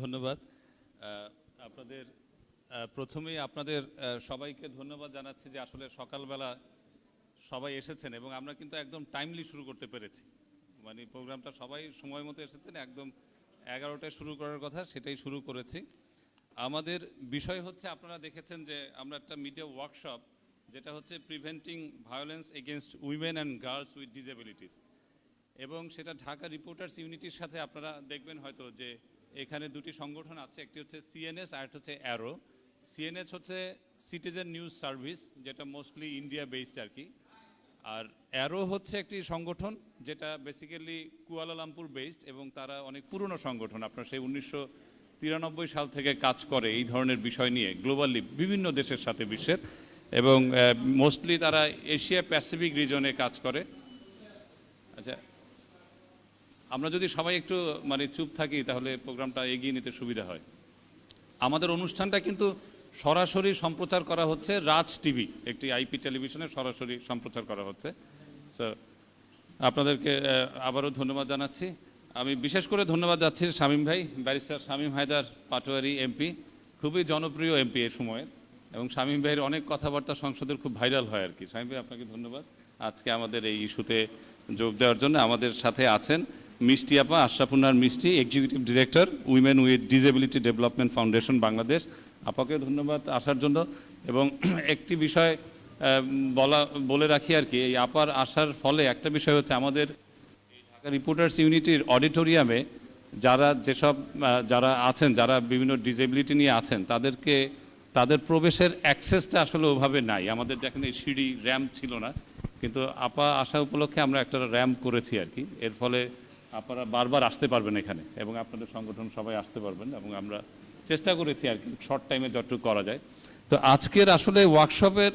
ধন্যবাদ। আপনাদের প্রথমেই আপনাদের সবাইকে ধন্যবাদ জানাচ্ছি যে আসলে সকালবেলা সবাই এসেছেন এবং আমরা কিন্তু একদম টাইমলি শুরু করতে পেরেছি। মানে প্রোগ্রামটা সবাই সময় মতো এসেছেন, একদম এগারোটায় শুরু করার কথা, সেটাই শুরু করেছি। আমাদের বিষয় হচ্ছে, আপনারা দেখেছেন যে আমরা একটা মিডিয়া ওয়ার্কশপ যেটা হচ্ছে preventing violence against women and girls with disabilities এবং সেটা ঢাকা রিপোর্টার্স ইউনিটির সাথে আপনারা দেখবেন হয়তো যে এখানে দুটি সংগঠন আছে, একটি হচ্ছে সিএনএস আর একটা হচ্ছে অ্যারো সিএনএস হচ্ছে সিটিজেন নিউজ সার্ভিস যেটা মোস্টলি ইন্ডিয়া বেসড আর কি। আর অ্যারো হচ্ছে একটি সংগঠন যেটা বেসিক্যালি কুয়ালালামপুর বেসড এবং তারা অনেক পুরনো সংগঠন। আপনার সেই উনিশশো তিরানব্বই সাল থেকে কাজ করে এই ধরনের বিষয় নিয়ে গ্লোবালি বিভিন্ন দেশের সাথে বিশ্বের। এবং মোস্টলি তারা এশিয়া প্যাসিফিক রিজনে কাজ করে। আমরা যদি সবাই একটু মানে চুপ থাকি, তাহলে প্রোগ্রামটা এগিয়ে নিতে সুবিধা হয়। আমাদের অনুষ্ঠানটা কিন্তু সরাসরি সম্প্রচার করা হচ্ছে রাজ টিভি, একটি আইপি টেলিভিশনে সরাসরি সম্প্রচার করা হচ্ছে। সো আপনাদেরকে আবারও ধন্যবাদ জানাচ্ছি। আমি বিশেষ করে ধন্যবাদ যাচ্ছি শামীম ভাই, ব্যারিস্টার শামীম হায়দার পাটোয়ারি এমপি, খুবই জনপ্রিয় এমপি এ সময়ের, এবং শামীম ভাইয়ের অনেক কথাবার্তা সংসদের খুব ভাইরাল হয় আর কি। শামীম ভাই, আপনাকে ধন্যবাদ। আজকে আমাদের এই ইস্যুতে যোগ দেওয়ার জন্য আমাদের সাথে আছেন মিষ্টি আপা, Ashrafunnar Mishti executive director women with disability development foundation Bangladesh আপাকে ধন্যবাদ আসার জন্য। এবং একটি বিষয় বলা, বলে রাখি আর কি, এই আপার আসার ফলে একটা বিষয় হচ্ছে আমাদের ঢাকা রিপোর্টার্স ইউনিটির অডিটোরিয়ামে যারা যেসব যারা আছেন, যারা বিভিন্ন ডিসেবিলিটি নিয়ে আছেন, তাদেরকে, তাদের প্রবেশের অ্যাক্সেসটা আসলে ওভাবে নাই। আমাদের যেখানে সিঁড়ি র্যাম্প ছিল না। কিন্তু আপা আসা উপলক্ষে আমরা একটা র্যাম্প করেছি আর কি। এর ফলে আপনারা বারবার আসতে পারবেন এখানে এবং আপনাদের সংগঠন সবাই আসতে পারবেন এবং আমরা চেষ্টা করেছি আর কি শর্ট টাইমে যতটুকু করা যায়। তো আজকের আসলে ওয়ার্কশপের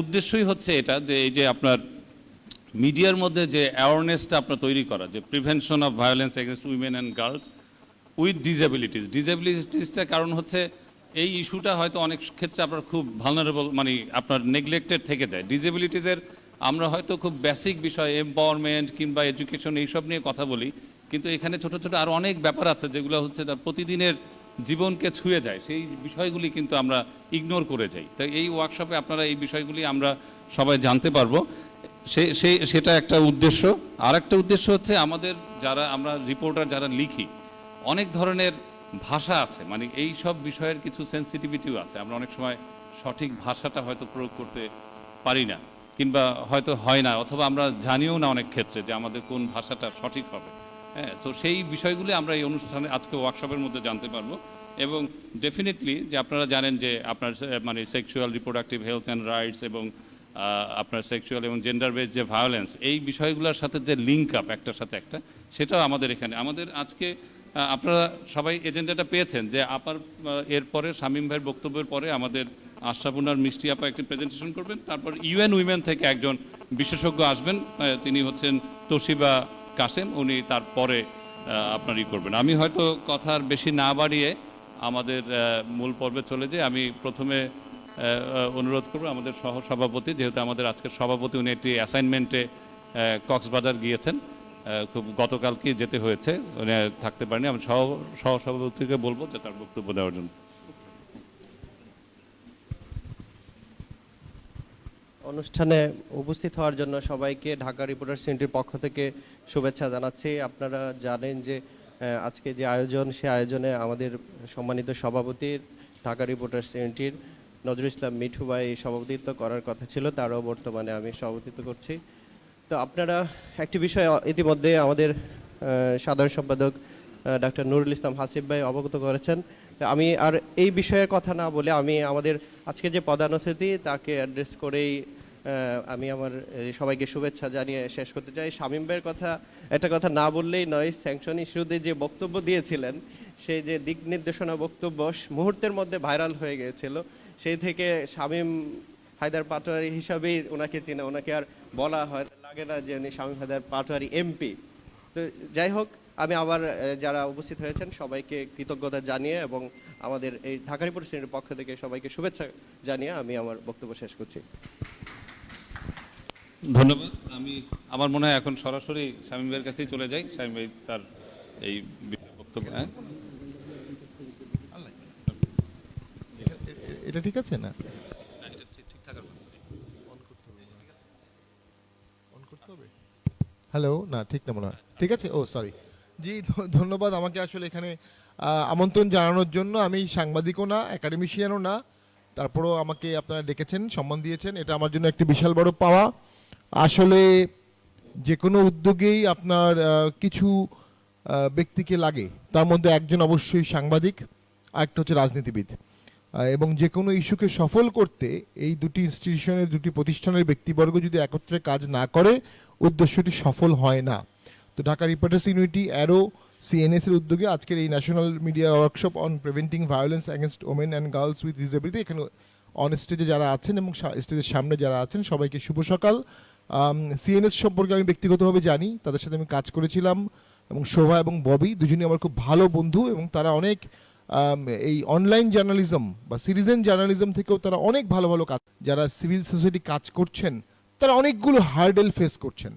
উদ্দেশ্যই হচ্ছে এটা যে এই যে আপনার মিডিয়ার মধ্যে যে অ্যাওয়ারনেসটা আপনার তৈরি করা, যে prevention of violence against women and girls with disabilities ডিসেবিলিটিসটা কারণ হচ্ছে এই ইস্যুটা হয়তো অনেক ক্ষেত্রে আপনার খুব ভালনারেবল মানে আপনার নেগলেক্টেড থেকে যায়। ডিসেবিলিটিসের আমরা হয়তো খুব বেসিক বিষয় এম্পাওয়ারমেন্ট কিংবা এডুকেশন এইসব নিয়ে কথা বলি, কিন্তু এখানে ছোট ছোট আরও অনেক ব্যাপার আছে যেগুলো হচ্ছে তার প্রতিদিনের জীবনকে ছুঁয়ে যায়। সেই বিষয়গুলি কিন্তু আমরা ইগনোর করে যাই। তাই এই ওয়ার্কশপে আপনারা এই বিষয়গুলি আমরা সবাই জানতে পারব। সে সেই সেটা একটা উদ্দেশ্য। আর একটা উদ্দেশ্য হচ্ছে আমাদের যারা, আমরা রিপোর্টার যারা লিখি, অনেক ধরনের ভাষা আছে মানে এই সব বিষয়ের কিছু সেন্সিটিভিটিও আছে। আমরা অনেক সময় সঠিক ভাষাটা হয়তো প্রয়োগ করতে পারি না। কিংবা হয়তো হয় না, অথবা আমরা জানিও না অনেক ক্ষেত্রে যে আমাদের কোন ভাষাটা সঠিক হবে। হ্যাঁ তো সেই বিষয়গুলি আমরা এই অনুষ্ঠানে, আজকে ওয়ার্কশপের মধ্যে জানতে পারব এবং ডেফিনেটলি যে আপনারা জানেন যে আপনার মানে sexual reproductive health and rights এবং আপনার সেক্সুয়াল এবং জেন্ডার বেস যে ভায়োলেন্স এই বিষয়গুলোর সাথে যে লিঙ্ক আপ একটার সাথে একটা, সেটাও আমাদের এখানে। আমাদের আজকে আপনারা সবাই এজেন্ডাটা পেয়েছেন যে আপার এরপরে শামীম ভাইয়ের বক্তব্যের পরে আমাদের আশরাফুনার মিষ্টি আপা একটি প্রেজেন্টেশন করবেন। তারপর ইউএন উইমেন থেকে একজন বিশেষজ্ঞ আসবেন তিনি হচ্ছেন তোশিবা কাসেম, উনি তারপরে আপনার ই করবেন। আমি হয়তো কথার বেশি না বাড়িয়ে আমাদের মূল পর্বে চলে যাই। আমি প্রথমে অনুরোধ করব আমাদের সহ সভাপতি যেহেতু আমাদের আজকের সভাপতি, উনি একটি অ্যাসাইনমেন্টে কক্সবাজার গিয়েছেন। খুব গতকালকে যেতে হয়েছে। উনি থাকতে পারেনি আমি সহ সহ সভাপতিকে বলব যে তার বক্তব্য দেওয়ার জন্য। অনুষ্ঠানে উপস্থিত হওয়ার জন্য সবাইকে ঢাকা রিপোর্টার সেন্টারের পক্ষ থেকে শুভেচ্ছা জানাচ্ছি। আপনারা জানেন যে আজকে যে আয়োজন, সে আয়োজনে আমাদের সম্মানিত সভাপতির ঢাকা রিপোর্টার সেন্টার নজরুল ইসলাম মিঠু ভাই সভাপতিত্ব করার কথা ছিল, তারও বর্তমানে আমি সভাপতিত্ব করছি। তো আপনারা একটি বিষয় ইতিমধ্যে আমাদের সাধারণ সম্পাদক ডাক্তার নুরুল ইসলাম হাসিব ভাই অবগত করেছেন। আমি আর এই বিষয়ের কথা না বলে আমি আমাদের আজকে যে প্রধান অতিথি তাকে অ্যাড্রেস করেই আমি আমার সবাইকে শুভেচ্ছা জানিয়ে শেষ করতে চাই। শামীম ভাইয়ের কথা, একটা কথা না বললেই নয়, স্যাংশন ইস্যুতে যে বক্তব্য দিয়েছিলেন, সেই যে দিক নির্দেশনা বক্তব্য মুহূর্তের মধ্যে ভাইরাল হয়ে গিয়েছিল। সেই থেকে শামীম হায়দার পাটোয়ারি হিসাবেই ওনাকে চিনে, ওনাকে আর বলা হয়, লাগে না যে উনি শামীম হায়দার পাটোয়ারি এমপি। তো যাই হোক আমি আবার যারা উপস্থিত হয়েছেন সবাইকে কৃতজ্ঞতা জানিয়ে এবং আমাদের এই ঢাকারিপুর শ্রেণির পক্ষ থেকে সবাইকে শুভেচ্ছা জানিয়ে আমি আমার বক্তব্য শেষ করছি। ধন্যবাদ। আমি আমার মনে হয় এখন সরাসরি স্বামী ভাইয়ের কাছেই চলে যাই। স্বামী ভাই তার এই বক্তব্য হ্যাঁ? এটা ঠিক আছে না? হ্যালো না ঠিক না মনে হয়। ঠিক আছে? ও সরি জি ধন্যবাদ। আমাকে আসলে এখানে আমন্ত্রণ জানানোর জন্য। আমি সাংবাদিকও না একাডেমিশিয়ানও না। তারপরেও আমাকে আপনারা ডেকেছেন, সম্মান দিয়েছেন। এটা আমার জন্য একটি বিশাল বড় পাওয়া। আসলে যে কোনো উদ্যোগেই আপনার কিছু ব্যক্তিকে লাগে। তার মধ্যে একজন অবশ্যই সাংবাদিক আর একটা হচ্ছে রাজনীতিবিদ। এবং যে কোনো ইস্যুকে সফল করতে এই দুটি ইনস্টিটিউশনের দুটি প্রতিষ্ঠানের ব্যক্তিবর্গ যদি একত্রে কাজ না করে, উদ্দেশ্যটি সফল হয় না। তো Dhaka reporters unity arrow CNS এর উদ্যোগে আজকের এই national media workshop on preventing violence against women and girls with disability এখানে অন স্টেজে যারা আছেন এবং স্টেজের সামনে যারা আছেন, সবাইকে শুভ সকাল। সিএনএস সম্পর্কে আমি ব্যক্তিগতভাবে জানি, তাদের সাথে আমি কাজ করেছিলাম এবং শোভা এবং ববি দুজনই আমার খুব ভালো বন্ধু এবং তারা অনেক এই অনলাইন জার্নালিজম বা সিটিজেন জার্নালিজম থেকেও তারা অনেক ভালো ভালো কাজ যারা সিভিল সোসাইটি কাজ করছেন, তারা অনেকগুলো হার্ডেল ফেস করছেন।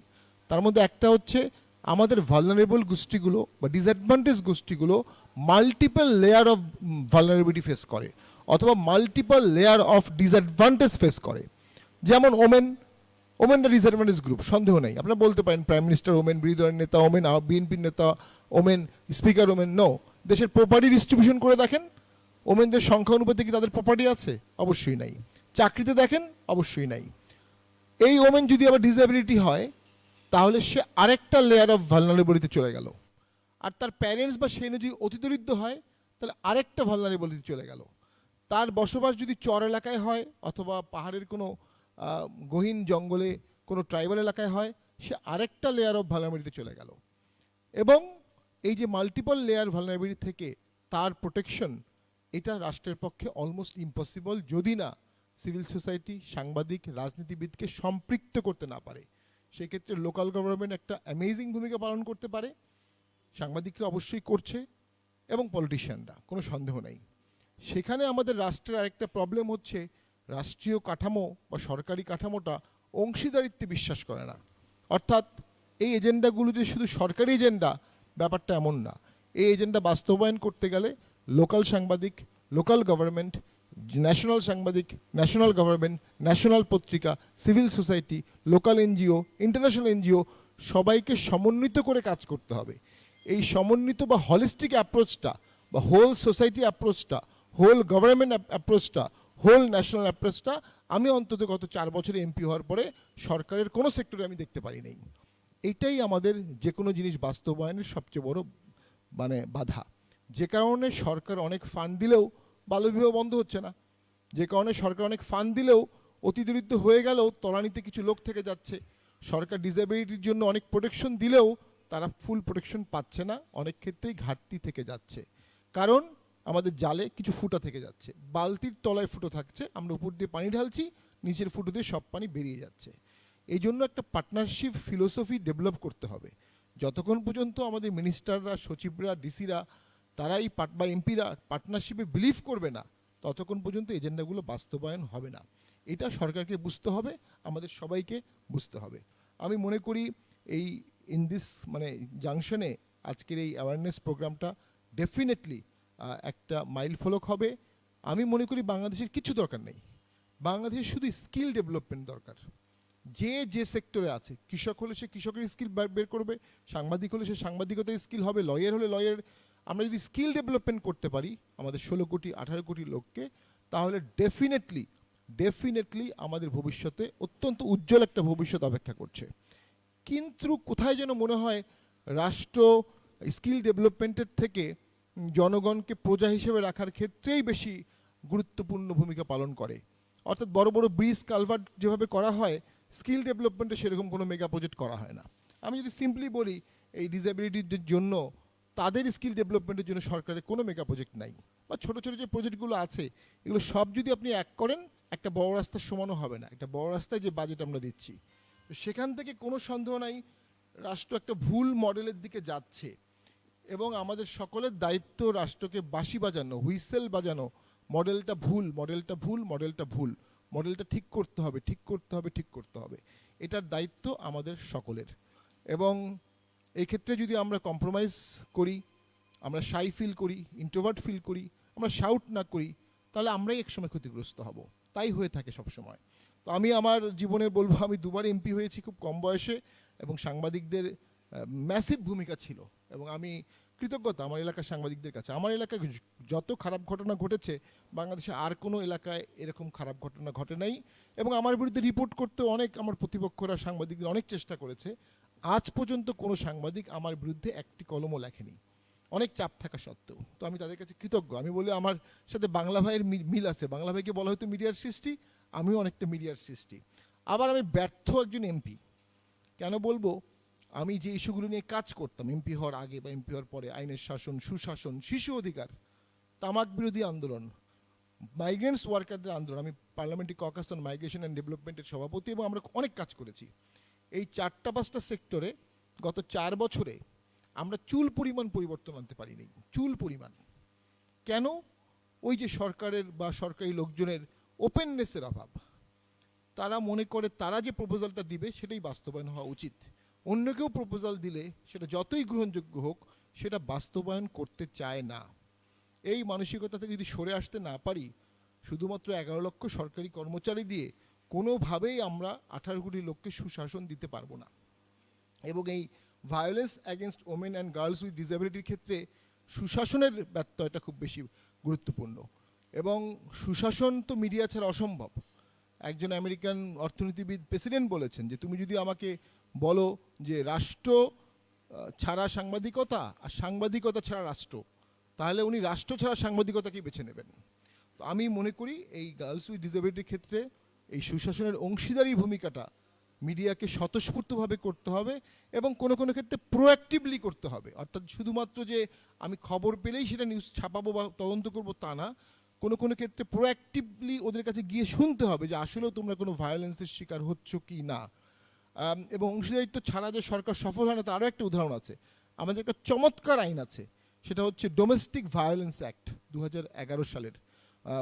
তার মধ্যে একটা হচ্ছে আমাদের ভালনারেবল গোষ্ঠীগুলো বা disadvantage গোষ্ঠীগুলো multiple layer of vulnerability face করে, অথবা multiple layer of disadvantage face করে। যেমন ওমেন ওমেনরা ডিসঅ্যাডভান্টেজ গ্রুপ সন্দেহ নেই। আপনারা বলতে পারেন প্রাইম মিনিস্টার ওমেন, বিরোধী দলের নেতা ওমেন বিএনপির নেতা ওমেন স্পিকার ওমেন নো দেশের প্রপার্টি ডিস্ট্রিবিউশন করে দেখেন। ওমেনদের সংখ্যা অনুপাতে কি তাদের প্রপার্টি আছে? অবশ্যই নাই। চাকরিতে দেখেন? অবশ্যই নাই। এই ওমেন যদি আবার ডিসএবিলিটি হয় তাহলে সে আরেকটা লেয়ার অফ ভালনারেবলিতে চলে গেল। আর তার প্যারেন্টস বা সে যদি অতিদরিদ্র হয়, তাহলে আরেকটা ভালনারেবলিতে চলে গেল। তার বসবাস যদি চর এলাকায় হয়, অথবা পাহাড়ের কোনো গহীন জঙ্গলে কোনো ট্রাইবাল এলাকায় হয়, সে আরেকটা লেয়ার অফ ভালনারেবিলিতে চলে গেল। এবং এই যে মাল্টিপল লেয়ার ভালনারেবিলিটি থেকে তার প্রোটেকশন এটা রাষ্ট্রের পক্ষে অলমোস্ট ইম্পসিবল যদি না সিভিল সোসাইটি সাংবাদিক, রাজনীতিবিদকে সম্পৃক্ত করতে না পারে। সেক্ষেত্রে লোকাল গভর্নমেন্ট একটা অ্যামেজিং ভূমিকা পালন করতে পারে। সাংবাদিকরা অবশ্যই করছে এবং পলিটিশিয়ানরা কোনো সন্দেহ নেই। সেখানে আমাদের রাষ্ট্রের আরেকটা প্রবলেম হচ্ছে, রাষ্ট্রীয় কাঠামো বা সরকারি কাঠামোটা অংশীদারিত্বে বিশ্বাস করে না। অর্থাৎ এই এজেন্ডাগুলো যে শুধু সরকারি এজেন্ডা ব্যাপারটা এমন না। এই এজেন্ডা বাস্তবায়ন করতে গেলে লোকাল সাংবাদিক লোকাল গভর্নমেন্ট ন্যাশনাল সাংবাদিক ন্যাশনাল গভর্নমেন্ট ন্যাশনাল পত্রিকা civil society local NGO international NGO সবাইকে সমন্বিত করে কাজ করতে হবে। এই সমন্বিত বা হলিস্টিক অ্যাপ্রোচটা বা হোল সোসাইটি অ্যাপ্রোচটা হোল গভর্নমেন্ট অ্যাপ্রোচটা হোল ন্যাশনাল অ্যাপ্রোচটা আমি অন্তত গত চার বছরে এমপি হওয়ার পরে সরকারের কোনো সেক্টরে আমি দেখতে পারি নাই। এইটাই আমাদের যে কোনো জিনিস বাস্তবায়নের সবচেয়ে বড় মানে বাধা। যে কারণে সরকার অনেক ফান্ড দিলেও বাল্যবিবাহ বন্ধ হচ্ছে না। যে কারণে সরকার অনেক ফান্ড দিলেও অতিদরিদ্র হয়ে গেলেও তলানিতে কিছু লোক থেকে যাচ্ছে। সরকার ডিসেবিলিটির জন্য অনেক প্রোটেকশন দিলেও তারা ফুল প্রোটেকশন পাচ্ছে না, অনেক ক্ষেত্রেই ঘাটতি থেকে যাচ্ছে। কারণ আমাদের জালে কিছু ফুটা থেকে যাচ্ছে। বালতির তলায় ফুটো থাকছে, আমরা উপর দিয়ে পানি ঢালছি, নিচের ফুটো দিয়ে সব পানি বেরিয়ে যাচ্ছে। এই জন্য একটা পার্টনারশিপ ফিলোসফি ডেভেলপ করতে হবে। যতক্ষণ পর্যন্ত আমাদের মিনিস্টাররা সচিবরা ডিসিরা তারা এই পাট বা এমপিরা পার্টনারশিপে বিলিভ করবে না। ততক্ষণ পর্যন্ত এজেন্ডাগুলো বাস্তবায়ন হবে না। এটা সরকারকে বুঝতে হবে, আমাদের সবাইকে বুঝতে হবে। আমি মনে করি এই ইন দিস মানে জাংশনে আজকের এই অ্যাওয়ারনেস প্রোগ্রামটা ডেফিনেটলি একটা মাইল ফলক হবে। আমি মনে করি বাংলাদেশের কিছু দরকার নেই। বাংলাদেশের শুধু স্কিল ডেভেলপমেন্ট দরকার। যে যে সেক্টরে আছে, কৃষক হলে সে কৃষকের স্কিল বের করবে, সাংবাদিক হলে সে সাংবাদিকতার স্কিল হবে লয়ার হলে লয়ার আমরা যদি স্কিল ডেভেলপমেন্ট করতে পারি আমাদের ষোলো কোটি, আঠারো কোটি লোককে, তাহলে ডেফিনেটলি ডেফিনেটলি আমাদের ভবিষ্যতে অত্যন্ত উজ্জ্বল একটা ভবিষ্যৎ অপেক্ষা করছে। কিন্তু কোথায় যেন মনে হয় রাষ্ট্র স্কিল ডেভেলপমেন্টের থেকে জনগণকে প্রজা হিসেবে রাখার ক্ষেত্রেই বেশি গুরুত্বপূর্ণ ভূমিকা পালন করে। অর্থাৎ বড় বড় ব্রিজ কালভার্ট যেভাবে করা হয়, স্কিল ডেভেলপমেন্টে সেরকম কোনো মেগা প্রজেক্ট করা হয় না। আমি যদি সিম্পলি বলি, এই ডিসেবিলিটির জন্য তাদের স্কিল ডেভেলপমেন্টের জন্য সরকারের কোনো মেগা প্রজেক্ট নাই। বা ছোট ছোট যে প্রজেক্টগুলো আছে, এগুলো সব যদি আপনি এক করেন, একটা বড় রাস্তার সমানও হবে না। একটা বড় রাস্তায় যে বাজেট আমরা দিচ্ছি। তো সেখান থেকে কোনো সন্দেহ নাই, রাষ্ট্র একটা ভুল মডেলের দিকে যাচ্ছে। এবং আমাদের সকলের দায়িত্ব রাষ্ট্রকে বাঁশি বাজানো, হুইসেল বাজানো মডেলটা ভুল মডেলটা ভুল মডেলটা ভুল। মডেলটা ঠিক করতে হবে, ঠিক করতে হবে, ঠিক করতে হবে। এটার দায়িত্ব আমাদের সকলের। এবং এই ক্ষেত্রে যদি আমরা কম্প্রোমাইজ করি, আমরা শাই ফিল করি ইন্ট্রোভার্ট ফিল করি, আমরা শাউট না করি, তাহলে আমরাই একসময় ক্ষতিগ্রস্ত হব। তাই হয়ে থাকে সব সময় তো আমি আমার জীবনে বলব, আমি দুবার এমপি হয়েছি খুব কম বয়সে এবং সাংবাদিকদের ম্যাসিভ ভূমিকা ছিল এবং আমি কৃতজ্ঞতা আমার এলাকার সাংবাদিকদের কাছে। আমার এলাকায় যত খারাপ ঘটনা ঘটেছে, বাংলাদেশে আর কোনো এলাকায় এরকম খারাপ ঘটনা ঘটে নাই এবং আমার বিরুদ্ধে রিপোর্ট করতে অনেক আমার প্রতিপক্ষরা সাংবাদিকদের অনেক চেষ্টা করেছে। আজ পর্যন্ত কোনো সাংবাদিক আমার বিরুদ্ধে একটি কলমও লেখেনি। অনেক চাপ থাকা সত্ত্বেও। তো আমি তাদের কাছে কৃতজ্ঞ। আমি বলি, আমার সাথে বাংলা ভাইয়ের মিল আছে। বাংলা ভাইকে বলা হয়তো মিডিয়ার সৃষ্টি, আমিও অনেকটা মিডিয়ার সৃষ্টি। আবার আমি ব্যর্থ একজন এমপি। কেন বলব? আমি যে ইস্যুগুলো নিয়ে কাজ করতাম, এমপি হওয়ার আগে বা এমপি হওয়ার পরে, আইনের শাসন, সুশাসন, শিশু অধিকার, তামাক বিরোধী আন্দোলন মাইগ্রেন্টস ওয়ার্কারদের আন্দোলন, আমি parliamentary caucus on migration and ডেভেলপমেন্টের সভাপতি এবং আমরা অনেক কাজ করেছি। এই চারটা পাঁচটা সেক্টরে গত চার বছরে আমরা চুল পরিমাণ পরিবর্তন আনতে পারিনি, চুল পরিমাণ। কেন? ওই যে সরকারের বা সরকারি লোকজনের ওপেননেসের অভাব। তারা মনে করে তারা যে প্রপোজালটা দিবে সেটাই বাস্তবায়ন হওয়া উচিত। অন্য কেউ প্রপোজাল দিলে সেটা যতই গ্রহণযোগ্য হোক, সেটা বাস্তবায়ন করতে চায় না। এই মানসিকতা থেকে যদি সরে আসতে না পারি, শুধুমাত্র এগারো লক্ষ সরকারি কর্মচারী দিয়ে কোনোভাবেই আমরা আঠারো কোটি লোককে সুশাসন দিতে পারব না। এবং এই violence against women and girls with ডিসেবিলিটির ক্ষেত্রে সুশাসনের ব্যত্যয়টা খুব বেশি গুরুত্বপূর্ণ। এবং সুশাসন তো মিডিয়া ছাড়া অসম্ভব। একজন আমেরিকান অর্থনীতিবিদ প্রেসিডেন্ট বলেছেন যে, তুমি যদি আমাকে বলো যে রাষ্ট্র ছাড়া সাংবাদিকতা আর সাংবাদিকতা ছাড়া রাষ্ট্র, তাহলে উনি রাষ্ট্র ছাড়া সাংবাদিকতাকেই বেছে নেবেন? তো আমি মনে করি এই গার্লস উইথ ডিসেবিলিটির ক্ষেত্রে এই সুশাসনের অংশীদারি ভূমিকাটা মিডিয়াকে স্বতঃস্ফূর্তভাবে করতে হবে এবং কোনো কোনো ক্ষেত্রে প্রোঅ্যাক্টিভলি করতে হবে। অর্থাৎ শুধুমাত্র যে আমি খবর পেলেই সেটা নিউজ ছাপাবো বা তদন্ত করব তা না, কোনো কোনো ক্ষেত্রে প্রোঅ্যাক্টিভলি ওদের কাছে গিয়ে শুনতে হবে যে আসলেও তোমরা কোনো ভায়োলেন্সের শিকার হচ্ছ কি না। এবং অংশীদারিত্ব ছাড়া যে সরকার সফল হয় না, তারও একটা উদাহরণ আছে। আমাদের একটা চমৎকার আইন আছে, সেটা হচ্ছে ডোমেস্টিক ভায়োলেন্স অ্যাক্ট দু হাজার এগারো সালের।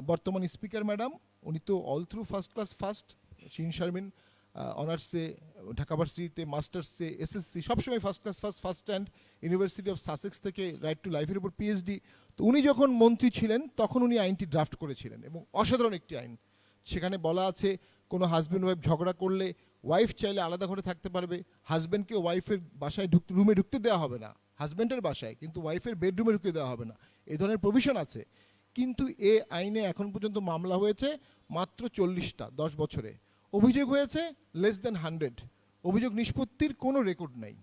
বর্তমান স্পিকার ম্যাডাম উনি তো all through first class first Shirin Sharmin অনার্সে ঢাকা ভার্সিটিতে মাস্টার্সে এসএসসি সবসময় first class first first stand university of Sussex থেকে রাইট টু লাইফের উপর পিএইচডি তো উনি যখন মন্ত্রী ছিলেন, তখন উনি আইনটি ড্রাফট করেছিলেন এবং অসাধারণ একটি আইন। সেখানে বলা আছে, কোনো হাজব্যান্ড ওয়াইফ ঝগড়া করলে ওয়াইফ চাইলে আলাদা ঘরে থাকতে পারবে হাজব্যান্ডকে ওয়াইফের বাসায় ঢুকতে রুমে ঢুকতে দেওয়া হবে না হাজব্যান্ডের বাসায়, কিন্তু ওয়াইফের বেডরুমে ঢুকতে দেওয়া হবে না, এ ধরনের প্রভিশন আছে। কিন্তু এ আইনে এখন পর্যন্ত মামলা হয়েছে মাত্র চল্লিশটা, দশ বছরে। অভিযোগ হয়েছে লেস দেন হান্ড্রেড অভিযোগ নিষ্পত্তির কোনো রেকর্ড নাই।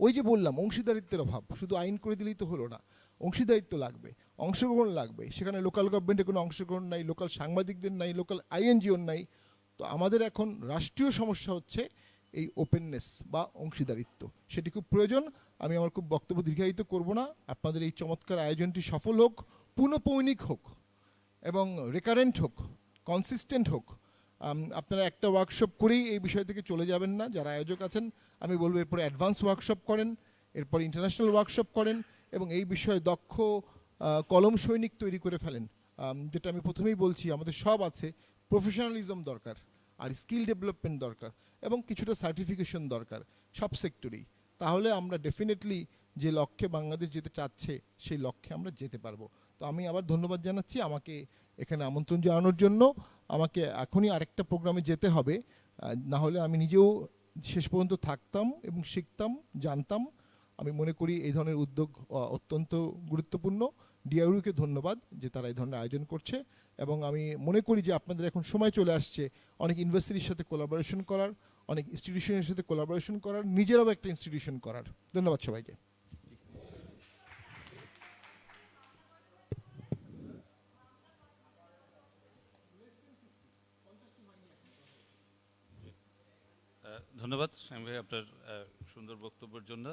ওই যে বললাম, অংশীদারিত্বের অভাব। শুধু আইন করে দিলেই তো হলো না। অংশীদারিত্ব লাগবে, অংশগ্রহণ লাগবে। সেখানে লোকাল গভর্নমেন্টের কোনো অংশগ্রহণ নাই লোকাল সাংবাদিকদের নাই লোকাল আইএনজিওর নাই। তো আমাদের এখন রাষ্ট্রীয় সমস্যা হচ্ছে এই ওপেননেস বা অংশীদারিত্ব। সেটি খুব প্রয়োজন। আমি আমার খুব বক্তব্য দীর্ঘায়িত করব না। আপনাদের এই চমৎকার আয়োজনটি সফল হোক, পুনঃপৌনিক হোক এবং রেকারেন্ট হোক। কনসিস্টেন্ট হোক। আপনারা একটা ওয়ার্কশপ করেই এই বিষয় থেকে চলে যাবেন না। যারা আয়োজক আছেন, আমি বলব এরপরে অ্যাডভান্স ওয়ার্কশপ করেন, এরপর ইন্টারন্যাশনাল ওয়ার্কশপ করেন এবং এই বিষয়ে দক্ষ কলম সৈনিক তৈরি করে ফেলেন। যেটা আমি প্রথমেই বলছি, আমাদের সব আছে প্রফেশনালিজম দরকার আর স্কিল ডেভেলপমেন্ট দরকার এবং কিছুটা সার্টিফিকেশন দরকার সব সেক্টরেই তাহলে আমরা ডেফিনেটলি যে লক্ষ্যে বাংলাদেশ যেতে চাচ্ছে, সেই লক্ষ্যে আমরা যেতে পারব। তো আমি আবার ধন্যবাদ জানাচ্ছি। আমাকে এখানে আমন্ত্রণ জানানোর জন্য আমাকে এখনই আরেকটা প্রোগ্রামে যেতে হবে। না হলে আমি নিজেও শেষ পর্যন্ত থাকতাম এবং শিখতাম, জানতাম। আমি মনে করি এই ধরনের উদ্যোগ অত্যন্ত গুরুত্বপূর্ণ। ডিআরইউকে ধন্যবাদ যে তারা এই ধরনের আয়োজন করছে এবং আমি মনে করি যে আপনাদের এখন সময় চলে আসছে অনেক ইউনিভার্সিটির সাথে কোলাবোরেশন করার, অনেক ইনস্টিটিউশনের সাথে কোলাবোরেশন করার, নিজেরাও একটা ইনস্টিটিউশন করার। ধন্যবাদ সবাইকে। ধন্যবাদ, স্বামী ভাই, আপনার সুন্দর বক্তব্যের জন্য।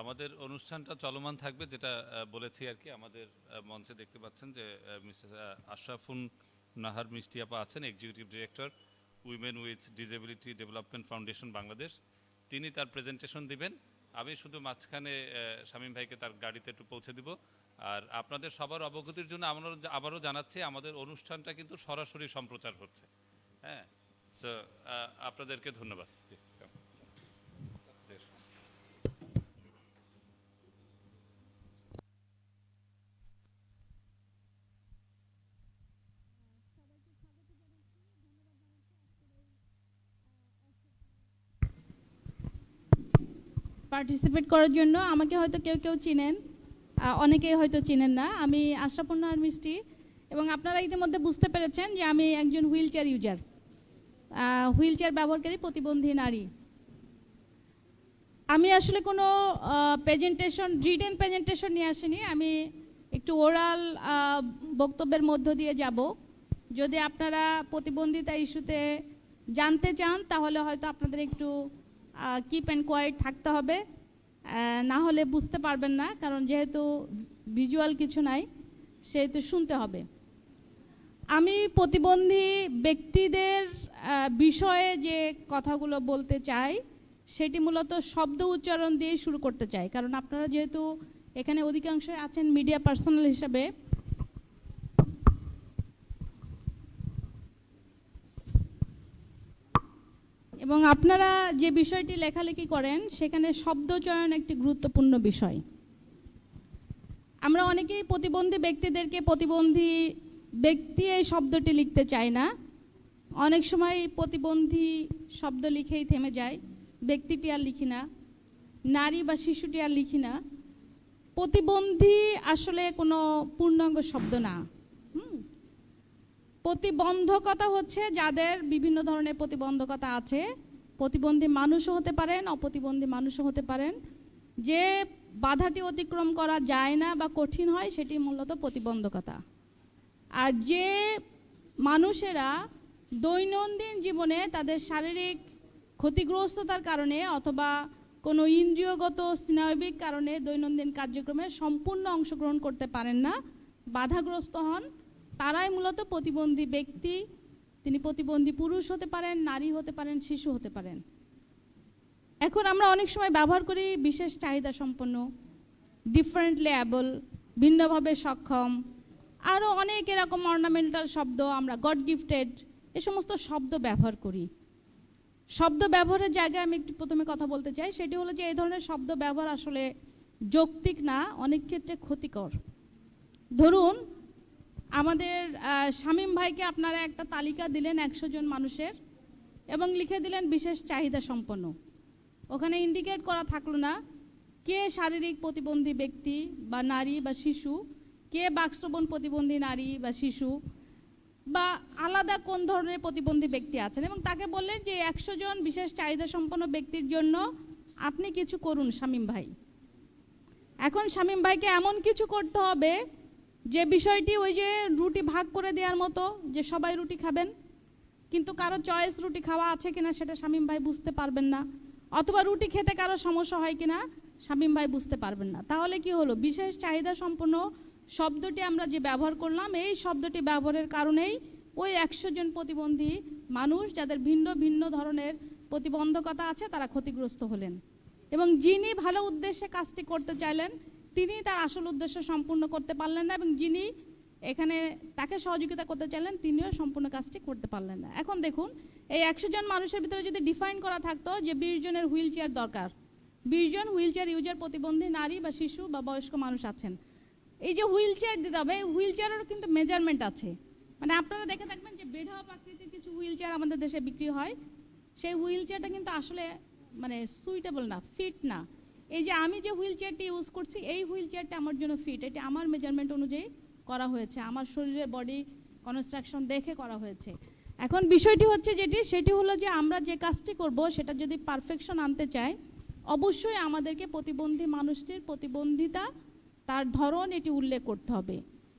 আমাদের অনুষ্ঠানটা চলমান থাকবে যেটা বলেছি আর কি, আমাদের মঞ্চে দেখতে পাচ্ছেন যে মিসেস আশরাফুন নাহার মিষ্টি আপা আছেন executive director women with disability development foundation Bangladesh তিনি তার প্রেজেন্টেশন দিবেন। আমি শুধু মাঝখানে শামীম ভাইকে তার গাড়িতে একটু পৌঁছে দিব। আর আপনাদের সবার অবগতির জন্য আমরা আবারও জানাচ্ছি, আমাদের অনুষ্ঠানটা কিন্তু সরাসরি সম্প্রচার হচ্ছে। হ্যাঁ? তো আপনাদেরকে ধন্যবাদ। পার্টিসিপেট করার জন্য আমাকে হয়তো কেউ কেউ চিনেন অনেকেই হয়তো চিনেন না। আমি আশরাফুন্নাহার মিষ্টি এবং আপনারা ইতিমধ্যে বুঝতে পেরেছেন যে আমি একজন wheelchair user wheelchair ব্যবহারকারী প্রতিবন্ধী নারী। আমি আসলে কোনো প্রেজেন্টেশন রিটেন প্রেজেন্টেশন নিয়ে আসিনি। আমি একটু ওরাল বক্তব্যের মধ্য দিয়ে যাব। যদি আপনারা প্রতিবন্ধিতা ইস্যুতে জানতে চান, তাহলে হয়তো আপনাদের একটু কিপ অ্যান্ড কোয়াইট থাকতে হবে। না হলে বুঝতে পারবেন না, কারণ যেহেতু ভিজুয়াল কিছু নাই, সেহেতু শুনতে হবে। আমি প্রতিবন্ধী ব্যক্তিদের বিষয়ে যে কথাগুলো বলতে চাই, সেটি মূলত শব্দ উচ্চারণ দিয়ে শুরু করতে চাই। কারণ আপনারা যেহেতু এখানে অধিকাংশ আছেন মিডিয়া পার্সোনাল হিসাবে এবং আপনারা যে বিষয়টি লেখালেখি করেন, সেখানে শব্দ চয়ন একটি গুরুত্বপূর্ণ বিষয়। আমরা অনেকেই প্রতিবন্ধী ব্যক্তিদেরকে প্রতিবন্ধী ব্যক্তি এই শব্দটি লিখতে চাই না। অনেক সময় প্রতিবন্ধী শব্দ লিখেই থেমে যায়। ব্যক্তিটি আর লিখি না, নারী বা শিশুটি আর লিখি না। প্রতিবন্ধী আসলে কোনো পূর্ণাঙ্গ শব্দ না। প্রতিবন্ধকতা হচ্ছে যাদের বিভিন্ন ধরনের প্রতিবন্ধকতা আছে। প্রতিবন্ধী মানুষও হতে পারেন, অপ্রতিবন্ধী মানুষও হতে পারেন। যে বাধাটি অতিক্রম করা যায় না বা কঠিন হয়, সেটি মূলত প্রতিবন্ধকতা। আর যে মানুষেরা দৈনন্দিন জীবনে তাদের শারীরিক ক্ষতিগ্রস্ততার কারণে অথবা কোনো ইন্দ্রিয়গত স্নায়বিক কারণে দৈনন্দিন কার্যক্রমে সম্পূর্ণ অংশগ্রহণ করতে পারেন না, বাধাগ্রস্ত হন তারাই মূলত প্রতিবন্ধী ব্যক্তি। তিনি প্রতিবন্ধী পুরুষ হতে পারেন, নারী হতে পারেন, শিশু হতে পারেন। এখন আমরা অনেক সময় ব্যবহার করি বিশেষ চাহিদা সম্পন্ন ডিফারেন্টলি অ্যাবল ভিন্নভাবে সক্ষম। আরও অনেক এরকম অর্নামেন্টাল শব্দ আমরা গড গিফটেড এ সমস্ত শব্দ ব্যবহার করি। শব্দ ব্যবহারের জায়গায় আমি একটু প্রথমে কথা বলতে চাই, সেটি হলো যে এই ধরনের শব্দ ব্যবহার আসলে যৌক্তিক না, অনেক ক্ষেত্রে ক্ষতিকর। ধরুন আমাদের শামীম ভাইকে আপনারা একটা তালিকা দিলেন একশো জন মানুষের এবং লিখে দিলেন বিশেষ চাহিদা সম্পন্ন। ওখানে ইন্ডিকেট করা থাকল না কে শারীরিক প্রতিবন্ধী ব্যক্তি বা নারী বা শিশু, কে বাকশ্রবণ প্রতিবন্ধী নারী বা শিশু, বা আলাদা কোন ধরনের প্রতিবন্ধী ব্যক্তি আছেন এবং তাকে বললেন যে একশো জন বিশেষ চাহিদা সম্পন্ন ব্যক্তির জন্য আপনি কিছু করুন শামীম ভাই। এখন শামীম ভাইকে এমন কিছু করতে হবে যে বিষয়টি ওই যে রুটি ভাগ করে দেওয়ার মতো, যে সবাই রুটি খাবেন, কিন্তু কারও চয়েস রুটি খাওয়া আছে কিনা সেটা শামীম ভাই বুঝতে পারবেন না, অথবা রুটি খেতে কারও সমস্যা হয় কিনা শামীম ভাই বুঝতে পারবেন না। তাহলে কি হলো? বিশেষ চাহিদা সম্পন্ন শব্দটি আমরা যে ব্যবহার করলাম, এই শব্দটি ব্যবহারের কারণেই ওই একশো জন প্রতিবন্ধী মানুষ যাদের ভিন্ন ভিন্ন ধরনের প্রতিবন্ধকতা আছে, তারা ক্ষতিগ্রস্ত হলেন। এবং যিনি ভালো উদ্দেশ্যে কাজটি করতে চাইলেন তিনি তার আসল উদ্দেশ্য সম্পূর্ণ করতে পারলেন না এবং যিনি এখানে তাকে সহযোগিতা করতে চাইলেন, তিনিও সম্পূর্ণ কাজটি করতে পারলেন না। এখন দেখুন, এই একশো জন মানুষের ভিতরে যদি ডিফাইন করা থাকতো যে বিশ জনের হুইল চেয়ার দরকার, বিশ জন হুইল চেয়ার ইউজার প্রতিবন্ধী নারী বা শিশু বা বয়স্ক মানুষ আছেন। এই যে হুইল চেয়ার দিতে হবে হুইল চেয়ারেরও কিন্তু মেজারমেন্ট আছে। মানে আপনারা দেখে থাকবেন যে বেঢপ আকৃতির কিছু হুইল চেয়ার আমাদের দেশে বিক্রি হয়। সেই হুইল চেয়ারটা কিন্তু আসলে মানে সুইটেবল না ফিট না। এই যে আমি যে হুইল চেয়ারটি ইউজ করছি, এই হুইল চেয়ারটা আমার জন্য ফিট। এটি আমার মেজারমেন্ট অনুযায়ী করা হয়েছে। আমার শরীরে বডি কনস্ট্রাকশন দেখে করা হয়েছে। এখন বিষয়টি হচ্ছে যেটি, সেটি হলো যে আমরা যে কাজটি করব, সেটা যদি পারফেকশন আনতে চাই, অবশ্যই আমাদেরকে প্রতিবন্ধী মানুষটির প্রতিবন্ধিতা, তার ধরন এটি উল্লেখ করতে হবে।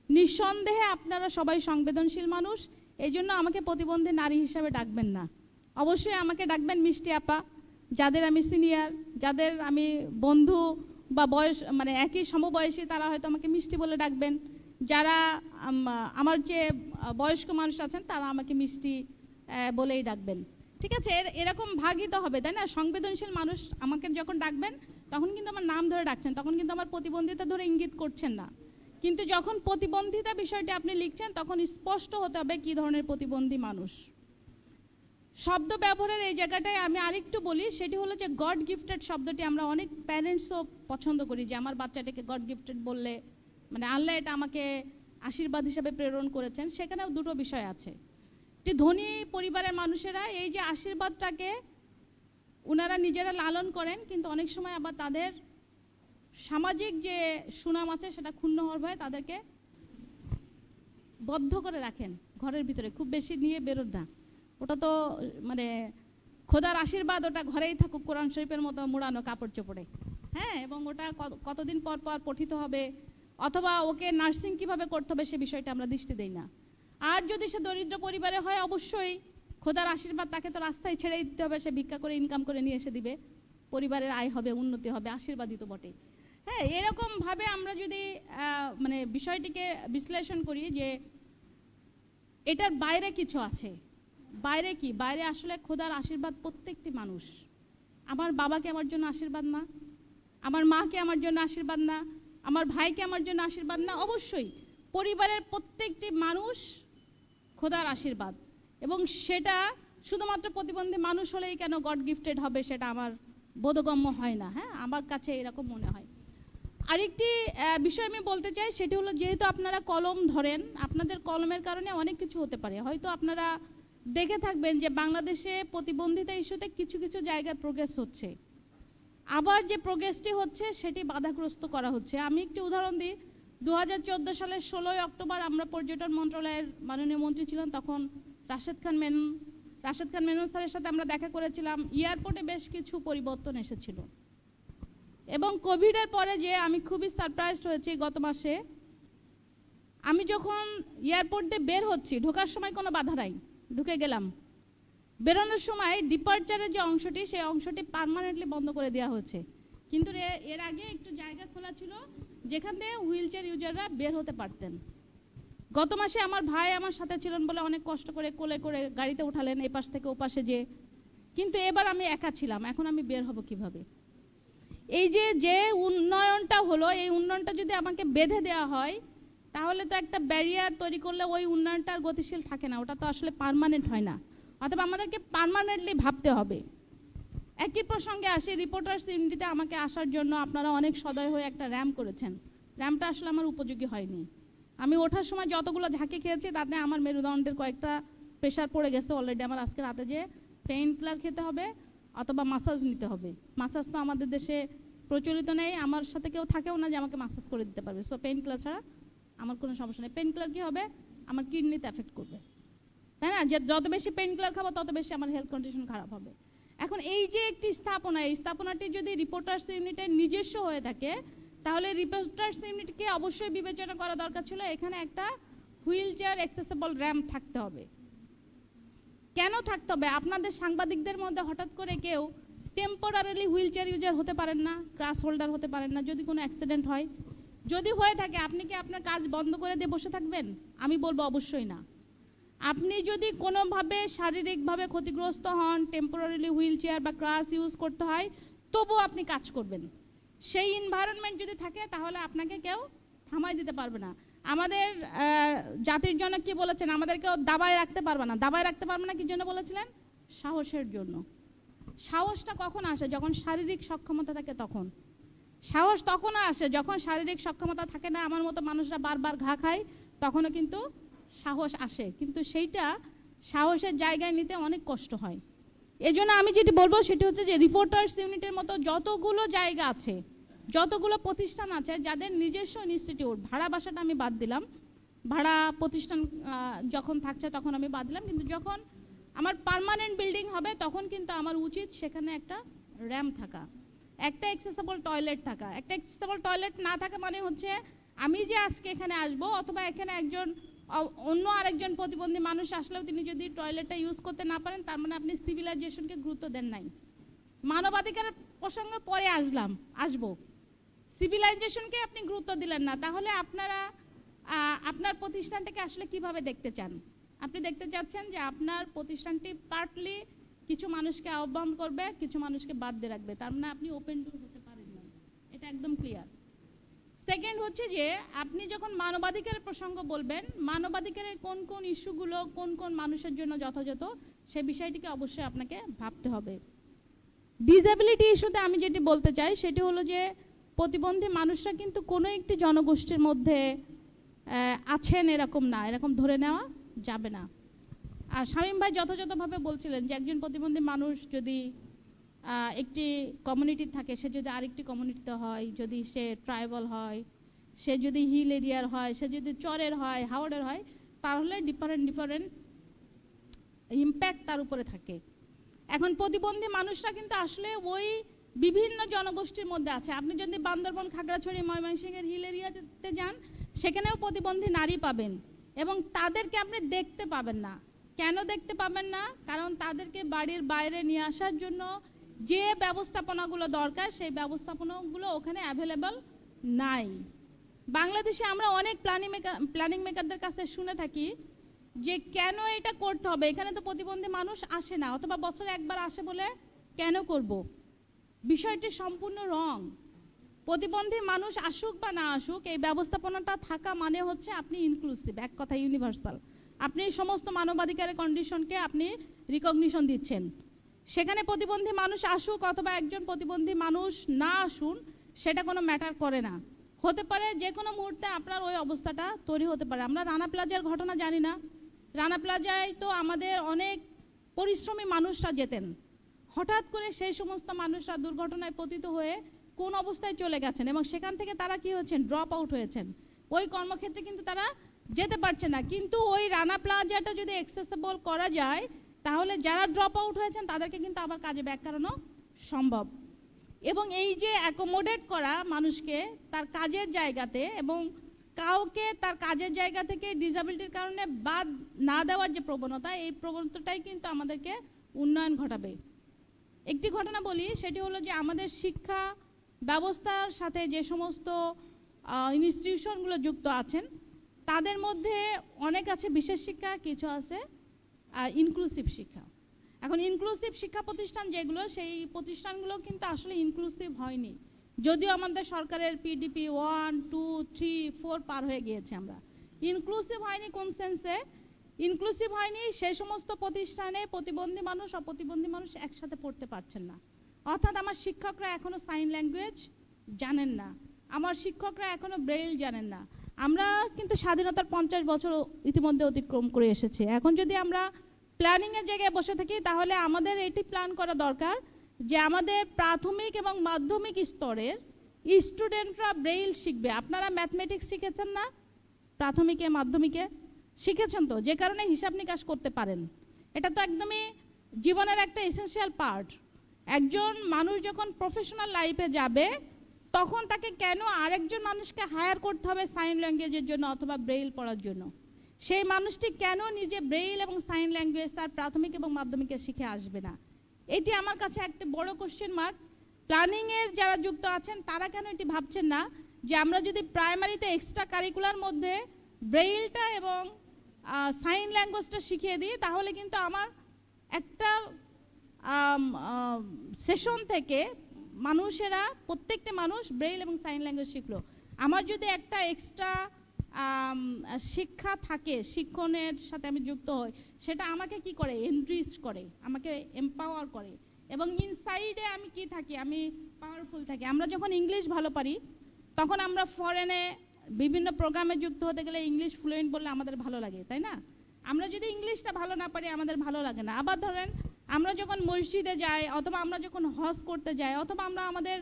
নিঃসন্দেহে আপনারা সবাই সংবেদনশীল মানুষ এই জন্য আমাকে প্রতিবন্ধী নারী হিসাবে ডাকবেন না। অবশ্যই আমাকে ডাকবেন মিষ্টি আপা। যাদের আমি সিনিয়র, যাদের আমি বন্ধু বা বয়স মানে একই সমবয়সী, তারা হয়তো আমাকে মিষ্টি বলে ডাকবেন। যারা আমার যে বয়স্ক মানুষ আছেন, তারা আমাকে মিষ্টি বলেই ডাকবেন। ঠিক আছে? এর- এরকম ভাগই তো হবে, তাই না? সংবেদনশীল মানুষ আমাকে যখন ডাকবেন, তখন কিন্তু আমার নাম ধরে ডাকছেন, তখন কিন্তু আমার প্রতিবন্ধিতা ধরে ইঙ্গিত করছেন না। কিন্তু যখন প্রতিবন্ধিতা বিষয়টি আপনি লিখছেন, তখন স্পষ্ট হতে হবে কী ধরনের প্রতিবন্ধী মানুষ। শব্দ ব্যবহারের এই জায়গাটায় আমি আরেকটু বলি, সেটি হলো যে গড গিফটেড শব্দটি আমরা অনেক প্যারেন্টসও পছন্দ করি, যে আমার বাচ্চাটাকে গড গিফটেড বললে মানে আল্লাহ এটা আমাকে আশীর্বাদ হিসাবে প্রেরণ করেছেন, সেখানেও দুটো বিষয় আছে। একটি ধনী পরিবারের মানুষেরা এই যে আশীর্বাদটাকে ওনারা নিজেরা লালন করেন, কিন্তু অনেক সময় আবার তাদের সামাজিক যে সুনাম আছে, সেটা ক্ষুণ্ণ হওয়ার ভয়ে তাদেরকে বদ্ধ করে রাখেন, ঘরের ভিতরে। খুব বেশি নিয়ে বেরোন না। ওটা তো মানে খোদার আশীর্বাদ, ওটা ঘরেই থাকুক, কোরআন শরীফের মতো মোড়ানো কাপড় চোপড়ে। হ্যাঁ এবং ওটা কতদিন পর পর পঠিত হবে, অথবা ওকে নার্সিং কীভাবে করতে হবে সে বিষয়টা আমরা দৃষ্টি দেই না। আর যদি সে দরিদ্র পরিবারে হয়, অবশ্যই খোদার আশীর্বাদ তাকে তো রাস্তায় ছেড়ে দিতে হবে, সে ভিক্ষা করে ইনকাম করে নিয়ে এসে দিবে। পরিবারের আয় হবে, উন্নতি হবে, আশীর্বাদই তো বটে হ্যাঁ এরকমভাবে আমরা যদি মানে বিষয়টিকে বিশ্লেষণ করি যে এটার বাইরে কিছু আছে বাইরে কি? বাইরে আসলে খোদার আশীর্বাদ প্রত্যেকটি মানুষ। আমার বাবাকে আমার জন্য আশীর্বাদ না। আমার মাকে আমার জন্য আশীর্বাদ না। আমার ভাইকে আমার জন্য আশীর্বাদ না। অবশ্যই পরিবারের প্রত্যেকটি মানুষ খোদার আশীর্বাদ। এবং সেটা শুধুমাত্র প্রতিবন্ধী মানুষ হলেই কেন গড গিফটেড হবে সেটা আমার বোধগম্য হয় না। হ্যাঁ আমার কাছে এরকম মনে হয়। আরেকটি বিষয় আমি বলতে চাই, সেটি হলো যেহেতু আপনারা কলম ধরেন, আপনাদের কলমের কারণে অনেক কিছু হতে পারে। হয়তো আপনারা দেখে থাকবেন যে বাংলাদেশে প্রতিবন্ধিতা ইস্যুতে কিছু কিছু জায়গায় প্রোগ্রেস হচ্ছে। আবার যে প্রোগ্রেসটি হচ্ছে, সেটি বাধাগ্রস্ত করা হচ্ছে। আমি একটি উদাহরণ দিই। দু হাজার চোদ্দ সালের ষোলোই অক্টোবর আমরা পর্যটন মন্ত্রণালয়ের মাননীয় মন্ত্রী ছিলেন তখন রাশেদ খান মেনন, রাশেদ খান মেনন স্যারের সাথে আমরা দেখা করেছিলাম। এয়ারপোর্টে বেশ কিছু পরিবর্তন এসেছিল। এবং কোভিডের পরে যে আমি খুবই সারপ্রাইজড হয়েছি গত মাসে, আমি যখন এয়ারপোর্ট বের হচ্ছি, ঢোকার সময় কোনো বাধা নাই। ঢুকে গেলাম। বেরোনোর সময় ডিপার্চারের যে অংশটি, সেই অংশটি পার্মানেন্টলি বন্ধ করে দেওয়া হয়েছে। কিন্তু এর আগে একটু জায়গা খোলা ছিল, যেখান দিয়ে হুইল চেয়ার ইউজাররা বের হতে পারতেন। গত মাসে আমার ভাই আমার সাথে ছিলেন বলে অনেক কষ্ট করে কোলে করে গাড়িতে উঠালেন, এ পাশ থেকে ও পাশে যে কিন্তু এবার আমি একা ছিলাম, এখন আমি বের হব কীভাবে? এই যে যে উন্নয়নটা হলো, এই উন্নয়নটা যদি আমাকে বেঁধে দেওয়া হয় তাহলে তো একটা ব্যারিয়ার তৈরি করলে ওই উন্নয়নটা আর গতিশীল থাকে না, ওটা তো আসলে পার্মানেন্ট হয় না। অথবা আমাদেরকে পার্মানেন্টলি ভাবতে হবে। একই প্রসঙ্গে আসি রিপোর্টার্স ইউনিটিতে আমাকে আসার জন্য আপনারা অনেক সদয় হয়ে একটা র্যাম্প করেছেন। র্যাম্পটা আসলে আমার উপযোগী হয়নি। আমি ওঠার সময় যতগুলো ঝাঁকে খেয়েছি, তাতে আমার মেরুদণ্ডের কয়েকটা প্রেশার পড়ে গেছে অলরেডি আমার আজকে রাতে যে পেইন কিলার খেতে হবে অথবা মাসাজ নিতে হবে। মাসাজ তো আমাদের দেশে প্রচলিত নেই, আমার সাথে কেউ থাকেও না যে আমাকে মাসাজ করে দিতে পারবে। সো পেইন কিলার ছাড়া আমার কোনো সমস্যা নেই। পেইন কিলার কী হবে? আমার কিডনিতে এফেক্ট করবে। তাই না? যে যত বেশি পেন কিলার খাব, তত বেশি আমার হেলথ কন্ডিশন খারাপ হবে। এখন এই যে একটি স্থাপনা, এই স্থাপনাটি যদি রিপোর্টার্স ইউনিটের নিজস্ব হয়ে থাকে, তাহলে রিপোর্টার্স ইউনিটকে অবশ্যই বিবেচনা করা দরকার ছিল। এখানে একটা হুইল চেয়ার অ্যাক্সেসেবল র্যাম্প থাকতে হবে। কেন থাকতে হবে? আপনাদের সাংবাদিকদের মধ্যে হঠাৎ করে কেউ টেম্পোরারিলি হুইল চেয়ার ইউজার হতে পারেন না ক্রাস হোল্ডার হতে পারেন না, যদি কোনো অ্যাক্সিডেন্ট হয়। যদি হয়ে থাকে, আপনি কি আপনার কাজ বন্ধ করে দিয়ে বসে থাকবেন? আমি বলব অবশ্যই না। আপনি যদি কোনোভাবে শারীরিকভাবে ক্ষতিগ্রস্ত হন টেম্পোরারিলি হুইল চেয়ার বা ক্রাস ইউজ করতে হয় তবুও আপনি কাজ করবেন। সেই এনভায়রনমেন্ট যদি থাকে, তাহলে আপনাকে কেউ থামাই দিতে পারবে না। আমাদের জাতির জন্য কি বলেছেন? আমাদেরকেও দাবায় রাখতে পারবে না। দাবায় রাখতে পারবে না কি জন্য বলেছিলেন? সাহসের জন্য। সাহসটা কখন আসে? যখন শারীরিক সক্ষমতা থাকে তখন। সাহস তখনও আসে যখন শারীরিক সক্ষমতা থাকে না, আমার মতো মানুষরা বারবার ঘা খায়, তখনও কিন্তু সাহস আসে। কিন্তু সেইটা সাহসের জায়গায় নিতে অনেক কষ্ট হয়। এই জন্য আমি যেটি বলব সেটি হচ্ছে যে রিপোর্টার্স ইউনিটের মতো যতগুলো জায়গা আছে, যতগুলো প্রতিষ্ঠান আছে, যাদের নিজস্ব ইনস্টিটিউট ভাড়া বাসাটা আমি বাদ দিলাম। ভাড়া প্রতিষ্ঠান যখন থাকছে তখন আমি বাদ দিলাম। কিন্তু যখন আমার পার্মানেন্ট বিল্ডিং হবে তখন কিন্তু আমার উচিত সেখানে একটা র্যাম্প থাকা। একটা অ্যাক্সেসেবল টয়লেট থাকা। একটা অ্যাক্সেসেবল টয়লেট না থাকা মানে হচ্ছে আমি যে আজকে এখানে আসব অথবা এখানে একজন অন্য আরেকজন প্রতিবন্ধী মানুষ আসলেও তিনি যদি টয়লেটটা ইউজ করতে না পারেন, তার মানে আপনি সিভিলাইজেশনকে গুরুত্ব দেন নাই। মানবাধিকারের প্রসঙ্গে পরে আসলাম, আসব। সিভিলাইজেশনকে আপনি গুরুত্ব দিলেন না, তাহলে আপনারা আপনার প্রতিষ্ঠানটাকে আসলে কীভাবে দেখতে চান? আপনি দেখতে চাচ্ছেন যে আপনার প্রতিষ্ঠানটি পার্টলি কিছু মানুষকে আহ্বান করবে, কিছু মানুষকে বাদ দিয়ে রাখবে। তার মানে আপনি ওপেন ডোর হতে পারেন না। এটা একদম ক্লিয়ার সেকেন্ড হচ্ছে যে, আপনি যখন মানবাধিকারের প্রসঙ্গ বলবেন, মানবাধিকারের কোন কোন ইস্যুগুলো কোন কোন মানুষের জন্য যথাযথ, সে বিষয়টিকে অবশ্যই আপনাকে ভাবতে হবে। ডিসেবিলিটি ইস্যুতে আমি যেটি বলতে চাই, সেটি হলো যে, প্রতিবন্ধী মানুষরা কিন্তু কোনো একটি জনগোষ্ঠীর মধ্যে আছেন এরকম না, এরকম ধরে নেওয়া যাবে না। আর শামীম ভাই যথাযথভাবে বলছিলেন যে একজন প্রতিবন্ধী মানুষ যদি একটি কমিউনিটি থাকে, সে যদি আরেকটি কমিউনিটিতে হয়, যদি সে ট্রাইবাল হয়, সে যদি হিল এরিয়ার হয়, সে যদি চরের হয়, হাওড়ের হয়, তাহলে ডিফারেন্ট ডিফারেন্ট ইম্প্যাক্ট তার উপরে থাকে। এখন প্রতিবন্ধী মানুষরা কিন্তু আসলে ওই বিভিন্ন জনগোষ্ঠীর মধ্যে আছে। আপনি যদি বান্দরবন, খাগড়াছড়ি, ময়মনসিংহের হিল এরিয়াতে যান, সেখানেও প্রতিবন্ধী নারী পাবেন এবং তাদেরকে আপনি দেখতে পাবেন না। কেন দেখতে পাবেন না? কারণ তাদেরকে বাড়ির বাইরে নিয়ে আসার জন্য যে ব্যবস্থাপনাগুলো দরকার, সেই ব্যবস্থাপনাগুলো ওখানে অ্যাভেলেবল নাই। বাংলাদেশে আমরা অনেক প্ল্যানিং মেকার প্ল্যানিং মেকারদের কাছে শুনে থাকি যে কেন এটা করতে হবে? এখানে তো প্রতিবন্ধী মানুষ আসে না, অথবা বছরে একবার আসে বলে কেন করব? বিষয়টি সম্পূর্ণ রং প্রতিবন্ধী মানুষ আসুক বা না আসুক, এই ব্যবস্থাপনাটা থাকা মানে হচ্ছে আপনি ইনক্লুসিভ এক কথা ইউনিভার্সাল আপনি সমস্ত মানবাধিকারের কন্ডিশনকে আপনি রিকগনিশন দিচ্ছেন। সেখানে প্রতিবন্ধী মানুষ আসুক অথবা একজন প্রতিবন্ধী মানুষ না আসুন, সেটা কোনো ম্যাটার করে না। হতে পারে যে কোনো মুহূর্তে আপনার ওই অবস্থাটা তৈরি হতে পারে। আমরা রানা প্লাজার ঘটনা জানি না। রানা প্লাজায় তো আমাদের অনেক পরিশ্রমী মানুষরা যেতেন। হঠাৎ করে সেই সমস্ত মানুষরা দুর্ঘটনায় পতিত হয়ে কোন অবস্থায় চলে গেছেন এবং সেখান থেকে তারা কি হয়েছেন? ড্রপ আউট হয়েছেন। ওই কর্মক্ষেত্রে কিন্তু তারা যেতে পারছে না। কিন্তু ওই রানা প্লাজাটা যদি অ্যাক্সেসেবল করা যায়, তাহলে যারা ড্রপ আউট হয়েছেন, তাদেরকে কিন্তু আবার কাজে ব্যাক করানো সম্ভব। এবং এই যে অ্যাকোমোডেট করা মানুষকে তার কাজের জায়গাতে এবং কাউকে তার কাজের জায়গা থেকে ডিসাবিলিটির কারণে বাদ না দেওয়ার যে প্রবণতা, এই প্রবণতাটাই কিন্তু আমাদেরকে উন্নয়ন ঘটাবে। একটি ঘটনা বলি, সেটি হলো যে আমাদের শিক্ষা ব্যবস্থার সাথে যে সমস্ত ইনস্টিটিউশনগুলো যুক্ত আছেন তাদের মধ্যে অনেক আছে বিশেষ শিক্ষা, কিছু আছে ইনক্লুসিভ শিক্ষা। এখন ইনক্লুসিভ শিক্ষা প্রতিষ্ঠান যেগুলো, সেই প্রতিষ্ঠানগুলো কিন্তু আসলে ইনক্লুসিভ হয়নি। যদিও আমাদের সরকারের PDP one two three four পার হয়ে গিয়েছে আমরা। ইনক্লুসিভ হয়নি কোন সেন্সে ইনক্লুসিভ হয়নি সেই সমস্ত প্রতিষ্ঠানে প্রতিবন্ধী মানুষ, অপ্রতিবন্ধী মানুষ একসাথে পড়তে পারছেন না। অর্থাৎ আমার শিক্ষকরা এখনও সাইন ল্যাঙ্গুয়েজ জানেন না। আমার শিক্ষকরা এখনও ব্রেইল জানেন না। আমরা কিন্তু স্বাধীনতার পঞ্চাশ বছর ইতিমধ্যে অতিক্রম করে এসেছি। এখন যদি আমরা প্ল্যানিংয়ের জায়গায় বসে থাকি, তাহলে আমাদের এটি প্ল্যান করা দরকার যে আমাদের প্রাথমিক এবং মাধ্যমিক স্তরের স্টুডেন্টরা ব্রেইল শিখবে। আপনারা ম্যাথমেটিক্স শিখেছেন না? প্রাথমিকে, মাধ্যমিকে? শিখেছেন তো? যে কারণে হিসাব নিকাশ করতে পারেন। এটা তো একদমই জীবনের একটা এসেনশিয়াল পার্ট একজন মানুষ যখন প্রফেশনাল লাইফে যাবে তখন তাকে কেন আরেকজন মানুষকে হায়ার করতে হবে সাইন ল্যাঙ্গুয়েজের জন্য অথবা ব্রেইল পড়ার জন্য? সেই মানুষটি কেন নিজে ব্রেইল এবং সাইন ল্যাঙ্গুয়েজ তার প্রাথমিক এবং মাধ্যমিকে শিখে আসবে না? এটি আমার কাছে একটা বড় কোশ্চেন মার্ক প্ল্যানিংয়ের যারা যুক্ত আছেন, তারা কেন এটি ভাবছেন না? যে আমরা যদি প্রাইমারিতে এক্সট্রা কারিকুলার মধ্যে ব্রেইলটা এবং সাইন ল্যাঙ্গুয়েজটা শিখিয়ে দিই, তাহলে কিন্তু আমার একটা সেশন থেকে মানুষেরা, প্রত্যেকটা মানুষ ব্রেইল এবং সাইন ল্যাঙ্গুয়েজ শিখলো। আমার যদি একটা এক্সট্রা শিক্ষা থাকে, শিক্ষণের সাথে আমি যুক্ত হই, সেটা আমাকে কি করে? এনরিচ করে, আমাকে এম্পাওয়ার করে। এবং ইনসাইডে আমি কি থাকি? আমি পাওয়ারফুল থাকি। আমরা যখন ইংলিশ ভালো পারি, তখন আমরা ফরেনে বিভিন্ন প্রোগ্রামে যুক্ত হতে গেলে ইংলিশ ফ্লুয়েন্ট বললে আমাদের ভালো লাগে, তাই না? আমরা যদি ইংলিশটা ভালো না পারি, আমাদের ভালো লাগে না। আবার ধরেন, আমরা যখন মসজিদে যাই, অথবা আমরা যখন হজ করতে যাই, অথবা আমরা আমাদের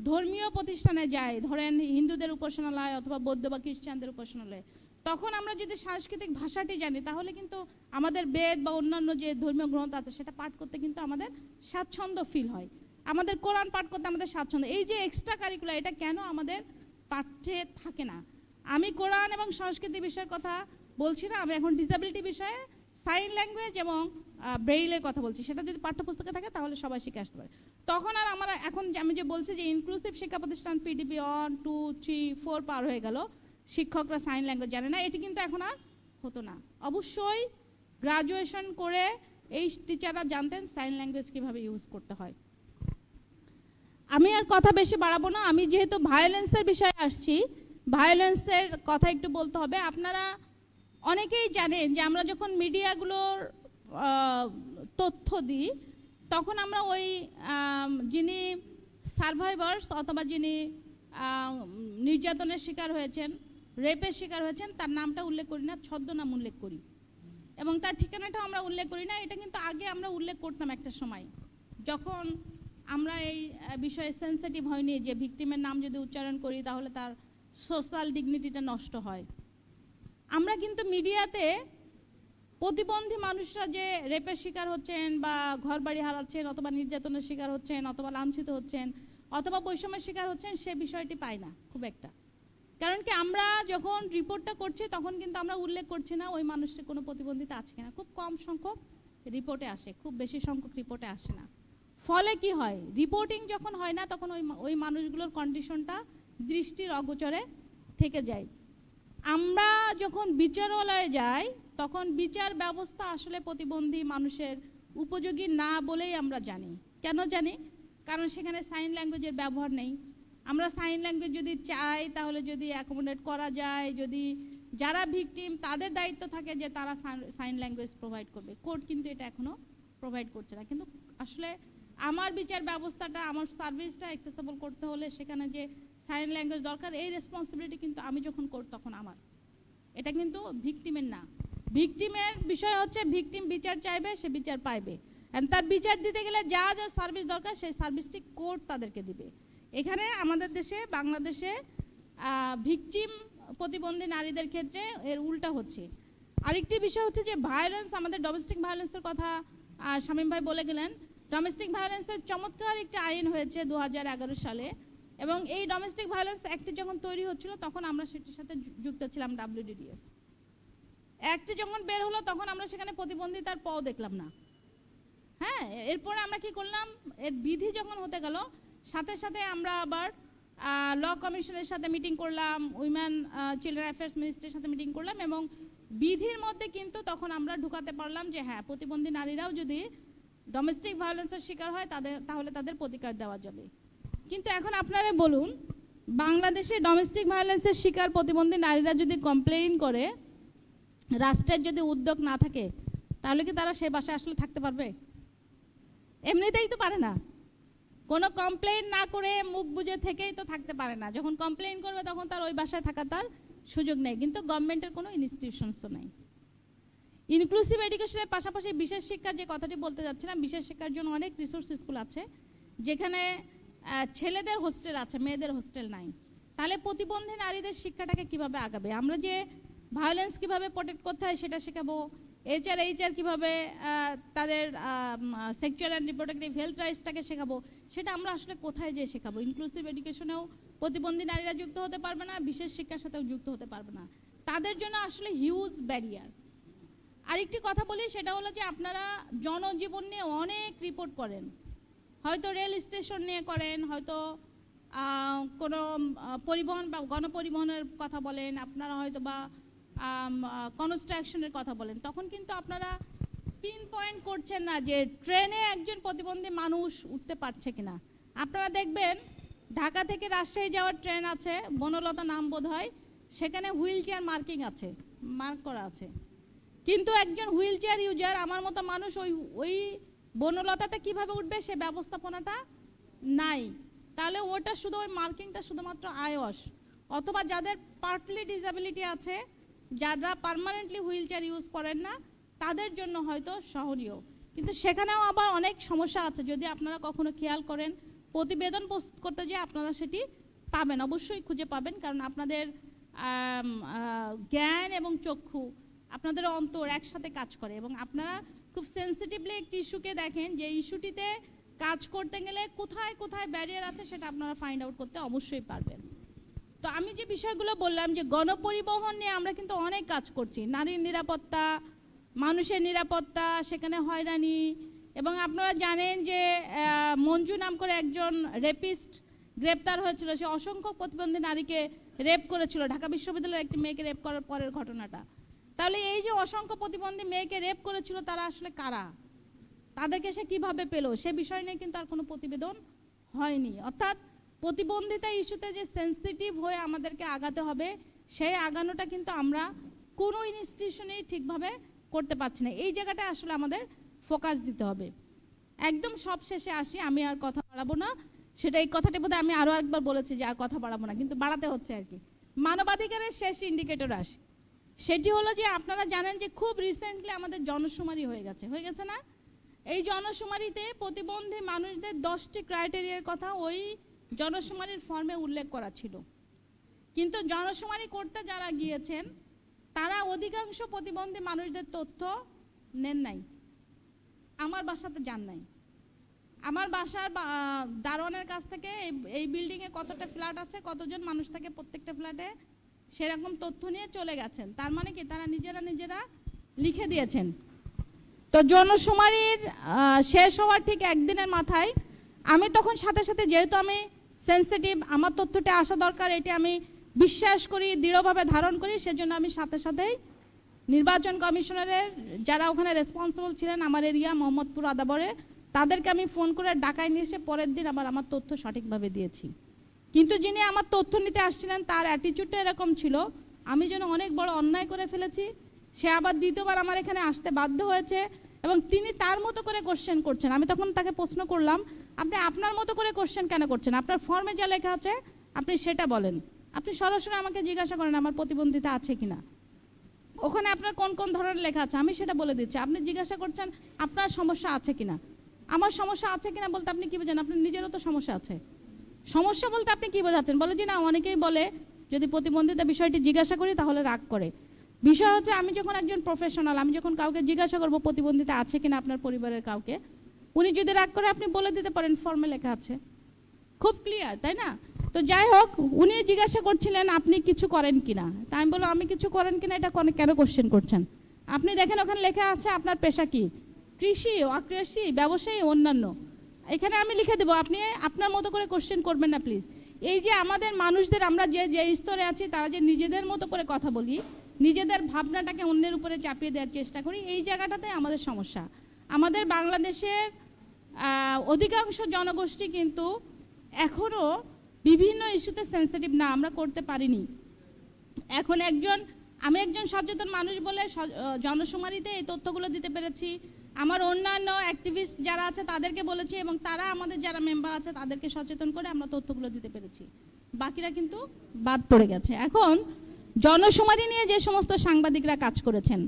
ধর্মীয় প্রতিষ্ঠানে যাই, ধরেন হিন্দুদের উপাসনালয় অথবা বৌদ্ধ বা খ্রিস্টানদের উপাসনালয়, তখন আমরা যদি সাংস্কৃতিক ভাষাটি জানি, তাহলে কিন্তু আমাদের বেদ বা অন্যান্য যে ধর্মীয় গ্রন্থ আছে, সেটা পাঠ করতে কিন্তু আমাদের স্বাচ্ছন্দ্য ফিল হয়। আমাদের কোরআন পাঠ করতে আমাদের স্বাচ্ছন্দ্য। এই যে এক্সট্রা কারিকুলার এটা কেন আমাদের পাঠ্যে থাকে না? আমি কোরআন এবং সংস্কৃতি বিষয়ের কথা বলছি না, আমি এখন ডিসেবিলিটি বিষয়ে সাইন ল্যাঙ্গুয়েজ এবং ব্রেইলের কথা বলছি। সেটা যদি পাঠ্যপুস্তকে থাকে, তাহলে সবাই শিখে আসতে পারে। তখন আর আমরা এখন আমি যে বলছি যে ইনক্লুসিভ শিক্ষা প্রতিষ্ঠান PDP one two three four পার হয়ে গেল, শিক্ষকরা সাইন ল্যাঙ্গুয়েজ জানে না, এটি কিন্তু এখন আর হতো না। অবশ্যই গ্রাজুয়েশন করে এই টিচাররা জানতেন সাইন ল্যাঙ্গুয়েজ কীভাবে ইউজ করতে হয়। আমি আর কথা বেশি বাড়াবো না, আমি যেহেতু ভায়োলেন্সের বিষয়ে আসছি ভায়োলেন্সের কথা একটু বলতে হবে। আপনারা অনেকেই জানেন যে আমরা যখন মিডিয়াগুলোর তথ্য দিই, তখন আমরা ওই যিনি সার্ভাইভার্স অথবা যিনি নির্যাতনের শিকার হয়েছেন, রেপের শিকার হয়েছেন, তার নামটা উল্লেখ করি না, ছদ্মনাম উল্লেখ করি। এবং তার ঠিকানাটাও আমরা উল্লেখ করি না, এটা কিন্তু আগে আমরা উল্লেখ করতাম একটা সময়। যখন আমরা এই বিষয়ে সেন্সিটিভ হয়নি যে ভিকটিমের নাম যদি উচ্চারণ করি, তাহলে তার সোশ্যাল ডিগনিটিটা নষ্ট হয়। আমরা কিন্তু মিডিয়াতে প্রতিবন্ধী মানুষরা যে রেপের শিকার হচ্ছেন বা ঘর বাড়ি হারাচ্ছেন অথবা নির্যাতনের শিকার হচ্ছেন অথবা লাঞ্ছিত হচ্ছেন অথবা বৈষম্যের শিকার হচ্ছেন, সে বিষয়টি পাই না, খুব একটা। কারণ কি আমরা যখন রিপোর্টটা করছি, তখন কিন্তু আমরা উল্লেখ করছি না ওই মানুষটির কোনো প্রতিবন্ধিতা আছে কিনা। খুব কম সংখ্যক রিপোর্টে আসে, খুব বেশি সংখ্যক রিপোর্টে আসে না। ফলে কি হয়? রিপোর্টিং যখন হয় না, তখন ওই ওই মানুষগুলোর কন্ডিশনটা দৃষ্টির অগোচরে থেকে যায়। আমরা যখন বিচারালয়ে যাই, তখন বিচার ব্যবস্থা আসলে প্রতিবন্ধী মানুষের উপযোগী না বলেই আমরা জানি। কেন জানি? কারণ সেখানে সাইন ল্যাঙ্গুয়েজের ব্যবহার নেই। আমরা সাইন ল্যাঙ্গুয়েজ যদি চাই, তাহলে যদি অ্যাকোমোডেট করা যায়, যদি যারা ভিকটিম তাদের দায়িত্ব থাকে যে তারা সাইন ল্যাঙ্গুয়েজ প্রোভাইড করবে। কোর্ট কিন্তু এটা এখনও প্রোভাইড করছে না। কিন্তু আসলে আমার বিচার ব্যবস্থাটা, আমার সার্ভিসটা অ্যাক্সেসেবল করতে হলে সেখানে যে সাইন ল্যাঙ্গুয়েজ দরকার, এই রেসপন্সিবিলিটি কিন্তু আমি যখন কোর্ট তখন আমার। এটা কিন্তু ভিকটিমের না। ভিকটিমের বিষয় হচ্ছে ভিকটিম বিচার চাইবে, সে বিচার পাইবে। And তার বিচার দিতে গেলে যা যা সার্ভিস দরকার, সেই সার্ভিসটি কোর্ট তাদেরকে দিবে। এখানে আমাদের দেশে, বাংলাদেশে ভিকটিম প্রতিবন্ধী নারীদের ক্ষেত্রে এর উল্টা হচ্ছে। আরেকটি বিষয় হচ্ছে যে ভায়োলেন্স আমাদের ডোমেস্টিক ভায়োলেন্সের কথা শামীম ভাই বলে গেলেন। ডোমেস্টিক ভায়োলেন্সের চমৎকার একটি আইন হয়েছে দু হাজার এগারো সালে। এবং এই ডোমেস্টিক ভায়োলেন্স অ্যাক্টটি যখন তৈরি হচ্ছিল, তখন আমরা সেটির সাথে যুক্ত ছিলাম ডাব্লিউডিডিএফ অ্যাক্টটি যখন বের হলো, তখন আমরা সেখানে প্রতিবন্ধিতার পও দেখলাম না। হ্যাঁ এরপরে আমরা কি করলাম? এর বিধি যখন হতে গেল, সাথে সাথে আমরা আবার ল কমিশনের সাথে মিটিং করলাম উইমেন চিলড্রেন অ্যাফেয়ার্স মিনিস্ট্রির সাথে মিটিং করলাম এবং বিধির মধ্যে কিন্তু তখন আমরা ঢুকাতে পারলাম যে হ্যাঁ প্রতিবন্ধী নারীরাও যদি ডোমেস্টিক ভায়োলেন্সের শিকার হয়, তাদের, তাহলে তাদের প্রতিকার দেওয়া যাবে। কিন্তু এখন আপনারা বলুন, বাংলাদেশে ডোমেস্টিক ভায়োলেন্সের শিকার প্রতিবন্ধী নারীরা যদি কমপ্লেইন করে, রাষ্ট্রের যদি উদ্যোগ না থাকে, তাহলে কি তারা সে বাসায় আসলে থাকতে পারবে? এমনিতেই তো পারে না। কোনো কমপ্লেন না করে মুখ বুজে থেকেই তো থাকতে পারে না। যখন কমপ্লেন করবে, তখন তার ওই বাসায় থাকা তার সুযোগ নেই। কিন্তু গভর্নমেন্টের কোনো ইনস্টিটিউশনসও নেই। ইনক্লুসিভ এডুকেশনের পাশাপাশি বিশেষ শিক্ষার যে কথাটি বলতে যাচ্ছিলাম, বিশেষ শিক্ষার জন্য অনেক রিসোর্স স্কুল আছে। যেখানে ছেলেদের হোস্টেল আছে, মেয়েদের হোস্টেল নাই। তাহলে প্রতিবন্ধী নারীদের শিক্ষাটাকে কীভাবে আগাবে? আমরা যে ভায়োলেন্স কীভাবে প্রোটেক্ট করতে হয় সেটা শেখাবো। এইচআর এইচআর কীভাবে তাদের সেক্সুয়াল অ্যান্ড রিপ্রোডাক্টিভ হেলথ রাইটসটাকে শেখাবো, সেটা আমরা আসলে কোথায় যেয়ে শেখাবো? ইনক্লুসিভ এডুকেশনেও প্রতিবন্ধী নারীরা যুক্ত হতে পারবে না, বিশেষ শিক্ষার সাথেও যুক্ত হতে পারবে না। তাদের জন্য আসলে হিউজ ব্যারিয়ার আরেকটি কথা বলি, সেটা হলো যে আপনারা জনজীবন নিয়ে অনেক রিপোর্ট করেন। হয়তো রেল স্টেশন নিয়ে করেন, হয়তো কোনো পরিবহন বা গণপরিবহনের কথা বলেন, আপনারা হয়তো বা কনস্ট্রাকশনের কথা বলেন, তখন কিন্তু আপনারা পিন পয়েন্ট করছেন না যে ট্রেনে একজন প্রতিবন্ধী মানুষ উঠতে পারছে কিনা। আপনারা দেখবেন, ঢাকা থেকে রাজশাহী যাওয়ার ট্রেন আছে, বনলতা নাম বোধ হয় সেখানে হুইল চেয়ার মার্কিং আছে, মার্ক করা আছে। কিন্তু একজন হুইল চেয়ার ইউজার, আমার মতো মানুষ ওই ওই বনলতাতে কীভাবে উঠবে সে ব্যবস্থাপনাটা? নাই। তাহলে ওটা শুধু ওই মার্কিংটা শুধুমাত্র আয়স অথবা যাদের পার্টলি ডিসেবিলিটি আছে, যারা পার্মানেন্টলি হুইল চেয়ার ইউজ করেন না, তাদের জন্য হয়তো সহনীয়। কিন্তু সেখানেও আবার অনেক সমস্যা আছে। যদি আপনারা কখনো খেয়াল করেন, প্রতিবেদন প্রস্তুত করতে যে আপনারা সেটি পাবেন। অবশ্যই খুঁজে পাবেন, কারণ আপনাদের জ্ঞান এবং চক্ষু আপনাদের অন্তর একসাথে কাজ করে এবং আপনারা খুব সেন্সিটিভলি একটি ইস্যুকে দেখেন, যে ইস্যুটিতে কাজ করতে গেলে কোথায় কোথায় ব্যারিয়ার আছে সেটা আপনারা ফাইন্ড আউট করতে অবশ্যই পারবেন। তো আমি যে বিষয়গুলো বললাম যে গণপরিবহন নিয়ে আমরা কিন্তু অনেক কাজ করছি। নারীর নিরাপত্তা, মানুষের নিরাপত্তা, সেখানে হয়রানি এবং আপনারা জানেন যে মঞ্জু নাম করে একজন রেপিস্ট গ্রেপ্তার হয়েছিল। সে অসংখ্য প্রতিবন্ধী নারীকে রেপ করেছিল। ঢাকা বিশ্ববিদ্যালয়ের একটি মেয়েকে রেপ করার পরের ঘটনাটা। তাহলে এই যে অসংখ্য প্রতিবন্ধী মেয়েকে রেপ করেছিল, তারা আসলে কারা? তাদেরকে সে কীভাবে পেল? সে বিষয় নিয়ে কিন্তু আর কোনো প্রতিবেদন হয়নি। অর্থাৎ প্রতিবন্ধিতা ইস্যুতে যে সেন্সিটিভ হয়ে আমাদেরকে আগাতে হবে, সেই আগানোটা কিন্তু আমরা কোনো ইনস্টিটিউশনেই ঠিকভাবে করতে পারছি না। এই জায়গাটা আসলে আমাদের ফোকাস দিতে হবে। একদম সব শেষে আসি, আমি আর কথা বাড়াবো না। সেটা এই কথাটি বোধহয় আমি আরও একবার বলেছি যে আর কথা বাড়াবো না, কিন্তু বাড়াতে হচ্ছে আর কি। মানবাধিকারের শেষ ইন্ডিকেটর আসে। সেটি হলো যে আপনারা জানেন যে খুব রিসেন্টলি আমাদের জনশুমারি হয়ে গেছে। হয়ে গেছে না? এই জনশুমারিতে প্রতিবন্ধী মানুষদের দশটি ক্রাইটেরিয়ার কথা ওই জনশুমারির ফর্মে উল্লেখ করা ছিল। কিন্তু জনশুমারি করতে যারা গিয়েছেন, তারা অধিকাংশ প্রতিবন্ধী মানুষদের তথ্য নেন নাই। আমার বাসাতে যান নাই। আমার বাসার দারোয়ানের কাছ থেকে এই- বিল্ডিংয়ে কতটা ফ্ল্যাট আছে, কতজন মানুষ থাকে প্রত্যেকটা ফ্ল্যাটে সেরকম তথ্য নিয়ে চলে গেছেন। তার মানে কি? তারা নিজেরা নিজেরা লিখে দিয়েছেন। তো জনশুমারির শেষ হওয়ার ঠিক একদিনের মাথায় আমি তখন সাথে সাথে যেহেতু আমি সেন্সিটিভ আমার তথ্যটা আসা দরকার, এটি আমি বিশ্বাস করি, দৃঢ়ভাবে ধারণ করি, সেজন্য আমি সাথে সাথেই নির্বাচন কমিশনারের যারা ওখানে রেসপন্সিবল ছিলেন, আমার এরিয়া, মোহাম্মদপুর, আদাবরে, তাদেরকে আমি ফোন করে ডাকায় নিয়ে এসে পরের দিন আবার আমার তথ্য সঠিকভাবে দিয়েছি। কিন্তু যিনি আমার তথ্য নিতে আসছিলেন, তার অ্যাটিচিউডটা এরকম ছিল, আমি যেন অনেক বড় অন্যায় করে ফেলেছি, সে আবার দ্বিতীয়বার আমার এখানে আসতে বাধ্য হয়েছে এবং তিনি তার মতো করে কোশ্চেন করছেন। আমি তখন তাকে প্রশ্ন করলাম, আপনি আপনার মতো করে কোশ্চেন কেন করছেন? আপনার ফর্মে যা লেখা আছে, আপনি সেটা বলেন। আপনি সরাসরি আমাকে জিজ্ঞাসা করেন, আমার প্রতিবন্ধিতা আছে কিনা? ওখানে আপনার কোন কোন ধরনের লেখা আছে? আমি সেটা বলে দিচ্ছি। আপনি জিজ্ঞাসা করছেন, আপনার সমস্যা আছে কিনা? আমার সমস্যা আছে কিনা বলতে আপনি কি বোঝেন? আপনার নিজেরও তো সমস্যা আছে। সমস্যা বলতে আপনি কি বোঝাচ্ছেন? বলে যে না, অনেকেই বলে, যদি প্রতিবন্ধিতা বিষয়টি জিজ্ঞাসা করি, তাহলে রাগ করে। বিষয় হচ্ছে, আমি যখন একজন প্রফেশনাল আমি যখন কাউকে জিজ্ঞাসা করব প্রতিবন্ধিতা আছে কিনা আপনার পরিবারের কাউকে, উনি যদি রাগ করে, আপনি বলে দিতে পারেন ফর্মে লেখা আছে। খুব ক্লিয়ার তাই না? তো যাই হোক, উনি জিজ্ঞাসা করছিলেন, আপনি কিছু করেন কিনা? তাই আমি বললাম, আমি কিছু করেন কিনা? এটা কোন- কোশ্চেন করছেন? আপনি দেখেন, ওখানে লেখা আছে, আপনার পেশা কি? কৃষি, অকৃষি, ব্যবসায়ী, অন্যান্য। এখানে আমি লিখে দেবো, আপনি আপনার মতো করে কোশ্চেন করবেন না প্লিজ এই যে আমাদের মানুষদের, আমরা যে যে স্তরে আছি, তারা যে নিজেদের মতো করে কথা বলি, নিজেদের ভাবনাটাকে অন্যের উপরে চাপিয়ে দেওয়ার চেষ্টা করি, এই জায়গাটাতে আমাদের সমস্যা। আমাদের বাংলাদেশের অধিকাংশ জনগোষ্ঠী কিন্তু এখনও বিভিন্ন ইস্যুতে সেন্সিটিভ না, আমরা করতে পারিনি। এখন একজন, আমি একজন সচেতন মানুষ বলে জনশুমারিতে এই তথ্যগুলো দিতে পেরেছি আমার অন্যান্য অ্যাক্টিভিস্ট যারা আছে তাদেরকে বলেছি এবং তারা আমাদের যারা মেম্বার আছে তাদেরকে সচেতন করে আমরা তথ্যগুলো দিতে পেরেছি। বাকিরা কিন্তু বাদ পড়ে গেছে। এখন জনশুমারি নিয়ে যে সমস্ত সাংবাদিকরা কাজ করেছেন,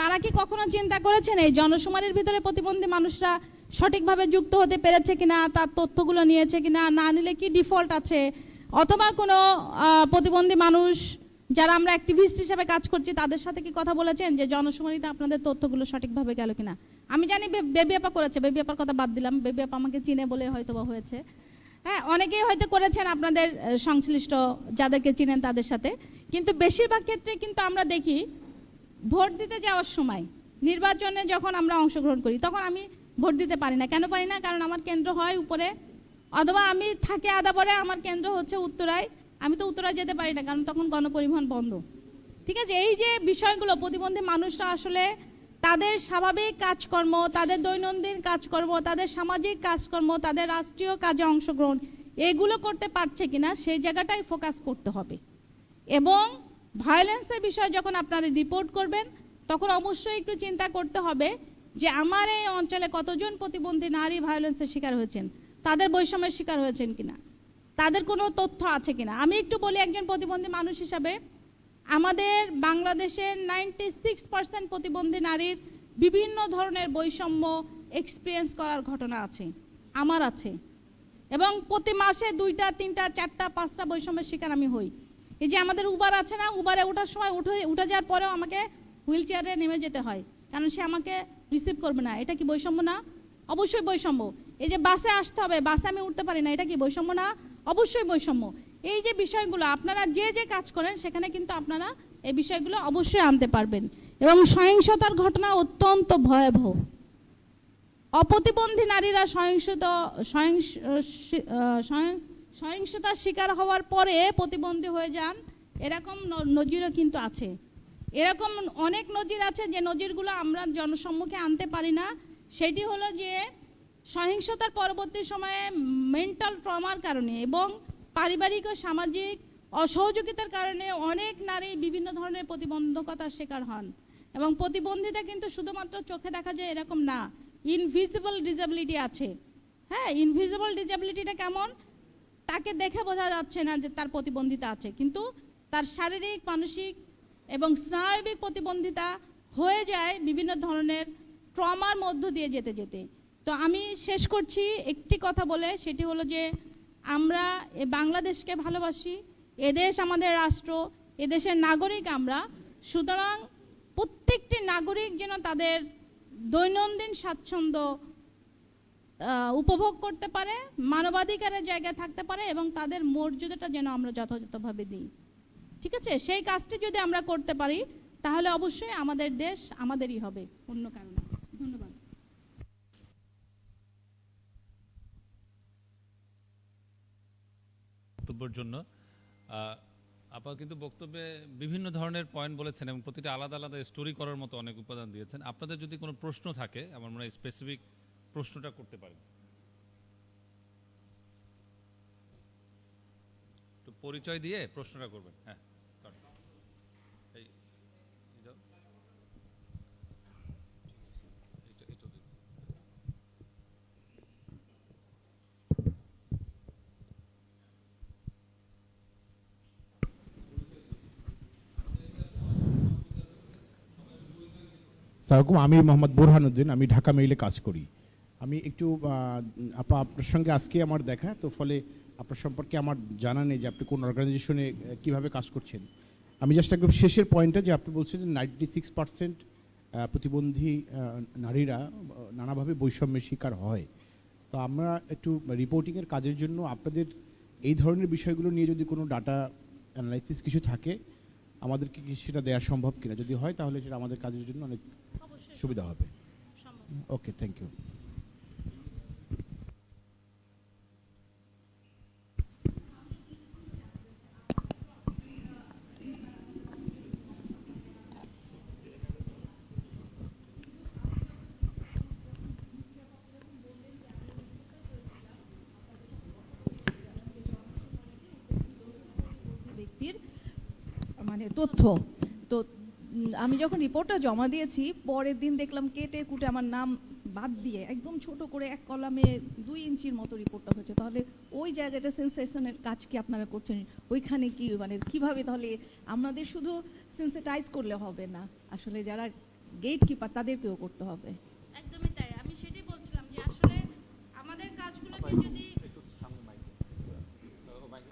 তারা কি কখনো চিন্তা করেছেন এই জনশুমারির ভিতরে প্রতিবন্ধী মানুষরা সঠিকভাবে যুক্ত হতে পেরেছে কিনা, তার তথ্যগুলো নিয়েছে কিনা, না নিলে কি ডিফল্ট আছে? অথবা কোনো প্রতিবন্ধী মানুষ যারা আমরা অ্যাক্টিভিস্ট হিসেবে কাজ করছি তাদের সাথে কি কথা বলেছেন যে জনশুমারিতে আপনাদের তথ্যগুলো সঠিকভাবে গেল কিনা? আমি জানি বেবি আপা করেছে, বেবি আপার কথা বাদ দিলাম। বেবি আপা আমাকে চিনে বলে হয়তো বা হয়েছে। হ্যাঁ অনেকেই হয়তো করেছেন আপনাদের সংশ্লিষ্ট যাদেরকে চিনেন তাদের সাথে। কিন্তু বেশিরভাগ ক্ষেত্রে কিন্তু আমরা দেখি, ভোট দিতে যাওয়ার সময়, নির্বাচনে যখন আমরা অংশগ্রহণ করি, তখন আমি ভোট দিতে পারি না। কেন পারি না? কারণ আমার কেন্দ্র হয় উপরে। অথবা আমি থাকি আদাবরে আমার কেন্দ্র হচ্ছে উত্তরায়। আমি তো উত্তরায় যেতে পারি না, কারণ তখন গণপরিবহন বন্ধ। ঠিক আছে? এই যে বিষয়গুলো, প্রতিবন্ধী মানুষরা আসলে তাদের স্বাভাবিক কাজকর্ম, তাদের দৈনন্দিন কাজকর্ম, তাদের সামাজিক কাজকর্ম, তাদের রাষ্ট্রীয় কাজে অংশগ্রহণ, এগুলো করতে পারছে কিনা সেই জায়গাটাই ফোকাস করতে হবে। এবং ভায়োলেন্সের বিষয়ে যখন আপনারা রিপোর্ট করবেন, তখন অবশ্যই একটু চিন্তা করতে হবে যে আমার এই অঞ্চলে কতজন প্রতিবন্ধী নারী ভায়োলেন্সের শিকার হয়েছেন, তাদের বৈষম্যের শিকার হয়েছেন কিনা, তাদের কোনো তথ্য আছে কিনা? আমি একটু বলি একজন প্রতিবন্ধী মানুষ হিসাবে আমাদের বাংলাদেশের নাইনটি সিক্স পার্সেন্ট প্রতিবন্ধী নারীর বিভিন্ন ধরনের বৈষম্য এক্সপিরিয়েন্স করার ঘটনা আছে, আমার আছে। এবং প্রতি মাসে দুইটা, তিনটা, চারটা, পাঁচটা বৈষম্যের শিকার আমি হই। এই যে আমাদের উবার আছে না উবারে ওঠার সময় উঠে উঠে যাওয়ার পরেও আমাকে হুইল চেয়ারে নেমে যেতে হয়, কারণ সে আমাকে রিসিভ করবে না। এটা কি বৈষম্য না? অবশ্যই বৈষম্য। এই যে বাসে আসতে হবে বাসে আমি উঠতে পারি না, এটা কি বৈষম্য না? অবশ্যই বৈষম্য। এই যে বিষয়গুলো, আপনারা যে যে কাজ করেন, সেখানে কিন্তু আপনারা এই বিষয়গুলো অবশ্যই আনতে পারবেন। এবং সহিংসতার ঘটনা অত্যন্ত ভয়াবহ। অপ্রতিবন্ধী নারীরা সহিংসত সহিংসতার শিকার হওয়ার পরে প্রতিবন্ধী হয়ে যান, এরকম নজিরও কিন্তু আছে। এরকম অনেক নজির আছে যে নজিরগুলো আমরা জনসম্মুখে আনতে পারি না। সেটি হলো যে সহিংসতার পরবর্তী সময়ে মেন্টাল ট্রমার কারণে এবং পারিবারিক ও সামাজিক অসহযোগিতার কারণে অনেক নারী বিভিন্ন ধরনের প্রতিবন্ধকতার শিকার হন। এবং প্রতিবন্ধিতা কিন্তু শুধুমাত্র চোখে দেখা যায় এরকম না ইনভিজিবল ডিসেবিলিটি আছে। হ্যাঁ ইনভিজিবল ডিসেবিলিটিটা কেমন? তাকে দেখে বোঝা যাচ্ছে না যে তার প্রতিবন্ধিতা আছে। কিন্তু তার শারীরিক, মানসিক এবং স্নায়বিক প্রতিবন্ধিতা হয়ে যায় বিভিন্ন ধরনের ট্রমার মধ্য দিয়ে যেতে যেতে। তো আমি শেষ করছি একটি কথা বলে, সেটি হলো যে আমরা বাংলাদেশকে ভালোবাসি এদেশ আমাদের রাষ্ট্র এদেশের নাগরিক আমরা। সুতরাং প্রত্যেকটি নাগরিক যেন তাদের দৈনন্দিন স্বাচ্ছন্দ্য উপভোগ করতে পারে, মানবাধিকারের জায়গায় থাকতে পারে এবং তাদের মর্যাদাটা যেন আমরা যথাযথভাবে দিই। ঠিক আছে? সেই কাজটি যদি আমরা করতে পারি, তাহলে অবশ্যই আমাদের দেশ আমাদেরই হবে, অন্য কারণে ধন্যবাদ বক্তব্যের জন্য আপা কিন্তু বক্তব্যে বিভিন্ন ধরনের পয়েন্ট বলেছেন এবং প্রতিটা আলাদা আলাদা স্টোরি করার মতো অনেক উপাদান দিয়েছেন। আপনাদের যদি কোনো প্রশ্ন থাকে, আমার মনে হয় স্পেসিফিক প্রশ্নটা করতে পারেন। তো পরিচয় দিয়ে প্রশ্নটা করবেন হ্যাঁ কর। এই এই দাও। এইটা- এইটা দিন। সালামালাইকুম আমি মোহাম্মদ বোরহানুদ্দিন, আমি ঢাকা মেইলে কাজ করি। আমি একটু আপা, আপনার সঙ্গে আজকে আমার দেখা, তো ফলে আপনার সম্পর্কে আমার জানা নেই যে আপনি কোন অর্গানাইজেশনে কীভাবে কাজ করছেন। আমি জাস্ট একদম শেষের পয়েন্টটা যে আপনি বলছেন যে নাইনটি সিক্স পার্সেন্ট প্রতিবন্ধী নারীরা নানাভাবে বৈষম্যের শিকার হয়। তো আমরা একটু রিপোর্টিংয়ের কাজের জন্য আপনাদের এই ধরনের বিষয়গুলো নিয়ে যদি কোনো ডাটা অ্যানালাইসিস কিছু থাকে আমাদেরকে কি সেটা দেওয়া সম্ভব কিনা? যদি হয় তাহলে সেটা আমাদের কাজের জন্য অনেক সুবিধা হবে। ওকে থ্যাংক ইউ ব্যক্তির মানে তথ্য। তো আমি যখন রিপোর্টটা জমা দিয়েছি, পরের দিন দেখলাম কেটে কুটে আমার নাম বাদ দিয়ে একদম ছোট করে এক কলামে দুই ইঞ্চির মতো রিপোর্টটা হয়েছে। তাহলে ওই জায়গাটা সেন্সেশনের কাজ কি আপনারা করছেন? ওইখানে কি মানে কীভাবে তাহলে আমাদের শুধু সেন্সিটাইজ করলে হবে না? আসলে যারা গেট কিপার তাদেরকেও করতে হবে। একদমই তাই আমি সেটাই বলছিলাম যে আসলে আমাদের কাজগুলোকে যদি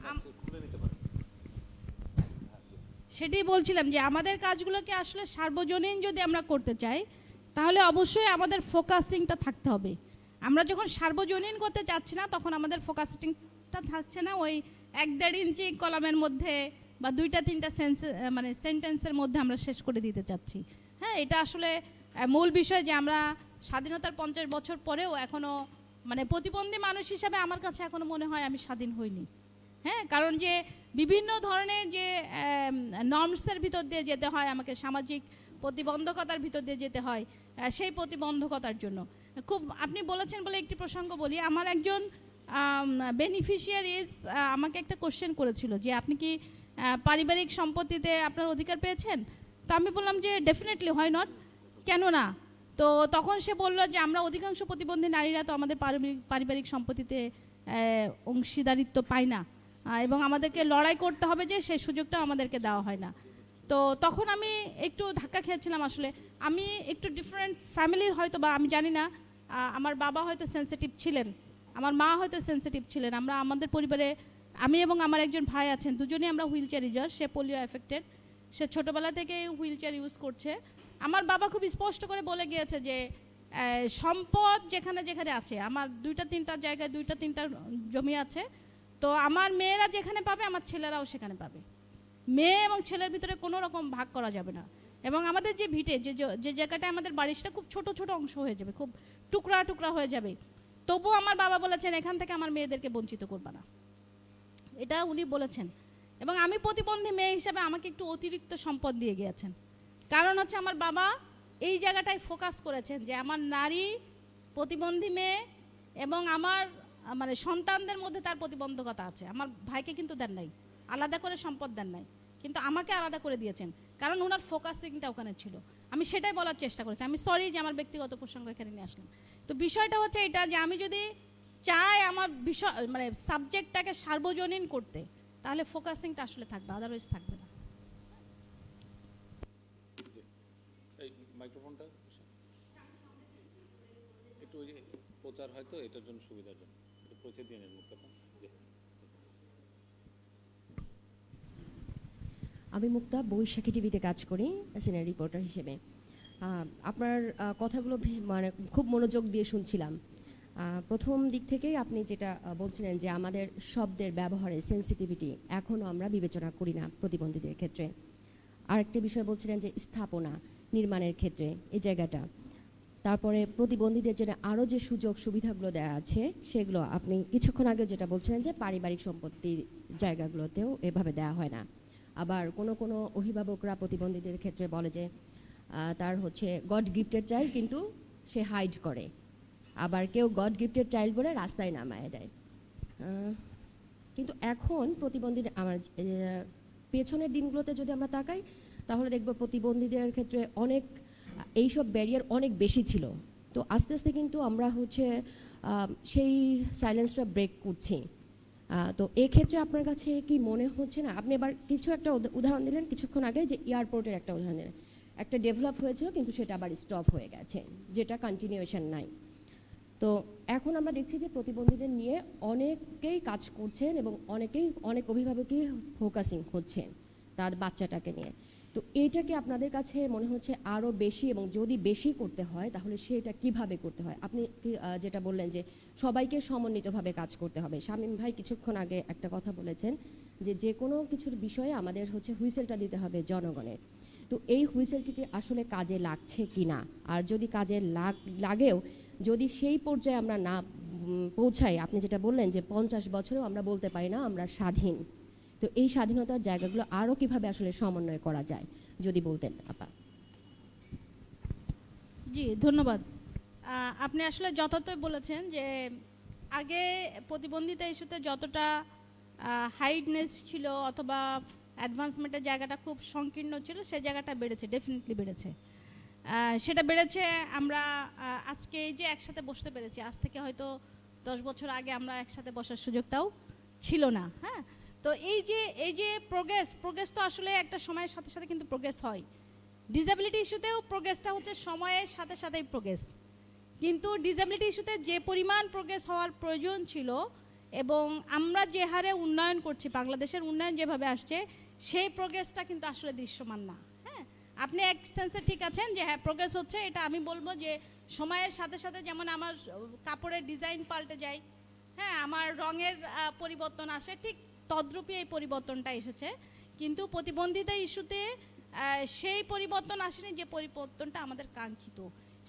আম- সেটাই বলছিলাম যে আমাদের কাজগুলোকে আসলে সার্বজনীন যদি আমরা করতে চাই, তাহলে অবশ্যই আমাদের ফোকাসিংটা থাকতে হবে। আমরা যখন সার্বজনীন করতে চাচ্ছি না, তখন আমাদের ফোকাসিংটা থাকছে না। ওই এক দেড় ইঞ্চি কলামের মধ্যে বা দুইটা, তিনটা সেন্স মানে সেন্টেন্সের মধ্যে আমরা শেষ করে দিতে চাচ্ছি। হ্যাঁ এটা আসলে মূল বিষয় যে আমরা স্বাধীনতার পঞ্চাশ বছর পরেও এখনও মানে প্রতিবন্ধী মানুষ হিসাবে আমার কাছে এখনও মনে হয় আমি স্বাধীন হইনি। হ্যাঁ কারণ যে বিভিন্ন ধরনের যে নর্মসের ভিতর দিয়ে যেতে হয়, আমাকে সামাজিক প্রতিবন্ধকতার ভিতর দিয়ে যেতে হয় সেই প্রতিবন্ধকতার জন্য। খুব, আপনি বলেছেন বলে একটি প্রসঙ্গ বলি। আমার একজন বেনিফিশিয়ারিজ আমাকে একটা কোশ্চেন করেছিল যে, আপনি কি পারিবারিক সম্পত্তিতে আপনার অধিকার পেয়েছেন? তো আমি বললাম যে ডেফিনেটলি হয় নট কেন না? তো তখন সে বলল যে, আমরা অধিকাংশ প্রতিবন্ধী নারীরা তো আমাদের পারিবারিক সম্পত্তিতে অংশীদারিত্ব পাই না। এবং আমাদেরকে লড়াই করতে হবে যে সেই সুযোগটা আমাদেরকে দেওয়া হয় না। তো তখন আমি একটু ধাক্কা খেয়েছিলাম আসলে। আমি একটু ডিফারেন্ট ফ্যামিলির হয়তো বা, আমি জানি না আমার বাবা হয়তো সেন্সিটিভ ছিলেন, আমার মা হয়তো সেন্সিটিভ ছিলেন, আমরা আমাদের পরিবারে, আমি এবং আমার একজন ভাই আছেন, দুজনেই আমরা হুইল চেয়ার ইউজার সে পোলিও এফেক্টেড সে ছোটোবেলা থেকে হুইল চেয়ার ইউজ করছে। আমার বাবা খুব স্পষ্ট করে বলে গিয়েছে যে সম্পদ যেখানে যেখানে আছে, আমার দুইটা তিনটা জায়গায় দুইটা তিনটা জমি আছে তো আমার মেয়েরা যেখানে পাবে, আমার ছেলেরাও সেখানে পাবে। মেয়ে এবং ছেলের ভিতরে কোনো রকম ভাগ করা যাবে না। এবং আমাদের যে ভিটে, যে যে জায়গাটা আমাদের বাড়ি, সেটা খুব ছোট ছোট অংশ হয়ে যাবে, খুব টুকরা টুকরা হয়ে যাবে। তবুও আমার বাবা বলেছেন, এখান থেকে আমার মেয়েদেরকে বঞ্চিত করবা না। এটা উনি বলেছেন। এবং আমি প্রতিবন্ধী মেয়ে হিসাবে আমাকে একটু অতিরিক্ত সম্পদ দিয়ে গিয়েছেন। কারণ হচ্ছে আমার বাবা এই জায়গাটায় ফোকাস করেছেন যে আমার নারী প্রতিবন্ধী মেয়ে এবং আমার মানে সন্তানদের মধ্যে তার প্রতিবন্ধকতা আছে। আমার ভাইকে কিন্তু দেন নাই। আলাদা করে সম্পদ দেন নাই। কিন্তু আমাকে আলাদা করে দিয়েছেন। কারণ ওনার ফোকাসিংটা ওখানে ছিল। আমি সেটাই বলার চেষ্টা করেছি। আমি সরি যে আমার ব্যক্তিগত প্রসঙ্গ এখানে নিয়ে আসলাম। তো বিষয়টা হচ্ছে এটা যে আমি যদি চাই আমার বিষয় মানে সাবজেক্টটাকে সার্বজনীন করতে, তাহলে ফোকাসিংটা আসলে থাকবে আদারওয়াইজ থাকবে না। মাইক্রোফোনটা একটু প্রচার হয়তো এটার জন্য জন্য। আমি মুক্তা, বৈশাখী টিভিতে কাজ করি সিনিয়র রিপোর্টার হিসেবে। আপনার কথাগুলো মানে খুব মনোযোগ দিয়ে শুনছিলাম। প্রথম দিক থেকেই আপনি যেটা বলছিলেন যে আমাদের শব্দের ব্যবহারে সেন্সিটিভিটি এখনও আমরা বিবেচনা করি না প্রতিবন্ধীদের ক্ষেত্রে। আরেকটি বিষয় বলছিলেন যে স্থাপনা নির্মাণের ক্ষেত্রে, এই জায়গাটা। তারপরে প্রতিবন্ধীদের জন্য আরও যে সুযোগ সুবিধাগুলো দেওয়া আছে, সেগুলো আপনি কিছুক্ষণ আগে যেটা বলছিলেন যে পারিবারিক সম্পত্তির জায়গাগুলোতেও এভাবে দেওয়া হয় না। আবার কোনো কোনো অভিভাবকরা প্রতিবন্ধীদের ক্ষেত্রে বলে যে তার হচ্ছে গড গিফটেড চাইল্ড কিন্তু সে হাইড করে। আবার কেউ গড গিফটেড চাইল্ড বলে রাস্তায় নামায় দেয়। কিন্তু এখন প্রতিবন্ধী আমার পেছনের দিনগুলোতে যদি আমরা তাকাই, তাহলে দেখব প্রতিবন্ধীদের ক্ষেত্রে অনেক এইসব ব্যারিয়ার অনেক বেশি ছিল। তো আস্তে আস্তে কিন্তু আমরা হচ্ছে সেই সাইলেন্সটা ব্রেক করছি। তো এক্ষেত্রে আপনার কাছে কি মনে হচ্ছে না? আপনি এবার কিছু একটা উদা- উদাহরণ দিলেন কিছুক্ষণ আগে যে এয়ারপোর্টের একটা উদাহরণ দিলেন। একটা ডেভেলপ হয়েছিল কিন্তু সেটা আবার স্টপ হয়ে গেছে, যেটা কন্টিনিউয়েশন নাই। তো এখন আমরা দেখছি যে প্রতিবন্ধীদের নিয়ে অনেকেই কাজ করছেন এবং অনেকেই, অনেক অভিভাবকই ফোকাসিং হচ্ছেন তার বাচ্চাটাকে নিয়ে। তো এইটাকে আপনাদের কাছে মনে হচ্ছে আরও বেশি এবং যদি বেশি করতে হয়, তাহলে সেটা কীভাবে করতে হয়? আপনি যেটা বললেন যে সবাইকে সমন্বিতভাবে কাজ করতে হবে। শামীম ভাই কিছুক্ষণ আগে একটা কথা বলেছেন যে যে কোনো কিছুর বিষয়ে আমাদের হচ্ছে হুইসেলটা দিতে হবে জনগণের। তো এই হুইসেলটিকে আসলে কাজে লাগছে কি না আর যদি কাজে লাগ, লাগেও যদি সেই পর্যায়ে আমরা না পৌঁছাই, আপনি যেটা বললেন যে পঞ্চাশ বছরেও আমরা বলতে পারি না আমরা স্বাধীন। তো এই স্বাধীনতার জায়গাগুলো আরও কীভাবে আসলে সমন্বয় করা যায়, যদি বলতেন, আপা? জি, ধন্যবাদ। আপনি আসলে যথার্থই বলেছেন যে, আগে প্রতিবন্ধিতা ইস্যুতে যতটা হাইডনেস ছিল অথবা অ্যাডভান্সমেন্টের জায়গাটা খুব সংকীর্ণ ছিল, সে জায়গাটা বেড়েছে, ডেফিনেটলি বেড়েছে। সেটা বেড়েছে আমরা আজকে যে একসাথে বসতে পেরেছি, আজ থেকে হয়তো দশ বছর আগে আমরা একসাথে বসার সুযোগটাও ছিল না হ্যাঁ? তো এই যে এই যে প্রোগ্রেস প্রোগ্রেস তো আসলে একটা সময়ের সাথে সাথে কিন্তু প্রোগ্রেস হয়। ডিসেবিলিটি ইস্যুতেও প্রোগ্রেসটা হচ্ছে সময়ের সাথে সাথেই প্রোগ্রেস কিন্তু ডিসেবিলিটি ইস্যুতে যে পরিমাণ প্রোগ্রেস হওয়ার প্রয়োজন ছিল এবং আমরা যে হারে উন্নয়ন করছি, বাংলাদেশের উন্নয়ন যেভাবে আসছে, সেই প্রোগ্রেসটা কিন্তু আসলে দৃশ্যমান না। হ্যাঁ? আপনি এক সেন্সে ঠিক আছেন যে হ্যাঁ প্রোগ্রেস হচ্ছে, এটা আমি বলব যে সময়ের সাথে সাথে যেমন আমার, কাপড়ের ডিজাইন পাল্টে যায় হ্যাঁ আমার রঙের পরিবর্তন আসে, ঠিক তদ্রূপই এই পরিবর্তনটা এসেছে। কিন্তু প্রতিবন্ধিতা ইস্যুতে সেই পরিবর্তন আসেনি যে পরিবর্তনটা আমাদের কাঙ্ক্ষিত।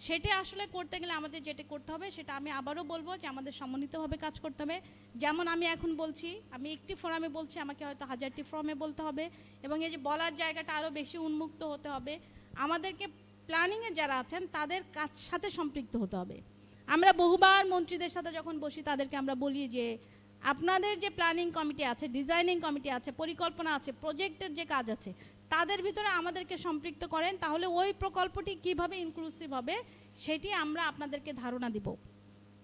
সেটা আসলে করতে গেলে আমাদের যেটা করতে হবে, সেটা আমি আবারও বলব যে আমাদের সমন্বিতভাবে কাজ করতে হবে। যেমন আমি এখন বলছি, আমি একটি ফোরামে বলছি, আমাকে হয়তো হাজারটি ফোরামে বলতে হবে এবং এই যে বলার জায়গাটা আরও বেশি উন্মুক্ত হতে হবে। আমাদেরকে প্ল্যানিংয়ে যারা আছেন, তাদের কাজ সাথে সম্পৃক্ত হতে হবে। আমরা বহুবার মন্ত্রীদের সাথে যখন বসি, তাদেরকে আমরা বলি যে আপনাদের যে প্ল্যানিং কমিটি আছে ডিজাইনিং কমিটি আছে, পরিকল্পনা আছে প্রজেক্টের যে কাজ আছে, তাদের ভিতরে আমাদেরকে সম্পৃক্ত করেন, তাহলে ওই প্রকল্পটি কীভাবে ইনক্লুসিভ হবে সেটি আমরা আপনাদেরকে ধারণা দিব।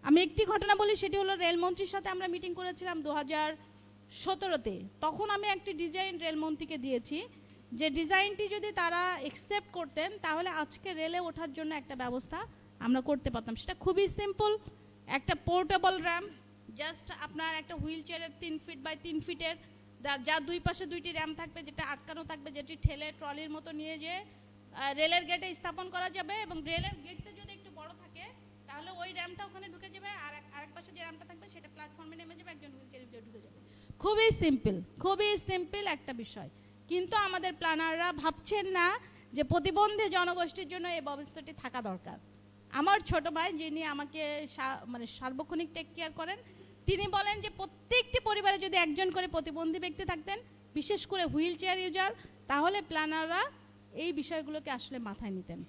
আমি একটি ঘটনা বলি, সেটি হলো রেলমন্ত্রীর সাথে আমরা মিটিং করেছিলাম দু হাজার সতেরোতে। তখন আমি একটি ডিজাইন রেলমন্ত্রীকে দিয়েছি, যে ডিজাইনটি যদি তারা একসেপ্ট করতেন, তাহলে আজকে রেলে ওঠার জন্য একটা ব্যবস্থা আমরা করতে পারতাম। সেটা খুবই সিম্পল একটা পোর্টেবল র্যাম্প জাস্ট আপনার একটা হুইল চেয়ারের তিন ফিট বাই তিন ফিটের যার দুই পাশে দুইটি র্যাম থাকবে, যেটা আটকানো থাকবে, যেটি ঠেলে ট্রলির মতো নিয়ে যেয়ে রেলের গেটে স্থাপন করা যাবে এবং রেলের গেটটা যদি একটু বড় থাকে, তাহলে ওই র্যামটা ওখানে ঢুকে যাবে আর আরেক পাশে যে র্যামটা থাকবে, সেটা প্ল্যাটফর্মে নেমে যাবে, একজন হুইল চেয়ারের ঢুকে যাবে। খুবই সিম্পল খুবই সিম্পল একটা বিষয়। কিন্তু আমাদের প্ল্যানাররা ভাবছেন না যে প্রতিবন্ধী জনগোষ্ঠীর জন্য এই ব্যবস্থাটি থাকা দরকার। আমার ছোট ভাই যিনি আমাকে মানে সার্বক্ষণিক টেক কেয়ার করেন তিনি বলেন যে প্রত্যেকটি পরিবারে যদি একজন করে প্রতিবন্ধী ব্যক্তি থাকতেন, বিশেষ করে হুইল চেয়ার ইউজার, তাহলে প্ল্যানাররা এই বিষয়গুলোকে আসলে মাথায় নিতেন।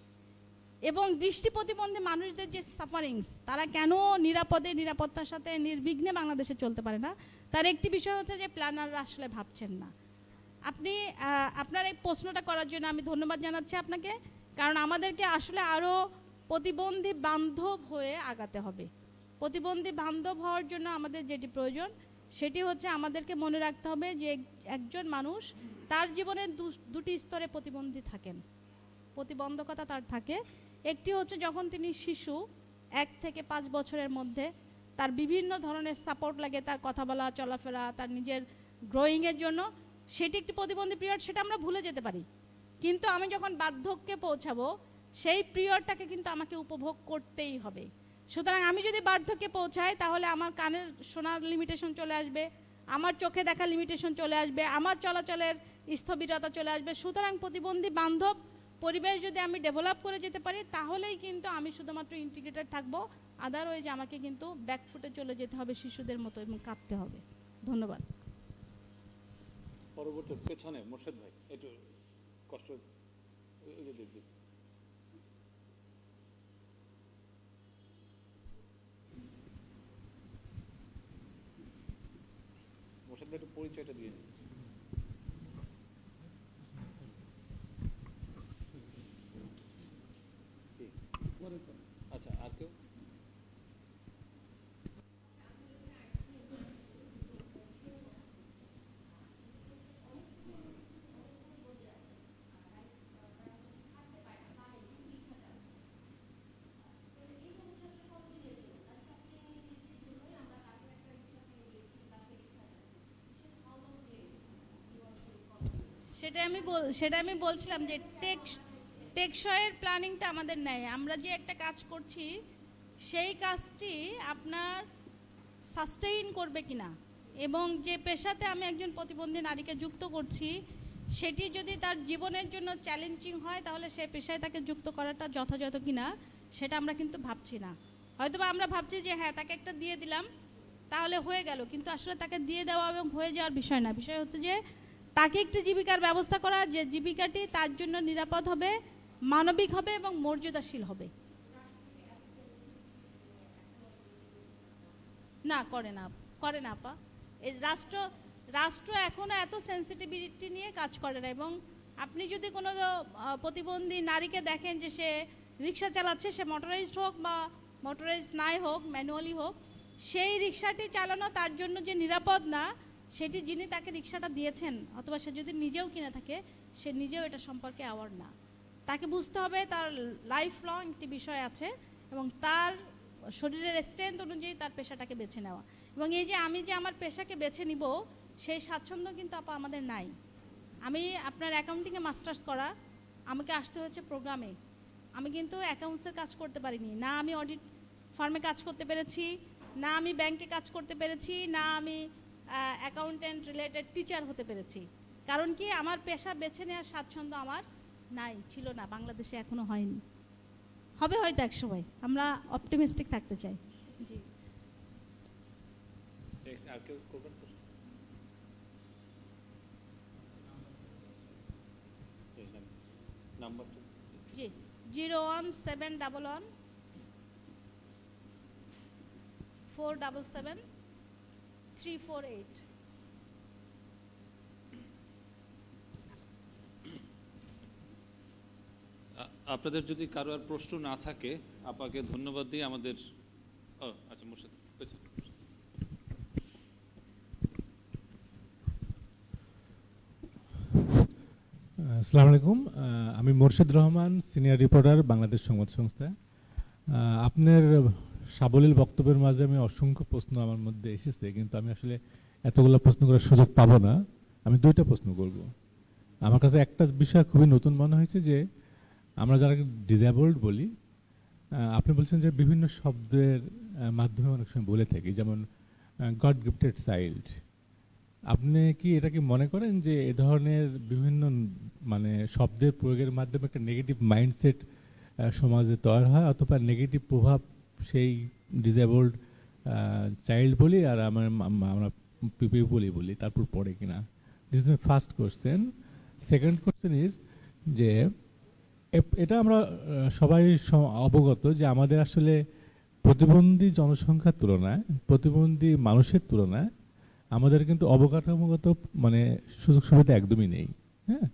এবং দৃষ্টি প্রতিবন্ধী মানুষদের যে সাফারিংস তারা কেন নিরাপদে, নিরাপত্তার সাথে নির্বিঘ্নে বাংলাদেশে চলতে পারে না? তার একটি বিষয় হচ্ছে যে প্ল্যানাররা আসলে ভাবছেন না। আপনি আপনার এই প্রশ্নটা করার জন্য আমি ধন্যবাদ জানাচ্ছি আপনাকে, কারণ আমাদেরকে আসলে আরও প্রতিবন্ধী বান্ধব হয়ে আগাতে হবে। প্রতিবন্ধী বান্ধব হওয়ার জন্য আমাদের যেটি প্রয়োজন, সেটি হচ্ছে আমাদেরকে মনে রাখতে হবে যে এক- একজন মানুষ তার জীবনে দুটি স্তরে প্রতিবন্ধী থাকেন। প্রতিবন্ধকতা তার থাকে। একটি হচ্ছে যখন তিনি শিশু, এক থেকে পাঁচ বছরের মধ্যে তার বিভিন্ন ধরনের সাপোর্ট লাগে, তার কথা বলা, চলাফেরা, তার নিজের গ্রোয়িংয়ের জন্য, সেটি একটি প্রতিবন্ধী পিরিয়ড সেটা আমরা ভুলে যেতে পারি। কিন্তু আমি যখন বার্ধক্যে পৌঁছাবো, সেই পিরিয়ডটাকে কিন্তু আমাকে উপভোগ করতেই হবে। সুতরাং আমি যদি বার্ধক্যে পৌঁছাই তাহলে আমার কানের শোনার লিমিটেশন চলে আসবে আমার চোখে দেখা লিমিটেশন চলে আসবে আমার চলাচলের স্থবিরতা চলে আসবে সুতরাং প্রতিবন্ধী বান্ধব পরিবেশ যদি আমি ডেভেলপ করে যেতে পারি তাহলেই কিন্তু আমি শুধুমাত্র ইন্টিগ্রেটেড থাকব আদারওয়াইজ আমাকে কিন্তু ব্যাকফুটে চলে যেতে হবে শিশুদের মতো এবং কাঁপতে হবে ধন্যবাদ পরবর্তী পেছনে মোর্শেদ ভাই একটু কষ্ট একটু পরিচয়টা দিয়ে নিন কি? আচ্ছা আর কেউ সেটা আমি বল- সেটা আমি বলছিলাম যে টেক টেকসয়ের প্ল্যানিংটা আমাদের নেই আমরা যে একটা কাজ করছি, সেই কাজটি আপনার সাস্টেইন করবে কিনা? এবং যে পেশাতে আমি একজন প্রতিবন্ধী নারীকে যুক্ত করছি, সেটি যদি তার জীবনের জন্য চ্যালেঞ্জিং হয়, তাহলে সে পেশায় তাকে যুক্ত করাটা যথাযথ কিনা, সেটা আমরা কিন্তু ভাবছি না। হয়তোবা আমরা ভাবছি যে হ্যাঁ তাকে একটা দিয়ে দিলাম, তাহলে হয়ে গেল। কিন্তু আসলে তাকে দিয়ে দেওয়া এবং হয়ে যাওয়ার বিষয় না। বিষয় হচ্ছে যে তাকে একটি জীবিকার ব্যবস্থা করা, যে জীবিকাটি তার জন্য নিরাপদ হবে, মানবিক হবে এবং মর্যাদাশীল হবে। না, করে না করে না, আপা। এই রাষ্ট্র রাষ্ট্র এখনও এত সেন্সিটিভিটি নিয়ে কাজ করে না এবং আপনি যদি কোনো প্রতিবন্ধী নারীকে দেখেন যে সে রিক্সা চালাচ্ছে, সে মোটরাইজড হোক বা মোটরাইজড নাই হোক ম্যানুয়ালি হোক, সেই রিক্সাটি চালানো তার জন্য যে নিরাপদ না সেটি যিনি তাকে রিক্সাটা দিয়েছেন, অথবা সে যদি নিজেও কিনে থাকে, সে নিজেও এটা সম্পর্কে অ্যাওয়ার না। তাকে বুঝতে হবে তার লাইফ লং একটি বিষয় আছে এবং তার শরীরের স্ট্রেংথ অনুযায়ী তার পেশাটাকে বেছে নেওয়া। এবং এই যে আমি যে আমার পেশাকে বেছে নিব, সেই স্বাচ্ছন্দ্য কিন্তু আপা আমাদের নাই। আমি আপনার অ্যাকাউন্টিংয়ে মাস্টার্স করা, আমাকে আসতে হয়েছে প্রোগ্রামে আমি কিন্তু অ্যাকাউন্টসের কাজ করতে পারিনি। না আমি অডিট ফার্মে কাজ করতে পেরেছি, না আমি ব্যাংকে কাজ করতে পেরেছি, না আমি অ্যাকাউন্টেন্ট রিলেটেড টিচার হতে পেরেছি। কারণ কি আমার পেশা বেছে নেওয়ার স্বাচ্ছন্দ্য আমার নাই ছিল না বাংলাদেশে এখনও হয়নি। হবে হয়তো এক সময় আমরা অপটিমিস্টিক থাকতে চাই। জি। জি zero one seven double one four double seven three four eight আ- আপনাদের যদি কারও আর প্রশ্ন না থাকে আপাকে ধন্যবাদ দিয়ে আমাদের ও আচ্ছা মুর্শিদ পেছনে। আসসালামু আলাইকুম। আমি মোর্শেদ রহমান সিনিয়র রিপোর্টার বাংলাদেশ সংবাদ সংস্থা। আপনার সাবলীল বক্তব্যের মাঝে আমি অসংখ্য প্রশ্ন আমার মধ্যে এসেছে, কিন্তু আমি আসলে এতগুলো প্রশ্ন করার সুযোগ পাবো না। আমি দুইটা প্রশ্ন করব। আমার কাছে একটা বিষয় খুবই নতুন মনে হয়েছে যে, আমরা যারা ডিসেবলড বলি আপনি বলছেন যে বিভিন্ন শব্দের মাধ্যমে অনেক সময় বলে থাকি, যেমন গড গিফটেড চাইল্ড আপনি কি এটা কি মনে করেন যে এ ধরনের বিভিন্ন মানে শব্দের প্রয়োগের মাধ্যমে একটা নেগেটিভ মাইন্ডসেট সমাজে তৈরি হয়, অথবা নেগেটিভ প্রভাব সেই ডিসেবলড চাইল্ড বলি আর আমার আমরা পিপি বলি বলি, তারপর পড়ে কিনা। This is my first question second question is যে এটা আমরা সবাই অবগত যে আমাদের আসলে প্রতিবন্ধী জনসংখ্যার তুলনায়, প্রতিবন্ধী মানুষের তুলনায় আমাদের কিন্তু অবকাঠামোগত মানে সুযোগ সুবিধা একদমই নেই হ্যাঁ?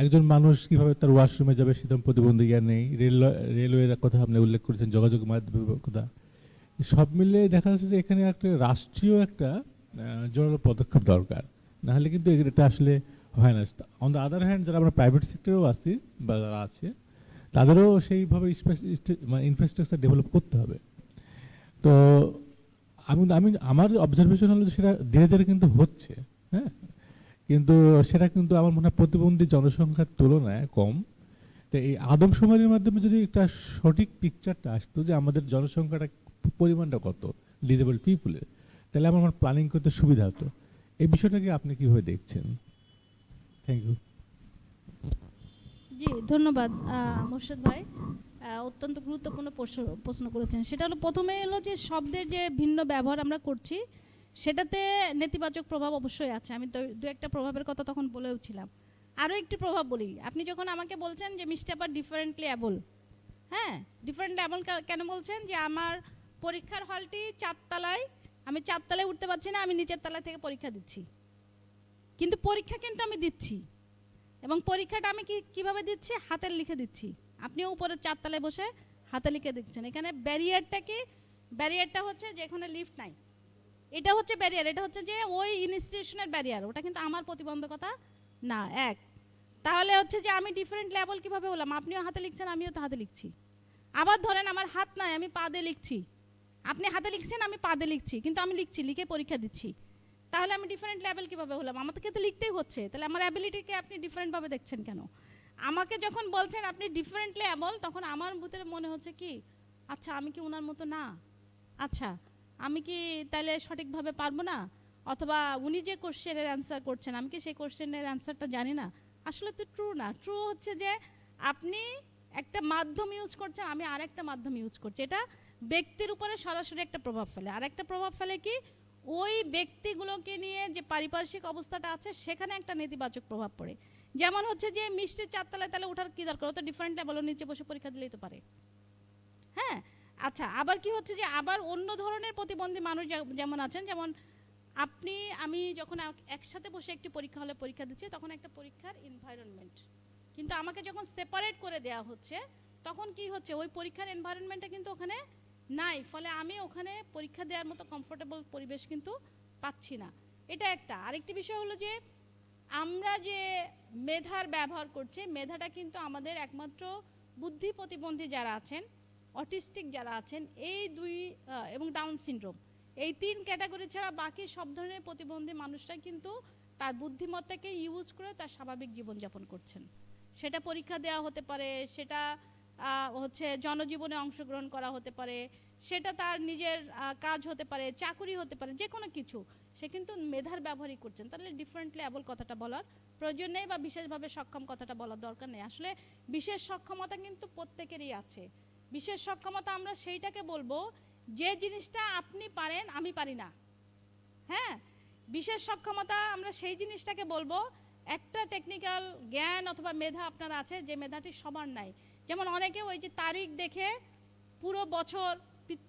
একজন মানুষ কীভাবে তার ওয়াশরুমে যাবে সেরকম প্রতিবন্ধী জ্ঞান নেই। রেল রেলওয়ের কথা আপনি উল্লেখ করেছেন, যোগাযোগ মাধ্যমের কথা। সব মিলে দেখা যাচ্ছে যে এখানে একটা রাষ্ট্রীয় একটা জোরালো পদক্ষেপ দরকার। নাহলে কিন্তু এটা আসলে হয় না। অন দ্য আদার হ্যান্ড যারা আমরা প্রাইভেট সেক্টরেও আছি বা যারা আছে, তাদেরও সেইভাবে মানে ইনফ্রাস্ট্রাকচার ডেভেলপ করতে হবে। তো আমি আমি, আমার অবজারভেশন হলো সেটা ধীরে ধীরে কিন্তু হচ্ছে হ্যাঁ? কিন্তু সেটা কিন্তু আমার মনে হয় প্রতিবন্ধী জনসংখ্যার তুলনায় কম। তো এই আদমশুমারির মাধ্যমে যদি একটা সঠিক পিকচারটা আসতো যে আমাদের জনসংখ্যাটা পরিমাণটা কত ডিজেবল পিপুলের তাহলে আমার আমার প্ল্যানিং করতে সুবিধা হতো। এই বিষয়টাকে আপনি কীভাবে দেখছেন? থ্যাংক ইউ জি, ধন্যবাদ মোর্শেদ ভাই। অত্যন্ত গুরুত্বপূর্ণ প্রশ্ন করেছেন। সেটা হলো, প্রথমে এলো যে শব্দের যে ভিন্ন ব্যবহার আমরা করছি সেটাতে নেতিবাচক প্রভাব অবশ্যই আছে। আমি দু একটা প্রভাবের কথা তখন বলেও ছিলাম আরও একটি প্রভাব বলি, আপনি যখন আমাকে বলছেন যে মিস্টার আবার ডিফারেন্টলি অ্যাবল হ্যাঁ? ডিফারেন্টলি অ্যাবল কেন বলছেন? যে আমার পরীক্ষার হলটি চারতলায় আমি চারতলায় উঠতে পারছি না, আমি নিচের তলা থেকে পরীক্ষা দিচ্ছি। কিন্তু পরীক্ষা কিন্তু আমি দিচ্ছি। এবং পরীক্ষাটা আমি কি, কীভাবে দিচ্ছি? হাতের লিখে দিচ্ছি। আপনিও উপরে চারতলায় বসে হাতে লিখে দিচ্ছেন। এখানে ব্যারিয়ারটা কি? ব্যারিয়ারটা হচ্ছে যে এখানে লিফট নাই। এটা হচ্ছে ব্যারিয়ার এটা হচ্ছে যে ওই ইনস্টিটিউশনের ব্যারিয়ার ওটা কিন্তু আমার প্রতিবন্ধকতা না, এক। তাহলে হচ্ছে যে আমি ডিফারেন্ট লেভেল কীভাবে হলাম? আপনিও হাতে লিখছেন, আমিও তো হাতে লিখছি। আবার ধরেন আমার হাত নাই, আমি পা লিখছি। আপনি হাতে লিখছেন, আমি পা লিখছি, কিন্তু আমি লিখছি, লিখে পরীক্ষা দিচ্ছি। তাহলে আমি ডিফারেন্ট লেভেল কীভাবে হলাম? আমাকে তো লিখতেই হচ্ছে। তাহলে আমার অ্যাবিলিটিকে আপনি ডিফারেন্টভাবে দেখছেন কেন? আমাকে যখন বলছেন আপনি ডিফারেন্টলি অ্যাবল তখন আমার ভিতরে মনে হচ্ছে কি আচ্ছা আমি কি ওনার মতো না? আচ্ছা আমি কি তাহলে সঠিকভাবে পারব না? অথবা উনি যে কোশ্চেনের অ্যান্সার করছেন, আমি কি সেই কোশ্চেনের অ্যান্সারটা জানি না? আসলে তো ট্রু না। ট্রু হচ্ছে যে আপনি একটা মাধ্যম ইউজ করছেন, আমি আর একটা মাধ্যম ইউজ করছি। এটা ব্যক্তির উপরে সরাসরি একটা প্রভাব ফেলে। আর একটা প্রভাব ফেলে কি? ওই ব্যক্তিগুলোকে নিয়ে যে পারিপার্শ্বিক অবস্থাটা আছে, সেখানে একটা নেতিবাচক প্রভাব পড়ে। যেমন হচ্ছে যে মিষ্টির চারতলায় তাহলে ওঠার কি দরকার? ও তো ডিফারেন্ট লেভেল নিচে বসে পরীক্ষা দিলেই তো পারে। হ্যাঁ? আচ্ছা আবার কি হচ্ছে যে আবার অন্য ধরনের প্রতিবন্ধী মানুষ যেমন আছেন, যেমন আপনি, আমি যখন একসাথে বসে একটি পরীক্ষা হলে পরীক্ষা দিচ্ছি, তখন একটা পরীক্ষার এনভায়রনমেন্ট কিন্তু আমাকে যখন সেপারেট করে দেয়া হচ্ছে, তখন কি হচ্ছে? ওই পরীক্ষার এনভায়রনমেন্টটা কিন্তু ওখানে নাই, ফলে আমি ওখানে পরীক্ষা দেওয়ার মতো কমফোর্টেবল পরিবেশ কিন্তু পাচ্ছি না। এটা একটা। আরেকটি বিষয় হলো যে, আমরা যে মেধার ব্যবহার করছি, মেধাটা কিন্তু আমাদের একমাত্র বুদ্ধি প্রতিবন্ধী যারা আছেন অটিস্টিক যারা আছেন, এই দুই এবং ডাউন সিনড্রোম, এই তিন ক্যাটাগরি ছাড়া বাকি সব ধরনের প্রতিবন্ধী মানুষরা কিন্তু তার বুদ্ধিমত্তাকে ইউজ করে তার স্বাভাবিক জীবনযাপন করছেন। সেটা পরীক্ষা দেওয়া হতে পারে, সেটা হচ্ছে জনজীবনে অংশগ্রহণ করা হতে পারে, সেটা তার নিজের কাজ হতে পারে, চাকুরি হতে পারে যে কোনো কিছু, সে কিন্তু মেধার ব্যবহারই করছেন। তাহলে ডিফারেন্টলি অ্যাবল কথাটা বলার প্রয়োজন নেই বা বিশেষভাবে সক্ষম কথাটা বলার দরকার নেই। আসলে বিশেষ সক্ষমতা কিন্তু প্রত্যেকেরই আছে। বিশেষ সক্ষমতা আমরা সেইটাকে বলব, যে জিনিসটা আপনি পারেন, আমি পারি না। হ্যাঁ? বিশেষ সক্ষমতা আমরা সেই জিনিসটাকে বলব, একটা টেকনিক্যাল জ্ঞান অথবা মেধা আপনার আছে, যে মেধাটি সবার নাই। যেমন অনেকে ওই যে তারিখ দেখে পুরো বছর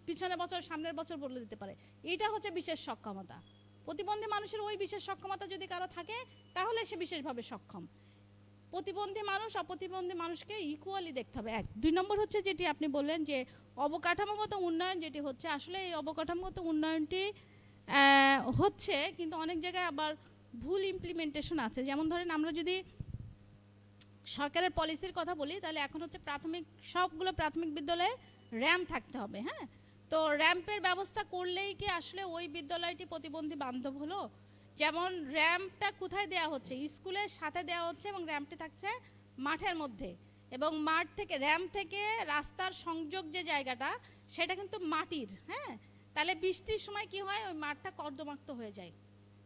পিছনের বছর, সামনের বছর বলে দিতে পারে। এটা হচ্ছে বিশেষ সক্ষমতা। প্রতিবন্ধী মানুষের ওই বিশেষ সক্ষমতা যদি কারও থাকে, তাহলে সে বিশেষভাবে সক্ষম। প্রতিবন্ধী মানুষ, অপ্রতিবন্ধী মানুষকে ইকুয়ালি দেখতে হবে। এক। দুই নম্বর হচ্ছে যেটি আপনি বললেন যে, অবকাঠামোগত উন্নয়ন যেটি হচ্ছে, আসলে এই অবকাঠামোগত উন্নয়নটি হচ্ছে, কিন্তু অনেক জায়গায় আবার ভুল ইমপ্লিমেন্টেশন আছে। যেমন ধরেন আমরা যদি সরকারের পলিসির কথা বলি, তাহলে এখন হচ্ছে প্রাথমিক, সবগুলো প্রাথমিক বিদ্যালয়ে র্যাম্প থাকতে হবে হ্যাঁ? তো র্যাম্পের ব্যবস্থা করলেই কি আসলে ওই বিদ্যালয়টি প্রতিবন্ধী বান্ধব হলো? যেমন র্যাম্পটা কোথায় দেওয়া হচ্ছে? স্কুলের সাথে দেওয়া হচ্ছে এবং র্যাম্পটি থাকছে মাঠের মধ্যে। এবং মাঠ থেকে, র্যাম্প থেকে রাস্তার সংযোগ যে জায়গাটা, সেটা কিন্তু মাটির হ্যাঁ? তাহলে বৃষ্টির সময় কি হয়? ওই মাঠটা কর্দমাক্ত হয়ে যায়।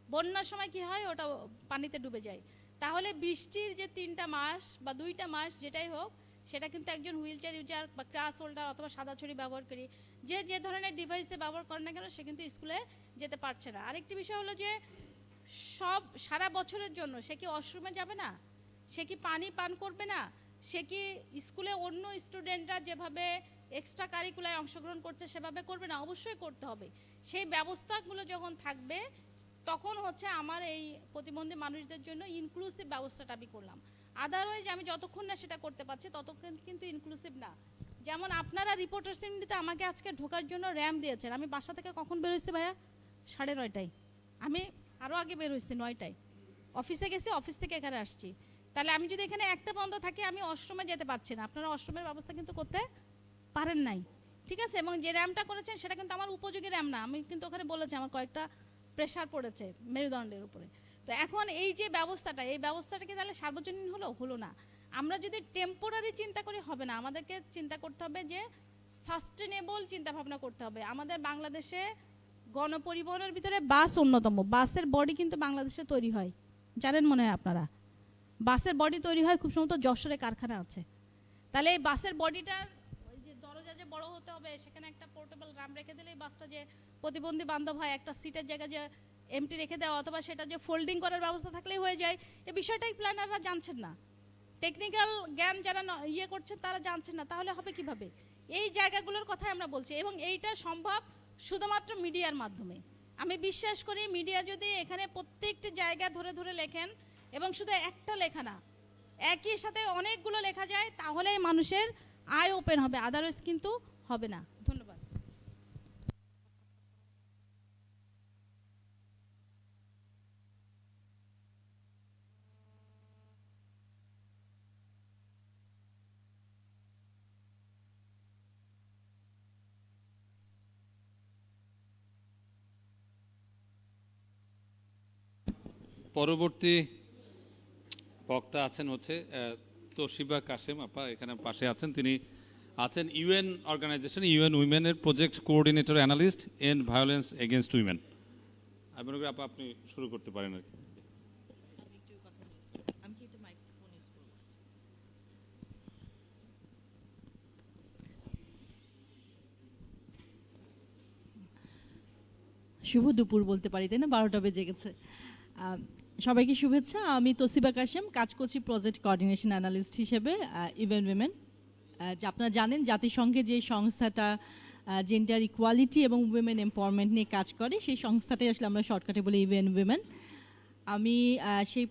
বন্যার সময় কি হয়? ওটা পানিতে ডুবে যায়। তাহলে বৃষ্টির যে তিনটা মাস বা দুইটা মাস যেটাই হোক, সেটা কিন্তু একজন হুইল চেয়ার ইউজার বা ক্রাস হোল্ডার অথবা সাদা ছড়ি ব্যবহার করি। যে যে ধরনের ডিভাইসে ব্যবহার করে না কেন, সে কিন্তু স্কুলে যেতে পারছে না। আরেকটি বিষয় হলো যে সব, সারা বছরের জন্য। সে কি ওয়াশরুমে যাবে না? সে কি পানি পান করবে না? সে কি স্কুলে অন্য স্টুডেন্টরা যেভাবে এক্সট্রা কারিকুলায় অংশগ্রহণ করছে, সেভাবে করবে না? অবশ্যই করতে হবে। সেই ব্যবস্থাগুলো যখন থাকবে, তখন হচ্ছে আমার এই প্রতিবন্ধী মানুষদের জন্য ইনক্লুসিভ ব্যবস্থাটা আমি করলাম। আদারওয়াইজ আমি যতক্ষণ না সেটা করতে পারছি, ততক্ষণ কিন্তু ইনক্লুসিভ না। যেমন আপনারা রিপোর্টার সিন্ডিতে আমাকে আজকে ঢোকার জন্য র্যাম দিয়েছেন। আমি বাসা থেকে কখন বেরোইছি ভাইয়া? সাড়ে নয়টায়। আমি আরও আগে বের হয়েছি নয়টায়। অফিসে গেছি, অফিস থেকে এখানে আসছি। তাহলে আমি যদি এখানে একটা বন্ধ থাকি, আমি অষ্টমে যেতে পারছি না। আপনারা অষ্টমের ব্যবস্থা কিন্তু করতে পারেন নাই। ঠিক আছে? এবং যে র্যামটা করেছেন, সেটা কিন্তু আমার উপযোগী র্যাম না। আমি কিন্তু ওখানে বলেছি, আমার কয়েকটা প্রেশার পড়েছে মেরুদণ্ডের উপরে। তো এখন এই যে ব্যবস্থাটা, এই ব্যবস্থাটা কি তাহলে সার্বজনীন হলো? হলো না। আমরা যদি টেম্পোরারি চিন্তা করি, হবে না। আমাদেরকে চিন্তা করতে হবে যে সাস্টেনেবল চিন্তা ভাবনা করতে হবে। আমাদের বাংলাদেশে গণপরিবহনের ভিতরে বাস অন্যতম। বাসের বডি কিন্তু বাংলাদেশে তৈরি হয়। জানেন মনে হয় আপনারা? বাসের বডি তৈরি হয় খুব সম্ভবত যশোরে কারখানা আছে। তাহলে এই বাসের বডিটার ওই যে দরজা যে বড় হতে হবে, সেখানে একটা পোর্টেবল রাম রেখে দিলে এই বাসটা যে প্রতিবন্ধী বান্ধব হয়, একটা সিটের জায়গায় যে এমটি রেখে দেওয়া অথবা সেটা যে ফোল্ডিং করার ব্যবস্থা থাকলেই হয়ে যায় এই বিষয়টাই প্ল্যানাররা জানছেন না। টেকনিক্যাল জ্ঞান যারা ইয়ে করছেন, তারা জানছেন না। তাহলে হবে কীভাবে? এই জায়গাগুলোর কথাই আমরা বলছি এবং এইটা সম্ভব শুধুমাত্র মিডিয়ার মাধ্যমে। আমি বিশ্বাস করি মিডিয়া যদি এখানে প্রত্যেকটি জায়গা ধরে ধরে লেখেন, এবং শুধু একটা লেখা না, একই সাথে অনেকগুলো লেখা যায়, তাহলেই মানুষের আয় ওপেন হবে আদারওয়াইজ কিন্তু হবে না। ধন্যবাদ। পরবর্তী বক্তা আছেন হচ্ছে তোশিবা কাশেম আপা, এখানে পাশে আছেন। তিনি আছেন UN organization, UN উইমেনের project coordinator analyst end violence against women. আমি মনে করি আপা, আপনি শুরু করতে পারেন আর কি। শুভ দুপুর বলতে পারি, তাই না? বারোটা বেজে গেছে। সবাইকে শুভেচ্ছা। আমি তসিবা কাশেম, কাজ করছি প্রজেক্ট কোঅর্ডিনেশন অ্যানালিস্ট হিসেবে ইভেন উইমেন আপনারা জানেন, জাতিসংঘে যে সংস্থাটা জেন্ডার ইকুয়ালিটি এবং উইমেন এম্পাওয়ারমেন্ট নিয়ে কাজ করে, সেই সংস্থাটাই আসলে আমরা শর্টকাটে বলি ইভেন উইমেন আমি সেই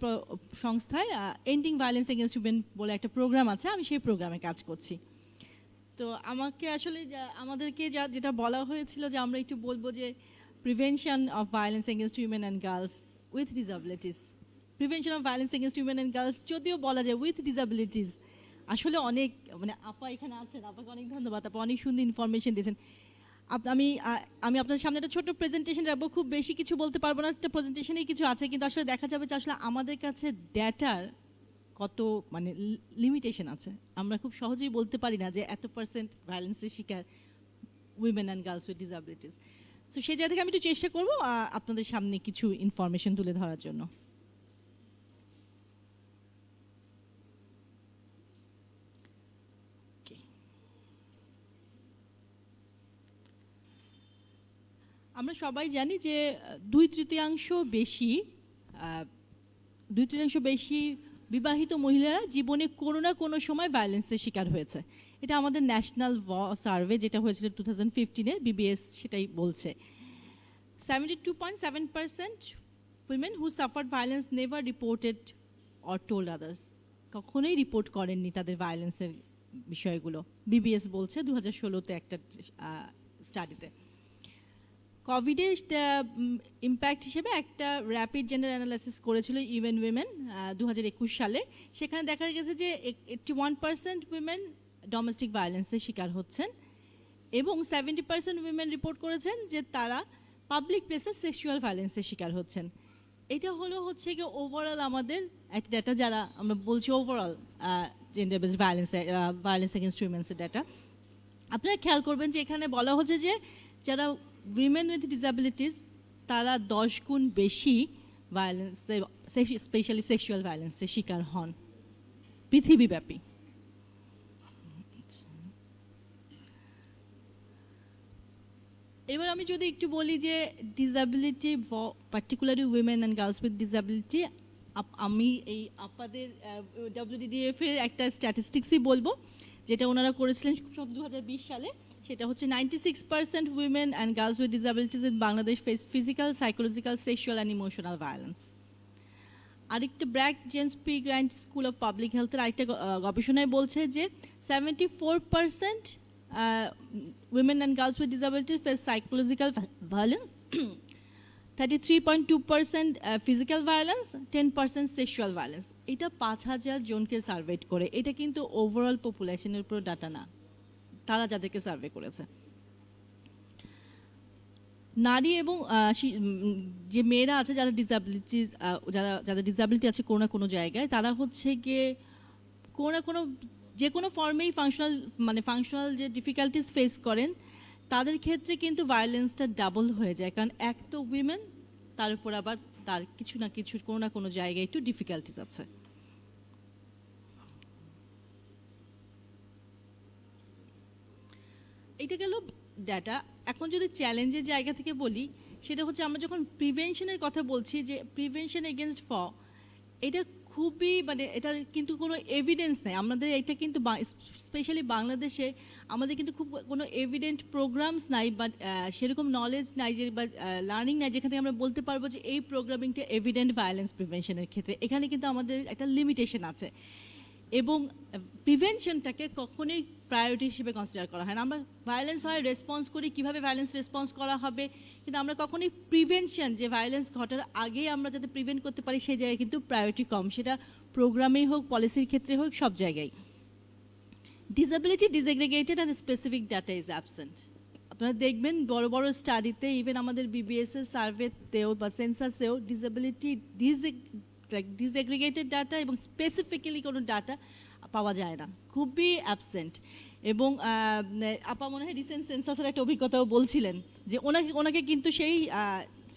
সংস্থায় এন্ডিং ভায়োলেন্স এগেনস্ট উইমেন বলে একটা প্রোগ্রাম আছে, আমি সেই প্রোগ্রামে কাজ করছি। তো আমাকে আসলে আমাদেরকে যা, যেটা বলা হয়েছিল যে আমরা একটু বলব যে prevention of violence against women and girls with disabilities prevention of violence against women and girls যদিও বলা যায় উইথ ডিসাবিলিটিস আসলে অনেক মানে আপা এখানে আছেন, আপাকে অনেক ধন্যবাদ, আপা অনেক সুন্দর ইনফরমেশন দিয়েছেন। আমি আমি আপনার সামনে একটা ছোট্ট প্রেজেন্টেশন রাখব, খুব বেশি কিছু বলতে পারব না, একটা প্রেজেন্টেশনেই কিছু আছে, কিন্তু আসলে দেখা যাবে যে আসলে আমাদের কাছে ডেটার কত মানে লিমিটেশন আছে। আমরা খুব সহজেই বলতে পারি না যে এত পার্সেন্ট ভায়োলেন্সের শিকার women and girls with disabilities so সেই জায়গা থেকে আমি একটু চেষ্টা করব আপনাদের সামনে কিছু ইনফরমেশন তুলে ধরার জন্য। আমরা সবাই জানি যে, দুই তৃতীয়াংশ বেশি দুই তৃতীয়াংশ বেশি বিবাহিত মহিলারা জীবনে কোনো না কোনো সময় ভায়োলেন্সের শিকার হয়েছে। এটা আমাদের ন্যাশনাল সার্ভে যেটা হয়েছিল টু থাউজেন্ড ফিফটিনে বিবিএস সেটাই বলছে। Seventy two point seven percent women who suffered violence never reported or told others কখনোই রিপোর্ট করেননি তাদের ভায়োলেন্সের বিষয়গুলো। বিবিএস বলছে দু হাজার ষোলোতে একটা স্টাডিতে কোভিডের ইম্প্যাক্ট হিসেবে একটা র্যাপিড জেন্ডার অ্যানালাইসিস করেছিল ইভেন উইমেন দু সালে। সেখানে দেখা গেছে যে eighty one percent women domestic ভায়োলেন্সের শিকার হচ্ছেন এবং সেভেন্টি পার্সেন্ট উইমেন রিপোর্ট করেছেন যে তারা পাবলিক প্লেসে সেক্সুয়াল ভায়োলেন্সের শিকার হচ্ছেন। এটা হলো হচ্ছে গিয়ে ওভারঅল আমাদের একটা ডাটা যারা আমরা বলছি overall gender base violence violence against উইমেন্সের data আপনারা খেয়াল করবেন যে এখানে বলা হচ্ছে যে যারা উইমেন উইথ ডিসাবিলিটিস তারা দশ গুণ বেশি ভায়োলেন্স স্পেশালি সেক্সুয়াল ভায়োলেন্সের শিকার হন। পৃথিবীব্যাপী। এবার আমি যদি একটু বলি যে disability particularly women and girls with disability আমি এই আপাদের ডাব্লিউডিডিএফ এর একটা স্ট্যাটিস্টিক্সই বলব, যেটা ওনারা করেছিলেন দু হাজার বিশ সালে। সেটা হচ্ছে ninety six percent women and girls with disabilities in Bangladesh face physical psychological sexual and emotional violence আরেকটা BRAC James P Grant school of public হেলথের আরেকটা গবেষণায় বলছে যে seventy four percent with disability face psychological violence thirty three point two percent physical violence ten percent sexual violence এটা পাঁচ হাজার জনকে সার্ভে করে। এটা কিন্তু ওভারঅল পপুলেশনের উপর ডাটা না। তারা যাদেরকে সার্ভে করেছে। নারী এবং যে মেয়েরা আছে যারা ডিসাবিলিটিস যারা, যাদের ডিসাবিলিটি আছে কোনো না কোনো জায়গায়, তারা হচ্ছে গিয়ে কোনো না কোনো যে কোনো ফর্মেই ফাংশনাল মানে ফাংশনাল যে ডিফিকাল্টিস ফেস করেন, তাদের ক্ষেত্রে কিন্তু ভায়োলেন্সটা ডাবল হয়ে যায়। কারণ এক তো উইমেন তার উপর আবার তার কিছু না কিছু, কোনো না কোনো জায়গায় একটু ডিফিকাল্টিস আছে। এটা গেল ডাটা এখন যদি চ্যালেঞ্জের জায়গা থেকে বলি, সেটা হচ্ছে আমরা যখন প্রিভেনশনের কথা বলছি, যে প্রিভেনশন এগেনস্ট ফ এটা খুবই মানে এটার কিন্তু কোনো এভিডেন্স নেই। আমাদের এটা কিন্তু স্পেশালি বাংলাদেশে আমাদের কিন্তু খুব কোনো এভিডেন্ট প্রোগ্রামস নাই বা সেরকম নলেজ নাই যে বা লার্নিং নাই যেখান থেকে আমরা বলতে পারব যে এই প্রোগ্রামিংটা এভিডেন্ট ভায়োলেন্স প্রিভেনশনের ক্ষেত্রে। এখানে কিন্তু আমাদের একটা লিমিটেশন আছে। এবং প্রিভেনশনটাকে কখনোই প্রায়োরিটি হিসেবে কনসিডার করা হয় না। আমরা ভায়োলেন্স হয় রেসপন্স করি, কীভাবে ভায়োলেন্স রেসপন্স করা হবে, কিন্তু আমরা কখনোই প্রিভেনশন যে ভায়োলেন্স ঘটার আগে আমরা যাতে প্রিভেন্ট করতে পারি, সেই জায়গায় কিন্তু প্রায়োরিটি কম। সেটা প্রোগ্রামেই হোক পলিসির ক্ষেত্রে হোক, সব জায়গায়। Disability disaggregated and specific data is absent আপনারা দেখবেন, বড় বড় স্টাডিতে ইভেন আমাদের বিবিএস এর সার্ভেতেও বা সেন্সাসেও ডিসেবিলিটি ডিসএগ্রিগেটেড ডাটা এবং স্পেসিফিক্যালি কোনো ডাটা পাওয়া যায় না। খুবই অ্যাবসেন্ট এবং আপা মনে হয় রিসেন্ট সেন্সাসের একটা অভিজ্ঞতাও বলছিলেন যে ওনাকে ওনাকে কিন্তু সেই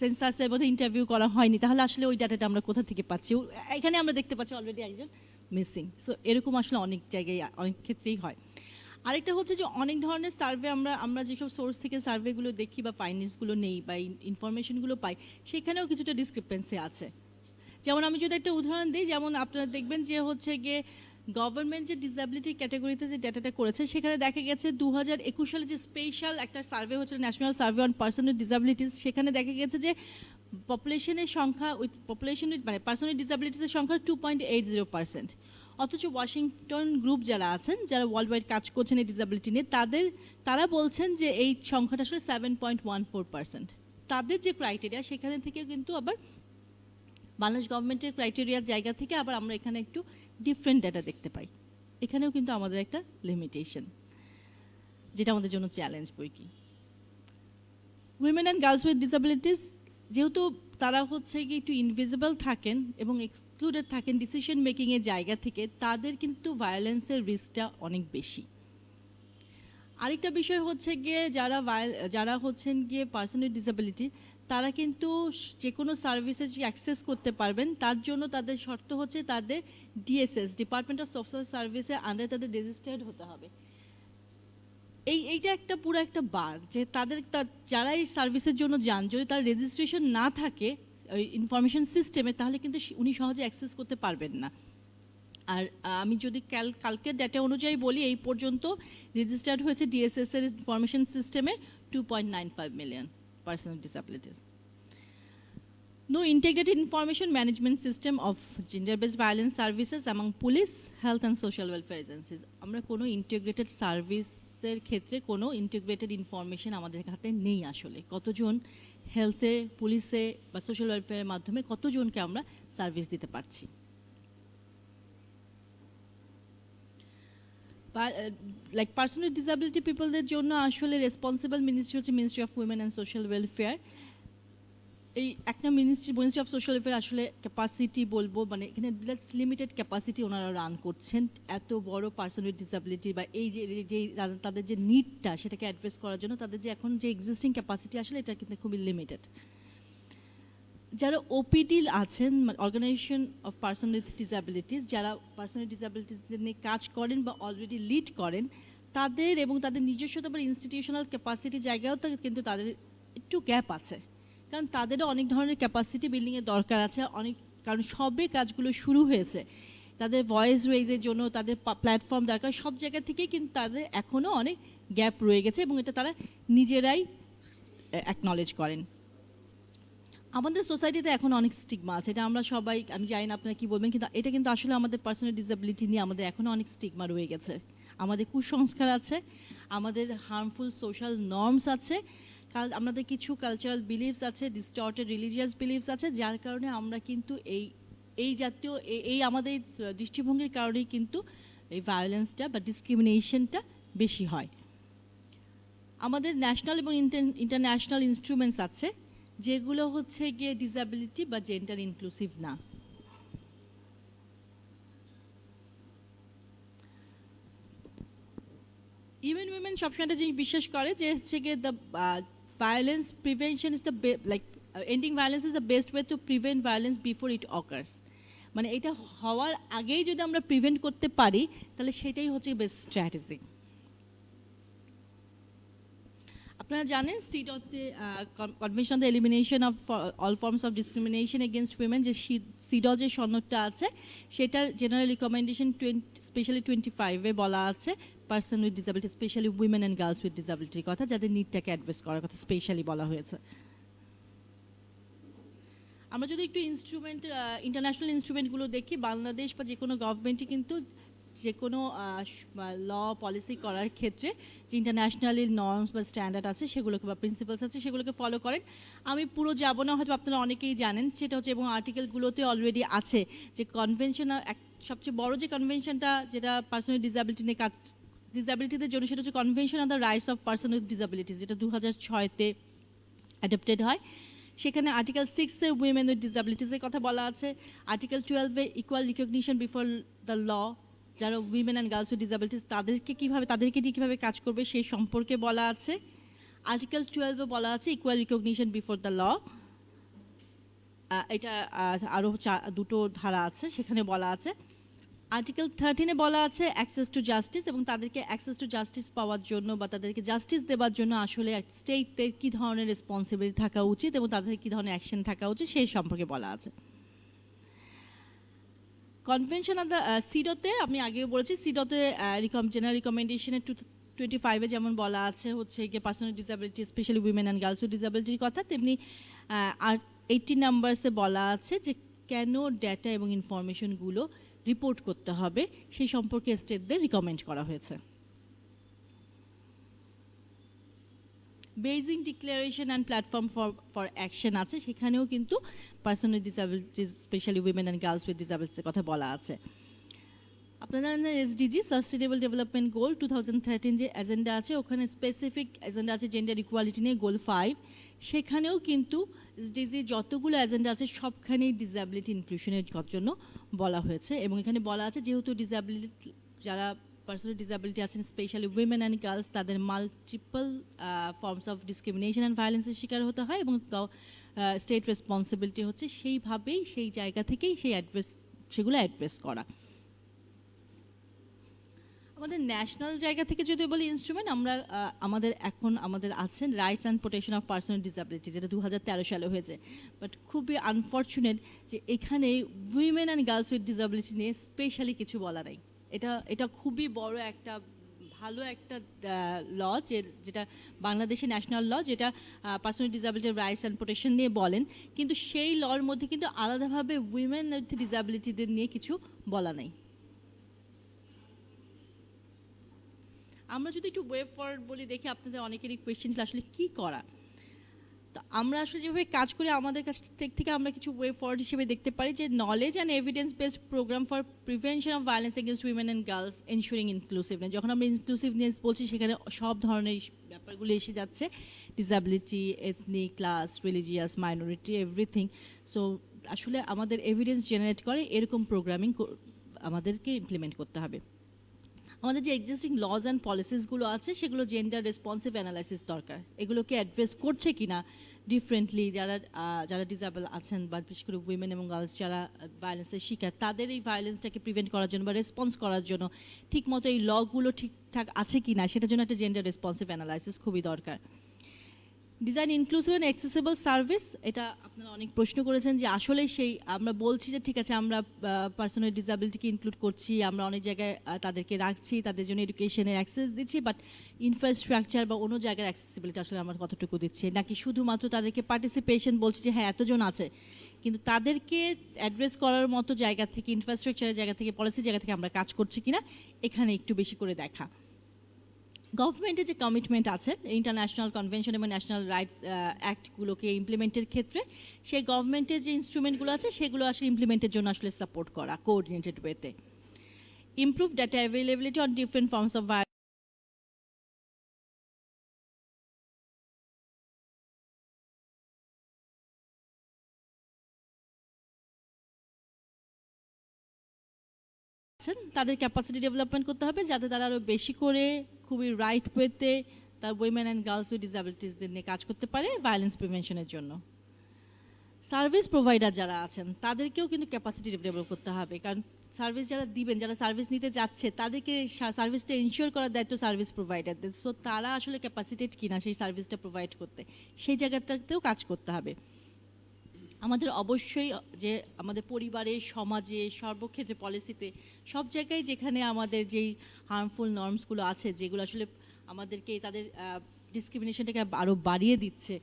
সেন্সাসের মধ্যে ইন্টারভিউ করা হয়নি। তাহলে আসলে ওই ডাটাটা আমরা কোথা থেকে পাচ্ছি? এখানে আমরা দেখতে পাচ্ছি অলরেডি একজন মিসিং সো এরকম আসলে অনেক জায়গায়, অনেক ক্ষেত্রেই হয়। আরেকটা হচ্ছে যে অনেক ধরনের সার্ভে আমরা আমরা যেসব সোর্স থেকে সার্ভেগুলো দেখি বা ফাইন্যান্সগুলো নেই বা ইনফরমেশনগুলো পাই, সেখানেও কিছুটা ডিসক্রিপেন্সি আছে। যেমন আমি যদি একটা উদাহরণ দিই, যেমন আপনারা দেখবেন যে হচ্ছে গিয়ে গভর্নমেন্ট যে ডিসএবিলিটি ক্যাটাগরিতে যে ডাটাটা করেছে, সেখানে দেখা গেছে দু হাজার একুশ সালে যে স্পেশাল একটা সার্ভে হচ্ছিল national survey on person with disabilities সেখানে দেখা গেছে যে পপুলেশনের সংখ্যা উইথ পপুলেশন উইথ মানে পার্সন উইথ ডিসএবিলিটিসের সংখ্যা two point eight zero percent অথচ ওয়াশিংটন গ্রুপ যারা আছেন, যারা ওয়ার্ল্ড ওয়াইড কাজ করছেন এই ডিসএবিলিটি নিয়ে, তাদের, তারা বলছেন যে এই সংখ্যাটা আসলে seven point one four percent তাদের যে ক্রাইটেরিয়া সেখানে থেকে কিন্তু আবার বাংলাদেশ গভর্নমেন্টের ক্রাইটেরিয়ার জায়গা থেকে আবার আমরা এখানে একটু ডিফারেন্ট ডাটা দেখতে পাই। এখানেও কিন্তু আমাদের একটা লিমিটেশন যেটা আমাদের জন্য চ্যালেঞ্জ বই কি। Women and girls with disabilities যেহেতু তারা হচ্ছে কি একটু ইনভিজিবল থাকেন এবং এক্সক্লুডেড থাকেন ডিসিশন মেকিংয়ের জায়গা থেকে, তাদের কিন্তু ভায়োলেন্সের রিস্কটা অনেক বেশি। আরেকটা বিষয় হচ্ছে গিয়ে যারা যারা হচ্ছেন গিয়ে পার্সন উইথ ডিসেবিলিটি তারা কিন্তু যে কোনো সার্ভিসে অ্যাক্সেস করতে পারবেন, তার জন্য তাদের শর্ত হচ্ছে তাদের ডিএসএস ডিপার্টমেন্ট অফ সোশ্যাল সার্ভিসে আন্ডারে তাদের রেজিস্টার্ড হতে হবে। এই, এইটা একটা পুরো একটা বার যে তাদের যারা এই সার্ভিসের জন্য যান, যদি তার রেজিস্ট্রেশন না থাকে ইনফরমেশন সিস্টেমে তাহলে কিন্তু উনি সহজে অ্যাক্সেস করতে পারবেন না। আর আমি যদি কাল কালকের ডেটা অনুযায়ী বলি, এই পর্যন্ত রেজিস্টার্ড হয়েছে ডিএসএস এর ইনফরমেশন সিস্টেমে two point nine five million person disabilities No integrated information management system of gender-based violence services among police, health and social welfare agencies. আমরা কোনো ইন্টিগ্রেটেড সার্ভিসের ক্ষেত্রে কোনো ইন্টিগ্রেটেড ইনফরমেশন আমাদের হাতে নেই আসলে কতজন হেলথে পুলিশে বা সোশ্যাল ওয়েলফেয়ারের মাধ্যমে কতজনকে আমরা সার্ভিস দিতে পারছি লাইক পার্সন উইথ ডিসএবিলিটি পিপলদের জন্য আসলে রেসপন্সিবল মিনিস্ট্রি হচ্ছে ministry of women and social welfare এই একটা ministry ministry of social welfare আসলে ক্যাপাসিটি বলব মানে এখানে লিমিটেড ক্যাপাসিটি ওনারা রান করছেন। এত বড় পার্সন উইথ ডিসএবিলিটি বা এই যে যে তাদের যে নিডটা সেটাকে অ্যাড্রেস করার জন্য তাদের যে এখন যে এক্সিস্টিং ক্যাপাসিটি আসলে এটা কিন্তু খুবই লিমিটেড যারা ওপিডি আছেন organisation of person with disabilities যারা পার্সন উইথ ডিসএবিলিটিস নিয়ে কাজ করেন বা অলরেডি লিড করেন, তাদের এবং তাদের নিজস্ব তারপর ইনস্টিটিউশনাল ক্যাপাসিটি জায়গাও তো কিন্তু তাদের একটু গ্যাপ আছে। কারণ তাদেরও অনেক ধরনের ক্যাপাসিটি বিল্ডিংয়ের দরকার আছে, অনেক, কারণ সবে কাজগুলো শুরু হয়েছে। তাদের ভয়েস রেজের জন্য, তাদের প্ল্যাটফর্ম দরকার, সব জায়গা থেকেই কিন্তু তাদের এখনও অনেক গ্যাপ রয়ে গেছে এবং এটা তারা নিজেরাই অ্যাকনলেজ করেন। আমাদের সোসাইটিতে এখন অনেক স্টিগমা আছে। এটা আমরা সবাই, আমি জানি না আপনারা কি বলবেন, কিন্তু এটা কিন্তু আসলে আমাদের পার্সোনাল ডিসেবিলিটি নিয়ে আমাদের এখনও অনেক স্টিগমা রয়ে গেছে। আমাদের কুসংস্কার আছে, আমাদের হার্মফুল সোশ্যাল নর্মস আছে, কাল, আমাদের কিছু কালচারাল বিলিভস আছে ডিস্টর্টেড রিলিজিয়াস বিলিভস আছে, যার কারণে আমরা কিন্তু এই এই জাতীয় এই আমাদের দৃষ্টিভঙ্গির কারণেই কিন্তু এই ভায়োলেন্সটা বা ডিসক্রিমিনেশনটা বেশি হয়। আমাদের ন্যাশনাল এবং ইন্টারন্যাশনাল ইনস্ট্রুমেন্টস আছে। যেগুলো হচ্ছে গিয়ে ডিসএবিলিটি বা জেন্ডার ইনক্লুসিভ না। ইভেন উইমেন সবসময় একটা জিনিস বিশ্বাস করে যে হচ্ছে গিয়ে the violence prevention is the like ending violence is the best way to prevent violence before it occurs মানে এটা হওয়ার আগেই যদি আমরা প্রিভেন্ট করতে পারি, তাহলে সেটাই হচ্ছে বেস্ট স্ট্র্যাটেজি আপনারা জানেন সিডতে convention the elimination of all forms of discrimination against women যে সিড যে সনদটা আছে, সেটার general recommendation twenty specially twenty ফাইভে বলা আছে person with disability specially women and girls with ডিসাবিলিটির কথা যাদের নিডটাকে অ্যাড্রেস করার কথা স্পেশালি বলা হয়েছে। আমরা যদি একটু ইনস্ট্রুমেন্ট ইন্টারন্যাশনাল ইনস্ট্রুমেন্টগুলো দেখি, বাংলাদেশ বা যে কোনো গভর্নমেন্টই কিন্তু যে কোনো ল পলিসি করার ক্ষেত্রে যে ইন্টারন্যাশনালি নর্মস বা স্ট্যান্ডার্ড আছে সেগুলোকে বা প্রিন্সিপালস আছে সেগুলোকে ফলো করেন। আমি পুরো যাব না, হয়তো আপনারা অনেকেই জানেন, সেটা হচ্ছে এবং আর্টিকেলগুলোতে অলরেডি আছে যে কনভেনশন এক, সবচেয়ে বড় যে কনভেনশনটা যেটা পার্সোনাল ডিসাবিলিটি নিয়ে কাজ ডিসাবিলিটিদের জন্য সেটা হচ্ছে convention on the rights of person with disabilities যেটা দু হাজার ছয়তে অ্যাডাপ্টেড হয়। সেখানে আর্টিকেল সিক্সে উইমেন উইথ ডিসাবিলিটিসের কথা বলা আছে। আর্টিকেল টুয়েলভে equal recognition before the law যারা women and girls with disabilities তাদেরকে কীভাবে তাদেরকে নিয়ে কীভাবে কাজ করবে সেই সম্পর্কে বলা আছে। আর্টিকেল টুয়েলভে বলা আছে equal recognition before the law এটা আরও দুটো ধারা আছে, সেখানে বলা আছে। আর্টিকেল থার্টিনে বলা আছে অ্যাক্সেস টু জাস্টিস এবং তাদেরকে অ্যাক্সেস টু জাস্টিস পাওয়ার জন্য বা তাদেরকে জাস্টিস দেওয়ার জন্য আসলে স্টেটের কী ধরনের রেসপন্সিবিলিটি থাকা উচিত এবং তাদের কী ধরনের অ্যাকশন থাকা উচিত, সেই সম্পর্কে বলা আছে। কনভেনশন অফ দ্য সিডোতে আমি আগেও বলেছি সিডোতে রিকম জেনারেল রিকমেন্ডেশনের টু টোয়েন্টি ফাইভে যেমন বলা আছে, হচ্ছে গিয়ে personal disability specially women and girls with ডিসাবিলিটির কথা, তেমনি আর এইটটি নাম্বারসে বলা আছে যে কেন ডেটা এবং ইনফরমেশনগুলো রিপোর্ট করতে হবে, সেই সম্পর্কে স্টেটদের রিকমেন্ড করা হয়েছে। Beijing declaration and platform for for action আছে। সেখানেও কিন্তু personal disabilities specially women and girls with ডিসাবিলিটিসের কথা বলা আছে। আপনারা জানেন SDG sustainable development goal two thousand thirteen যে এজেন্ডা আছে, ওখানে স্পেসিফিক এজেন্ডা আছে জেন্ডার ইকুয়ালিটি নিয়ে গোল ফাইভ সেখানেও কিন্তু এসডিজি যতগুলো এজেন্ডা আছে সবখানেই ডিসএবিলিটি ইনক্লুশনের জন্য বলা হয়েছে। এবং এখানে বলা আছে, যেহেতু ডিসএবিলিটি যারা পার্সোনাল ডিসএবিলিটি আছেন স্পেশালি উইমেন অ্যান্ড গার্লস তাদের multiple forms of discrimination and ভায়োলেন্সের শিকার হতে হয় এবং স্টেট রেসপন্সিবিলিটি হচ্ছে সেইভাবেই, সেই জায়গা থেকেই সেই অ্যাড্রেস সেগুলো অ্যাড্রেস করা। আমাদের ন্যাশনাল জায়গা থেকে যদি বলি ইনস্ট্রুমেন্ট আমরা আমাদের এখন আমাদের আছেন rights and protection of personal disability যেটা দু হাজার তেরো সালে হয়েছে। বাট খুবই আনফর্চুনেট যে এখানে women and girls with disability নিয়ে স্পেশালি কিছু বলা নাই। এটা এটা খুবই বড় একটা, ভালো একটা ল যেটা বাংলাদেশের ন্যাশনাল ল যেটা পার্সোনাল ডিসাবিলিটির রাইটস অ্যান্ড প্রোটেকশন নিয়ে বলেন। কিন্তু সেই লর মধ্যে কিন্তু আলাদাভাবে উইমেন উইথ ডিসাবিলিটিদের নিয়ে কিছু বলা নাই। আমরা যদি একটু ওয়ে ফরওয়ার্ড বলি, দেখি আপনাদের অনেকেরই কোয়েশ্চেন আসলে কি করা? আমরা আসলে যেভাবে কাজ করি, আমাদের কাছ থেকে আমরা কিছু ওয়ে ফরওয়ার্ড হিসেবে দেখতে পারি যে knowledge and evidence based programme for prevention of violence against women and girls ensuring inclusiveness যখন আমরা ইনক্লুসিভনেস বলছি, সেখানে সব ধরনের ব্যাপারগুলো এসে যাচ্ছে। Disability ethnic class religious minority everything so আসলে আমাদের এভিডেন্স জেনারেট করে, এরকম প্রোগ্রামিং আমাদেরকে ইমপ্লিমেন্ট করতে হবে। আমাদের যে এক্সিস্টিং লজ অ্যান্ড পলিসিসগুলো আছে, সেগুলো জেন্ডার রেসপন্সিভ অ্যানালাইসিস দরকার। এগুলোকে অ্যাড্রেস করছে কি না ডিফারেন্টলি যারা যারা ডিসেবল আছেন বা বিশেষ করে উইমেন এবং গার্লস যারা ভায়োলেন্সের শিকার, তাদের এই ভায়োলেন্সটাকে প্রিভেন্ট করার জন্য বা রেসপন্স করার জন্য ঠিকমতো এই লগুলো ঠিকঠাক আছে কি না সেটার জন্য একটা জেন্ডার রেসপন্সিভ অ্যানালাইসিস খুবই দরকার। Design inclusive and accessible service এটা আপনারা অনেক প্রশ্ন করেছেন যে আসলে সেই, আমরা বলছি যে ঠিক আছে, আমরা পার্সোনাল ডিসাবিলিটিকে ইনক্লুড করছি, আমরা অনেক জায়গায় তাদেরকে রাখছি, তাদের জন্য এডুকেশনের অ্যাক্সেস দিচ্ছি বাট ইনফ্রাস্ট্রাকচার বা অন্য জায়গার অ্যাক্সেসিবিলিটি আসলে আমরা কতটুকু দিচ্ছি? নাকি শুধুমাত্র তাদেরকে পার্টিসিপেশন বলছি যে হ্যাঁ এতজন আছে, কিন্তু তাদেরকে অ্যাড্রেস করার মতো জায়গা থেকে ইনফ্রাস্ট্রাকচারের জায়গা থেকে পলিসি জায়গা থেকে আমরা কাজ করছি কিনা, এখানে একটু বেশি করে দেখা। গভর্নমেন্টের যে কমিটমেন্ট আছে ইন্টারন্যাশনাল কনভেনশন এবং ন্যাশনাল রাইটস অ্যাক্টগুলোকে ইমপ্লিমেন্টের ক্ষেত্রে, সেই গভর্নমেন্টের যে ইনস্ট্রুমেন্টগুলো আছে, সেগুলো আসলে ইমপ্লিমেন্টের জন্য আসলে সাপোর্ট করা কোঅর্ডিনেটেড ওয়েতে improve data availability on different forms of তাদের ক্যাপাসিটি ডেভেলপমেন্ট করতে হবে, যাতে তারা আরও বেশি করে খুবই রাইট ওয়েতে তার উইমেন অ্যান্ড গার্লস উইথ ডিসাবিলিটিসদের নিয়ে কাজ করতে পারে ভায়োলেন্স প্রিভেনশনের জন্য। সার্ভিস প্রোভাইডার যারা আছেন, তাদেরকেও কিন্তু ক্যাপাসিটি ডেভেলপ করতে হবে। কারণ সার্ভিস যারা দিবেন, যারা সার্ভিস নিতে যাচ্ছে, তাদেরকে সার্ভিসটা ইনশিওর করার দায়িত্ব সার্ভিস প্রোভাইডারদের সো তারা আসলে ক্যাপাসিটেড কিনা সেই সার্ভিসটা প্রোভাইড করতে, সেই জায়গাটাতেও কাজ করতে হবে। আমাদের অবশ্যই যে আমাদের পরিবারে, সমাজে, সর্বক্ষেত্রে পলিসিতে সব জায়গায় যেখানে আমাদের যেই হার্মফুল নর্মসগুলো আছে, যেগুলো আসলে আমাদেরকে তাদের ডিসক্রিমিনেশনটাকে আরও বাড়িয়ে দিচ্ছে,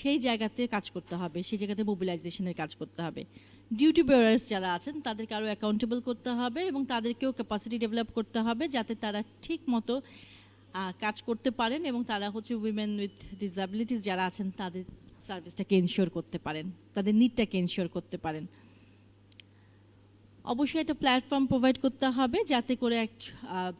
সেই জায়গাতে কাজ করতে হবে, সেই জায়গাতে মোবিলাইজেশনের কাজ করতে হবে। ডিউটি বেয়ারার্স যারা আছেন, তাদেরকে আরও অ্যাকাউন্টেবল করতে হবে এবং তাদেরকেও ক্যাপাসিটি ডেভেলপ করতে হবে যাতে তারা ঠিক মতো কাজ করতে পারেন এবং তারা হচ্ছে উইমেন উইথ ডিসাবিলিটিস যারা আছেন, তাদের সার্ভিসটাকে এনশিওর করতে পারেন, তাদের নিডটাকে এনশিওর করতে পারেন। অবশ্যই একটা প্ল্যাটফর্ম প্রোভাইড করতে হবে যাতে করে এক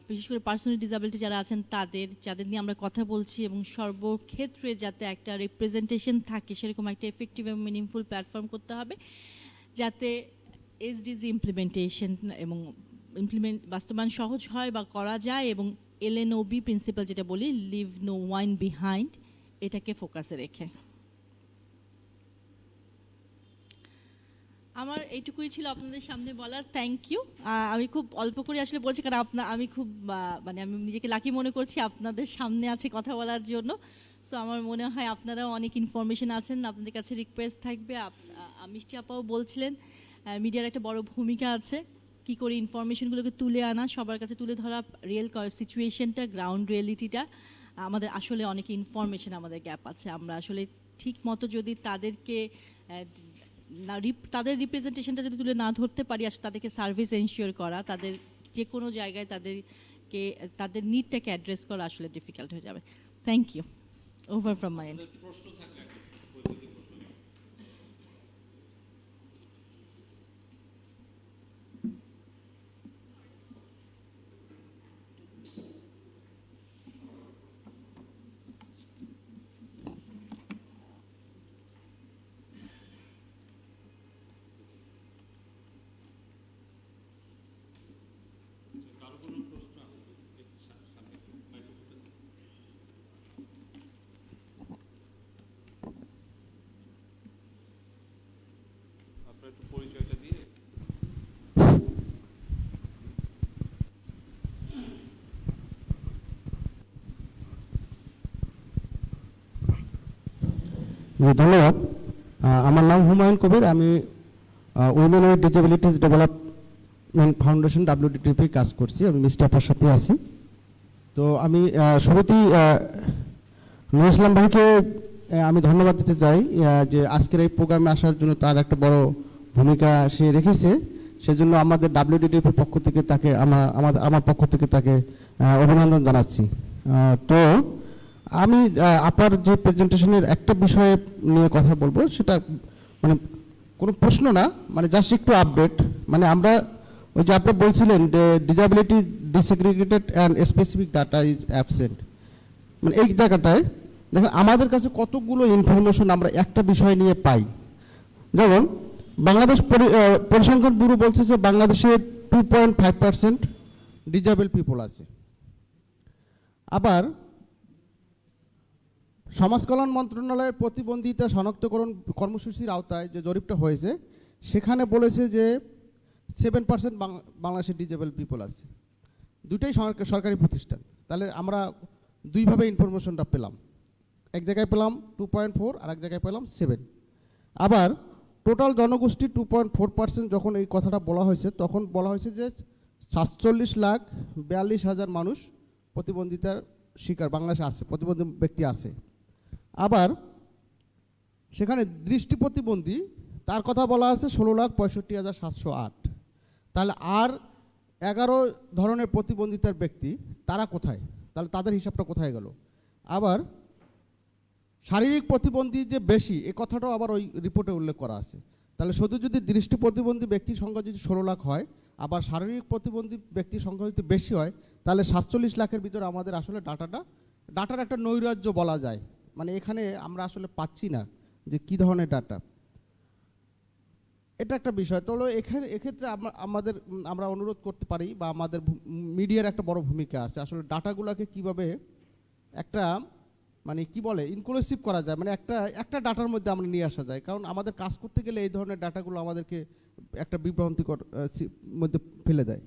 বিশেষ করে পার্সোনাল ডিসাবিলিটি যারা আছেন তাদের, যাদের নিয়ে আমরা কথা বলছি এবং সর্বক্ষেত্রে যাতে একটা রিপ্রেজেন্টেশন থাকে, সেরকম একটা এফেক্টিভ এবং মিনিংফুল প্ল্যাটফর্ম করতে হবে যাতে এসডিজি ইমপ্লিমেন্টেশন এবং ইমপ্লিমেন্ট বাস্তবায়ন সহজ হয় বা করা যায় এবং এলএনওবি প্রিন্সিপাল যেটা বলি লিভ নো ওয়াইন বিহাইন্ড এটাকে ফোকাসে রেখে। আমার এইটুকুই ছিল আপনাদের সামনে বলার। থ্যাংক ইউ আমি খুব অল্প করে আসলে বলছি, কারণ আপনার আমি খুব মানে আমি নিজেকে লাকি মনে করছি আপনাদের সামনে আছে কথা বলার জন্য। সো আমার মনে হয় আপনারাও অনেক ইনফরমেশন আছেন, আপনাদের কাছে রিকোয়েস্ট থাকবে। মিষ্টি আপাও বলছিলেন মিডিয়ার একটা বড় ভূমিকা আছে। কি করে ইনফরমেশনগুলোকে তুলে আনা, সবার কাছে তুলে ধরা রিয়েল সিচুয়েশনটা গ্রাউন্ড রিয়েলিটিটা আমাদের আসলে অনেক ইনফরমেশন আমাদের গ্যাপ আছে। আমরা আসলে ঠিক মতো যদি তাদেরকে তাদের রিপ্রেজেন্টেশনটা যদি তুলে না ধরতে পারি, আসলে তাদেরকে সার্ভিস এনশিওর করা, তাদের যে কোনো জায়গায় তাদেরকে, তাদের নিডটাকে অ্যাড্রেস করা আসলে ডিফিকাল্ট হয়ে যাবে। Thank you over from my end আপনার একটু পরিচয়টা দিয়ে জি ধন্যবাদ। আমার নাম হুমায়ুন কবির। আমি women with disabilities development foundation WDTP কাজ করছি। আমি মিস্টার আপার সাথে আছি। তো আমি শুরুতেই নুর ইসলাম ভাইকে আমি ধন্যবাদ দিতে চাই যে আজকের এই প্রোগ্রামে আসার জন্য তার একটা বড় ভূমিকা সে রেখেছে। সেজন্য আমাদের ডাব্লিউডিটিপির পক্ষ থেকে তাকে আমার আমার আমার পক্ষ থেকে তাকে অভিনন্দন জানাচ্ছি। তো আমি আপনার যে প্রেজেন্টেশনের একটা বিষয়ে নিয়ে কথা বলব, সেটা মানে কোনো প্রশ্ন না মানে জাস্ট একটু আপডেট মানে আমরা ওই যে আপনি বলছিলেন disability disaggregated and specific data is absent মানে এই জায়গাটায় দেখেন, আমাদের কাছে কতগুলো ইনফরমেশন আমরা একটা বিষয় নিয়ে পাই। যেমন, বাংলাদেশ পরিসংখ্যান ব্যুরো বলছে যে বাংলাদেশে two point five percent disable people আছে। আবার সমাজ কল্যাণ মন্ত্রণালয়ের প্রতিবন্ধিতা শনাক্তকরণ কর্মসূচির আওতায় যে জরিপটা হয়েছে, সেখানে বলেছে যে সেভেন পার্সেন্ট বাংলাদেশের ডিজেবল পিপল আছে। দুটাই সরকারি প্রতিষ্ঠান। তাহলে আমরা দুইভাবে ইনফরমেশনটা পেলাম। এক জায়গায় পেলাম টু পয়েন্ট ফোর আর এক জায়গায় পেলাম সেভেন আবার টোটাল জনগোষ্ঠী টু পয়েন্ট ফোর পার্সেন্ট যখন এই কথাটা বলা হয়েছে, তখন বলা হয়েছে যে সাতচল্লিশ লাখ বিয়াল্লিশ হাজার মানুষ প্রতিবন্ধিতার শিকার বাংলাদেশে আছে, প্রতিবন্ধী ব্যক্তি আছে। আবার সেখানে দৃষ্টি প্রতিবন্ধী, তার কথা বলা আছে ষোলো লাখ পঁয়ষট্টি হাজার সাতশো আট। তাহলে আর এগারো ধরনের প্রতিবন্ধিতার ব্যক্তি, তারা কোথায়? তাহলে তাদের হিসাবটা কোথায় গেল? আবার শারীরিক প্রতিবন্ধী যে বেশি, এ কথাটাও আবার ওই রিপোর্টে উল্লেখ করা আছে। তাহলে শুধু যদি দৃষ্টি প্রতিবন্ধী ব্যক্তির সংখ্যা যদি ষোলো লাখ হয়, আবার শারীরিক প্রতিবন্ধী ব্যক্তির সংখ্যা যদি বেশি হয়, তাহলে সাতচল্লিশ লাখের ভিতরে আমাদের আসলে ডাটাটা, ডাটার একটা নৈরাজ্য বলা যায়। মানে এখানে আমরা আসলে পাচ্ছি না যে কী ধরনের ডাটা এটা একটা বিষয়। তো এখানে এক্ষেত্রে আমাদের আমরা অনুরোধ করতে পারি বা আমাদের মিডিয়ার একটা বড় ভূমিকা আছে। আসলে ডাটাগুলোকে কীভাবে একটা মানে কি বলে ইনক্লুসিভ করা যায়। মানে একটা একটা ডাটার মধ্যে আমরা নিয়ে আসা যায়। কারণ আমাদের কাজ করতে গেলে এই ধরনের ডাটাগুলো আমাদেরকে একটা বিভ্রান্তিকর মধ্যে ফেলে দেয়।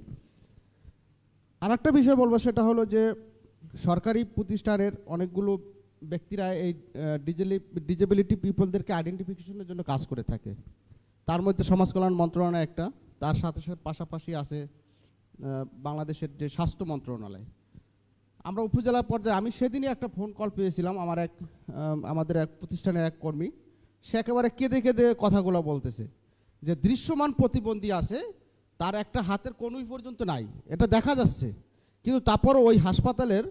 আর একটা বিষয় বলব, সেটা হলো যে সরকারি প্রতিষ্ঠানের অনেকগুলো ব্যক্তিরা এই ডিজেবিলিটি পিপলদেরকে আইডেন্টিফিকেশনের জন্য কাজ করে থাকে। তার মধ্যে সমাজ কল্যাণ মন্ত্রণালয় একটা, তার সাথে সাথে পাশাপাশি আছে বাংলাদেশের যে স্বাস্থ্য মন্ত্রণালয়। আমরা উপজেলা পর্যায়ে, আমি সেদিনই একটা ফোন কল পেয়েছিলাম আমার এক আমাদের এক প্রতিষ্ঠানের এক কর্মী। সে একেবারে কেঁদে কেঁদে কথাগুলো বলতেছে, যে দৃশ্যমান প্রতিবন্ধী আছে, তার একটা হাতের কনুই পর্যন্ত নাই, এটা দেখা যাচ্ছে। কিন্তু তারপরও ওই হাসপাতালের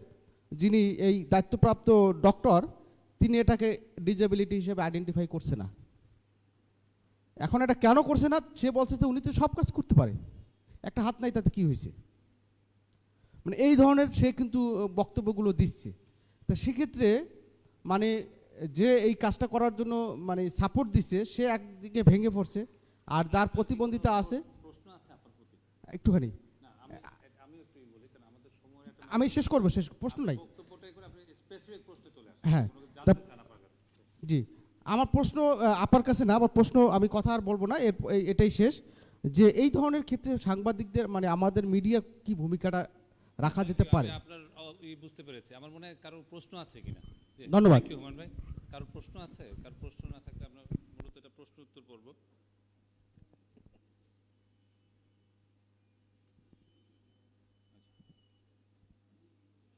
যিনি এই দায়িত্বপ্রাপ্ত ডক্টর তিনি এটাকে ডিজেবিলিটি হিসেবে আইডেন্টিফাই করছে না। এখন এটা কেন করছে না? সে বলছে যে উনি তো সব কাজ করতে পারে। একটা হাত নাই তাতে কি হয়েছে? মানে এই ধরনের সে কিন্তু বক্তব্যগুলো দিচ্ছে। তো সেক্ষেত্রে মানে যে এই কাজটা করার জন্য মানে সাপোর্ট দিচ্ছে সে একদিকে ভেঙে পড়ছে আর যার প্রতিবন্ধিতা আছে একটুখানি না আমি আমি একটু বলি কারণ আমাদের সময় একটা আমি শেষ করব শেষ প্রশ্ন নাই। হ্যাঁ জি আমার প্রশ্ন আপনার কাছে না আমার প্রশ্ন আমি কথা আর বলব না এটাই শেষ। যে এই ধরনের ক্ষেত্রে সাংবাদিকদের মানে আমাদের মিডিয়ার কি ভূমিকাটা রাখা যেতে পারে? আপনার বুঝতে পেরেছি। আমার মনে হয় কারোর প্রশ্ন আছে কিনা? ধন্যবাদ। কারোর প্রশ্ন আছে? কারোর প্রশ্ন না থাকলে আমরা মূলত এটা প্রশ্ন উত্তর করব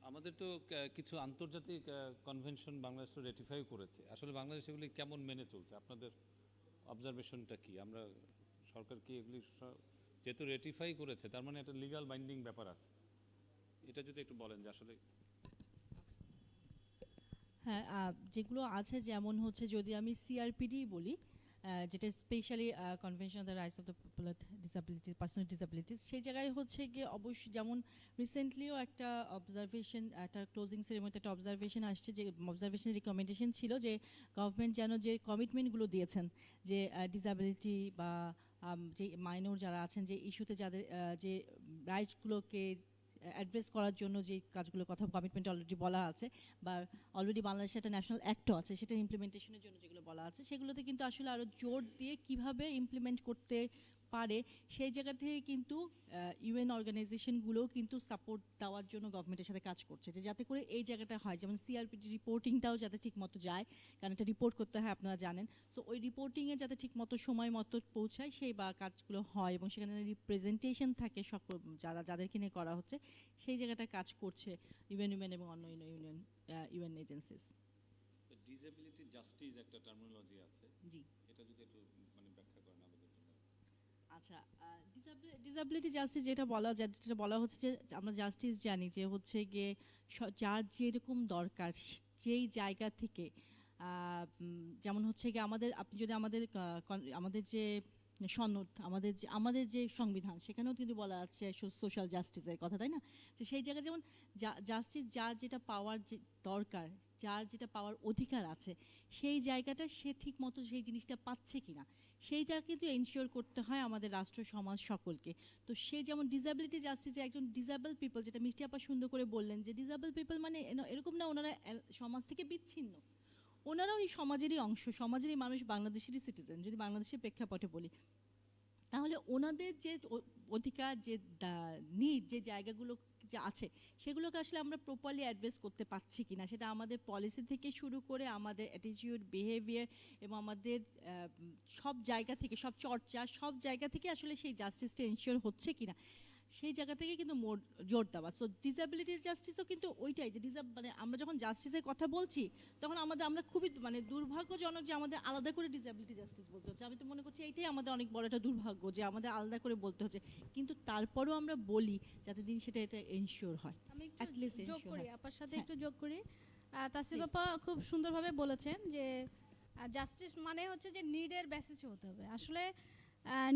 আমাদের তো কিছু আন্তর্জাতিক কনভেনশন বাংলাদেশ তো রেটিফাই করেছে। আসলে বাংলাদেশ এগুলি কেমন মেনে চলছে? আপনাদের অবজারভেশনটা কি? আমরা সরকার কি এগুলি যেহেতু রেটিফাই করেছে, তার মানে একটা লিগাল বাইন্ডিং ব্যাপার আছে। এটা যদি একটু বলেন যে আসলে হ্যাঁ যেগুলো আছে, যেমন হচ্ছে যদি আমি সিআরপিডি বলি যেটা specially convention of the rights of the people disability personal disabilities সেই জায়গায় হচ্ছে গিয়ে অবশ্যই যেমন রিসেন্টলিও একটা অবজারভেশন একটা ক্লোজিং সেরেমনিতে একটা অবজারভেশন আসছে যে অবজারভেশন রিকমেন্ডেশন ছিল যে গভর্নমেন্ট যেন যে কমিটমেন্টগুলো দিয়েছেন, যে ডিসাবিলিটি বা যে মাইনর যারা আছেন, যে ইস্যুতে যাদের যে রাইটসগুলোকে অ্যাড্রেস করার জন্য যে কাজগুলো কথা কমিটমেন্ট অলরেডি বলা আছে, বা অলরেডি বাংলাদেশে একটা ন্যাশনাল অ্যাক্টও আছে, সেটা ইমপ্লিমেন্টেশনের জন্য যেগুলো বলা আছে, সেগুলোতে কিন্তু আসলে আরও জোর দিয়ে কীভাবে ইমপ্লিমেন্ট করতে পারে সেই জায়গা থেকে কিন্তু ইউএন অর্গানাইজেশনগুলোও কিন্তু সাপোর্ট দেওয়ার জন্য গভর্নমেন্টের সাথে কাজ করছে। যে যাতে করে এই জায়গাটা হয় যেমন সিআরপিটি রিপোর্টিংটাও যাতে ঠিকমতো যায় কারণ এটা রিপোর্ট করতে হয় আপনারা জানেন। সো ওই রিপোর্টিংয়ে যাতে ঠিকমতো সময় মতো পৌঁছায় সেই বা কাজগুলো হয় এবং সেখানে রিপ্রেজেন্টেশন থাকে সকল যারা যাদেরকে নিয়ে করা হচ্ছে সেই জায়গাটা কাজ করছে ইউএন ইউএন এবং অন্য union UN agencies disability justice একটা টার্মিনোলজি আছে। জি। এটা যদি একটু মানে ব্যাখ্যা করেন আমাদের জন্য আচ্ছা ডিসাবিলিটি জাস্টিস যেটা বলা যেটা বলা হচ্ছে যে আমরা জাস্টিস জানি যে হচ্ছে গিয়ে যার যেরকম দরকার, যেই জায়গা থেকে যেমন হচ্ছে গিয়ে আমাদের, আপনি যদি আমাদের আমাদের যে সনদ, আমাদের যে আমাদের যে সংবিধান, সেখানেও কিন্তু বলা আছে সোশ্যাল জাস্টিসের কথা, তাই না? তো সেই জায়গায় যেমন জাস্টিস যার যেটা পাওয়ার যে, দরকার, যার যেটা পাওয়ার অধিকার আছে, সেই জায়গাটা সে ঠিক মতো সেই জিনিসটা পাচ্ছে কিনা? সেইটা কিন্তু এনশিওর করতে হয় আমাদের রাষ্ট্র, সমাজ সকলকে। তো সে যেমন ডিসাবিলিটি জাস্টিসে একজন ডিসাবল পিপল যেটা মিষ্টি আপা সুন্দর করে বললেন যে ডিসাবল পিপল মানে এরকম না, ওনারা সমাজ থেকে বিচ্ছিন্ন। ওনারাও এই সমাজেরই অংশ, সমাজেরই মানুষ, বাংলাদেশেরই সিটিজেন যদি বাংলাদেশের প্রেক্ষাপটে বলি। তাহলে ওনাদের যে অধিকার, যে নিড যে জায়গাগুলো যে আছে, সেগুলোকে আসলে আমরা প্রপারলি অ্যাড্রেস করতে পারছি কি না সেটা আমাদের পলিসি থেকে শুরু করে আমাদের অ্যাটিটিউড বিহেভিয়ার এবং আমাদের সব জায়গা থেকে, সব চর্চা, সব জায়গা থেকে আসলে সেই জাস্টিসটা এনশিওর হচ্ছে কিনা। সেই জায়গা থেকে কিন্তু জোর দেওয়া সো ডিসেবিলিটির জাস্টিসও কিন্তু ওইটাই যে ডিসাব মানে আমরা যখন জাস্টিসের কথা বলছি তখন আমাদের আমরা খুবই মানে দুর্ভাগ্যজনক যে আমাদের আলাদা করে ডিসেবিলিটি জাস্টিস বলতে হচ্ছে আমি তো মনে করছি এইটাই আমাদের অনেক বড় একটা দুর্ভাগ্য যে আমাদের আলাদা করে বলতে হচ্ছে কিন্তু তারপরেও আমরা বলি যাতে দিন সেটা এটা এনশিওর হয় আমি যোগ করি। আপার সাথে হ্যাঁ। একটু যোগ করি তাসিফ Please. আপা খুব সুন্দরভাবে বলেছেন যে জাস্টিস মানে হচ্ছে যে নিডের বেসিসে হতে হবে আসলে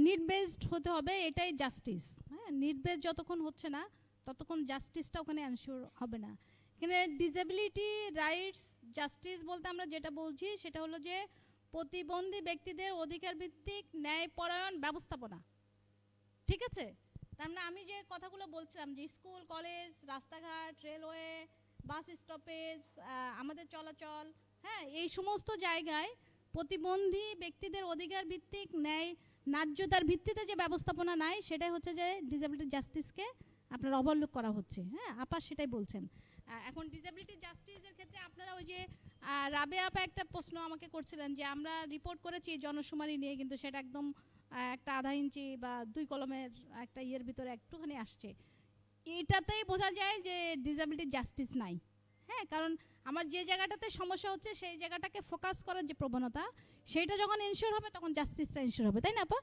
নিড বেসড হতে হবে, এটাই জাস্টিস হ্যাঁ নিড বেসড যতক্ষণ হচ্ছে না, ততক্ষণ জাস্টিসটা ওখানে অ্যানশিওর হবে না। এখানে ডিসেবিলিটি রাইটস জাস্টিস বলতে আমরা যেটা বলছি, সেটা হলো যে প্রতিবন্ধী ব্যক্তিদের অধিকার ভিত্তিক ন্যায়পরায়ণ ব্যবস্থাপনা। ঠিক আছে? তার মানে আমি যে কথাগুলো বলছিলাম যে স্কুল, কলেজ, রাস্তাঘাট, রেলওয়ে, বাস স্টপেজ আমাদের চলাচল হ্যাঁ এই সমস্ত জায়গায় প্রতিবন্ধী ব্যক্তিদের অধিকার ভিত্তিক ন্যায় ন্যায্যতার ভিত্তিতে যে ব্যবস্থাপনা নাই, সেটাই হচ্ছে যে ডিসেবিলিটি জাস্টিসকে আপনার ওভারলুক করা হচ্ছে। হ্যাঁ আপা সেটাই বলছেন। এখন ডিসেবিলিটি জাস্টিসের ক্ষেত্রে আপনারা ওই যে রাবে আপা একটা প্রশ্ন আমাকে করছিলেন যে, আমরা রিপোর্ট করেছি জনশুমারি নিয়ে, কিন্তু সেটা একদম একটা আধা ইঞ্চি বা দুই কলমের একটা ইয়ের ভিতরে একটুখানি আসছে। এটাতেই বোঝা যায় যে ডিসেবিলিটি জাস্টিস নাই। হ্যাঁ কারণ আমার যে জায়গাটাতে সমস্যা হচ্ছে, সেই জায়গাটাকে ফোকাস করার যে প্রবণতা সেইটা যখন এনশিওর হবে তখন জাস্টিসটা এনশিওর হবে তাই না আপা?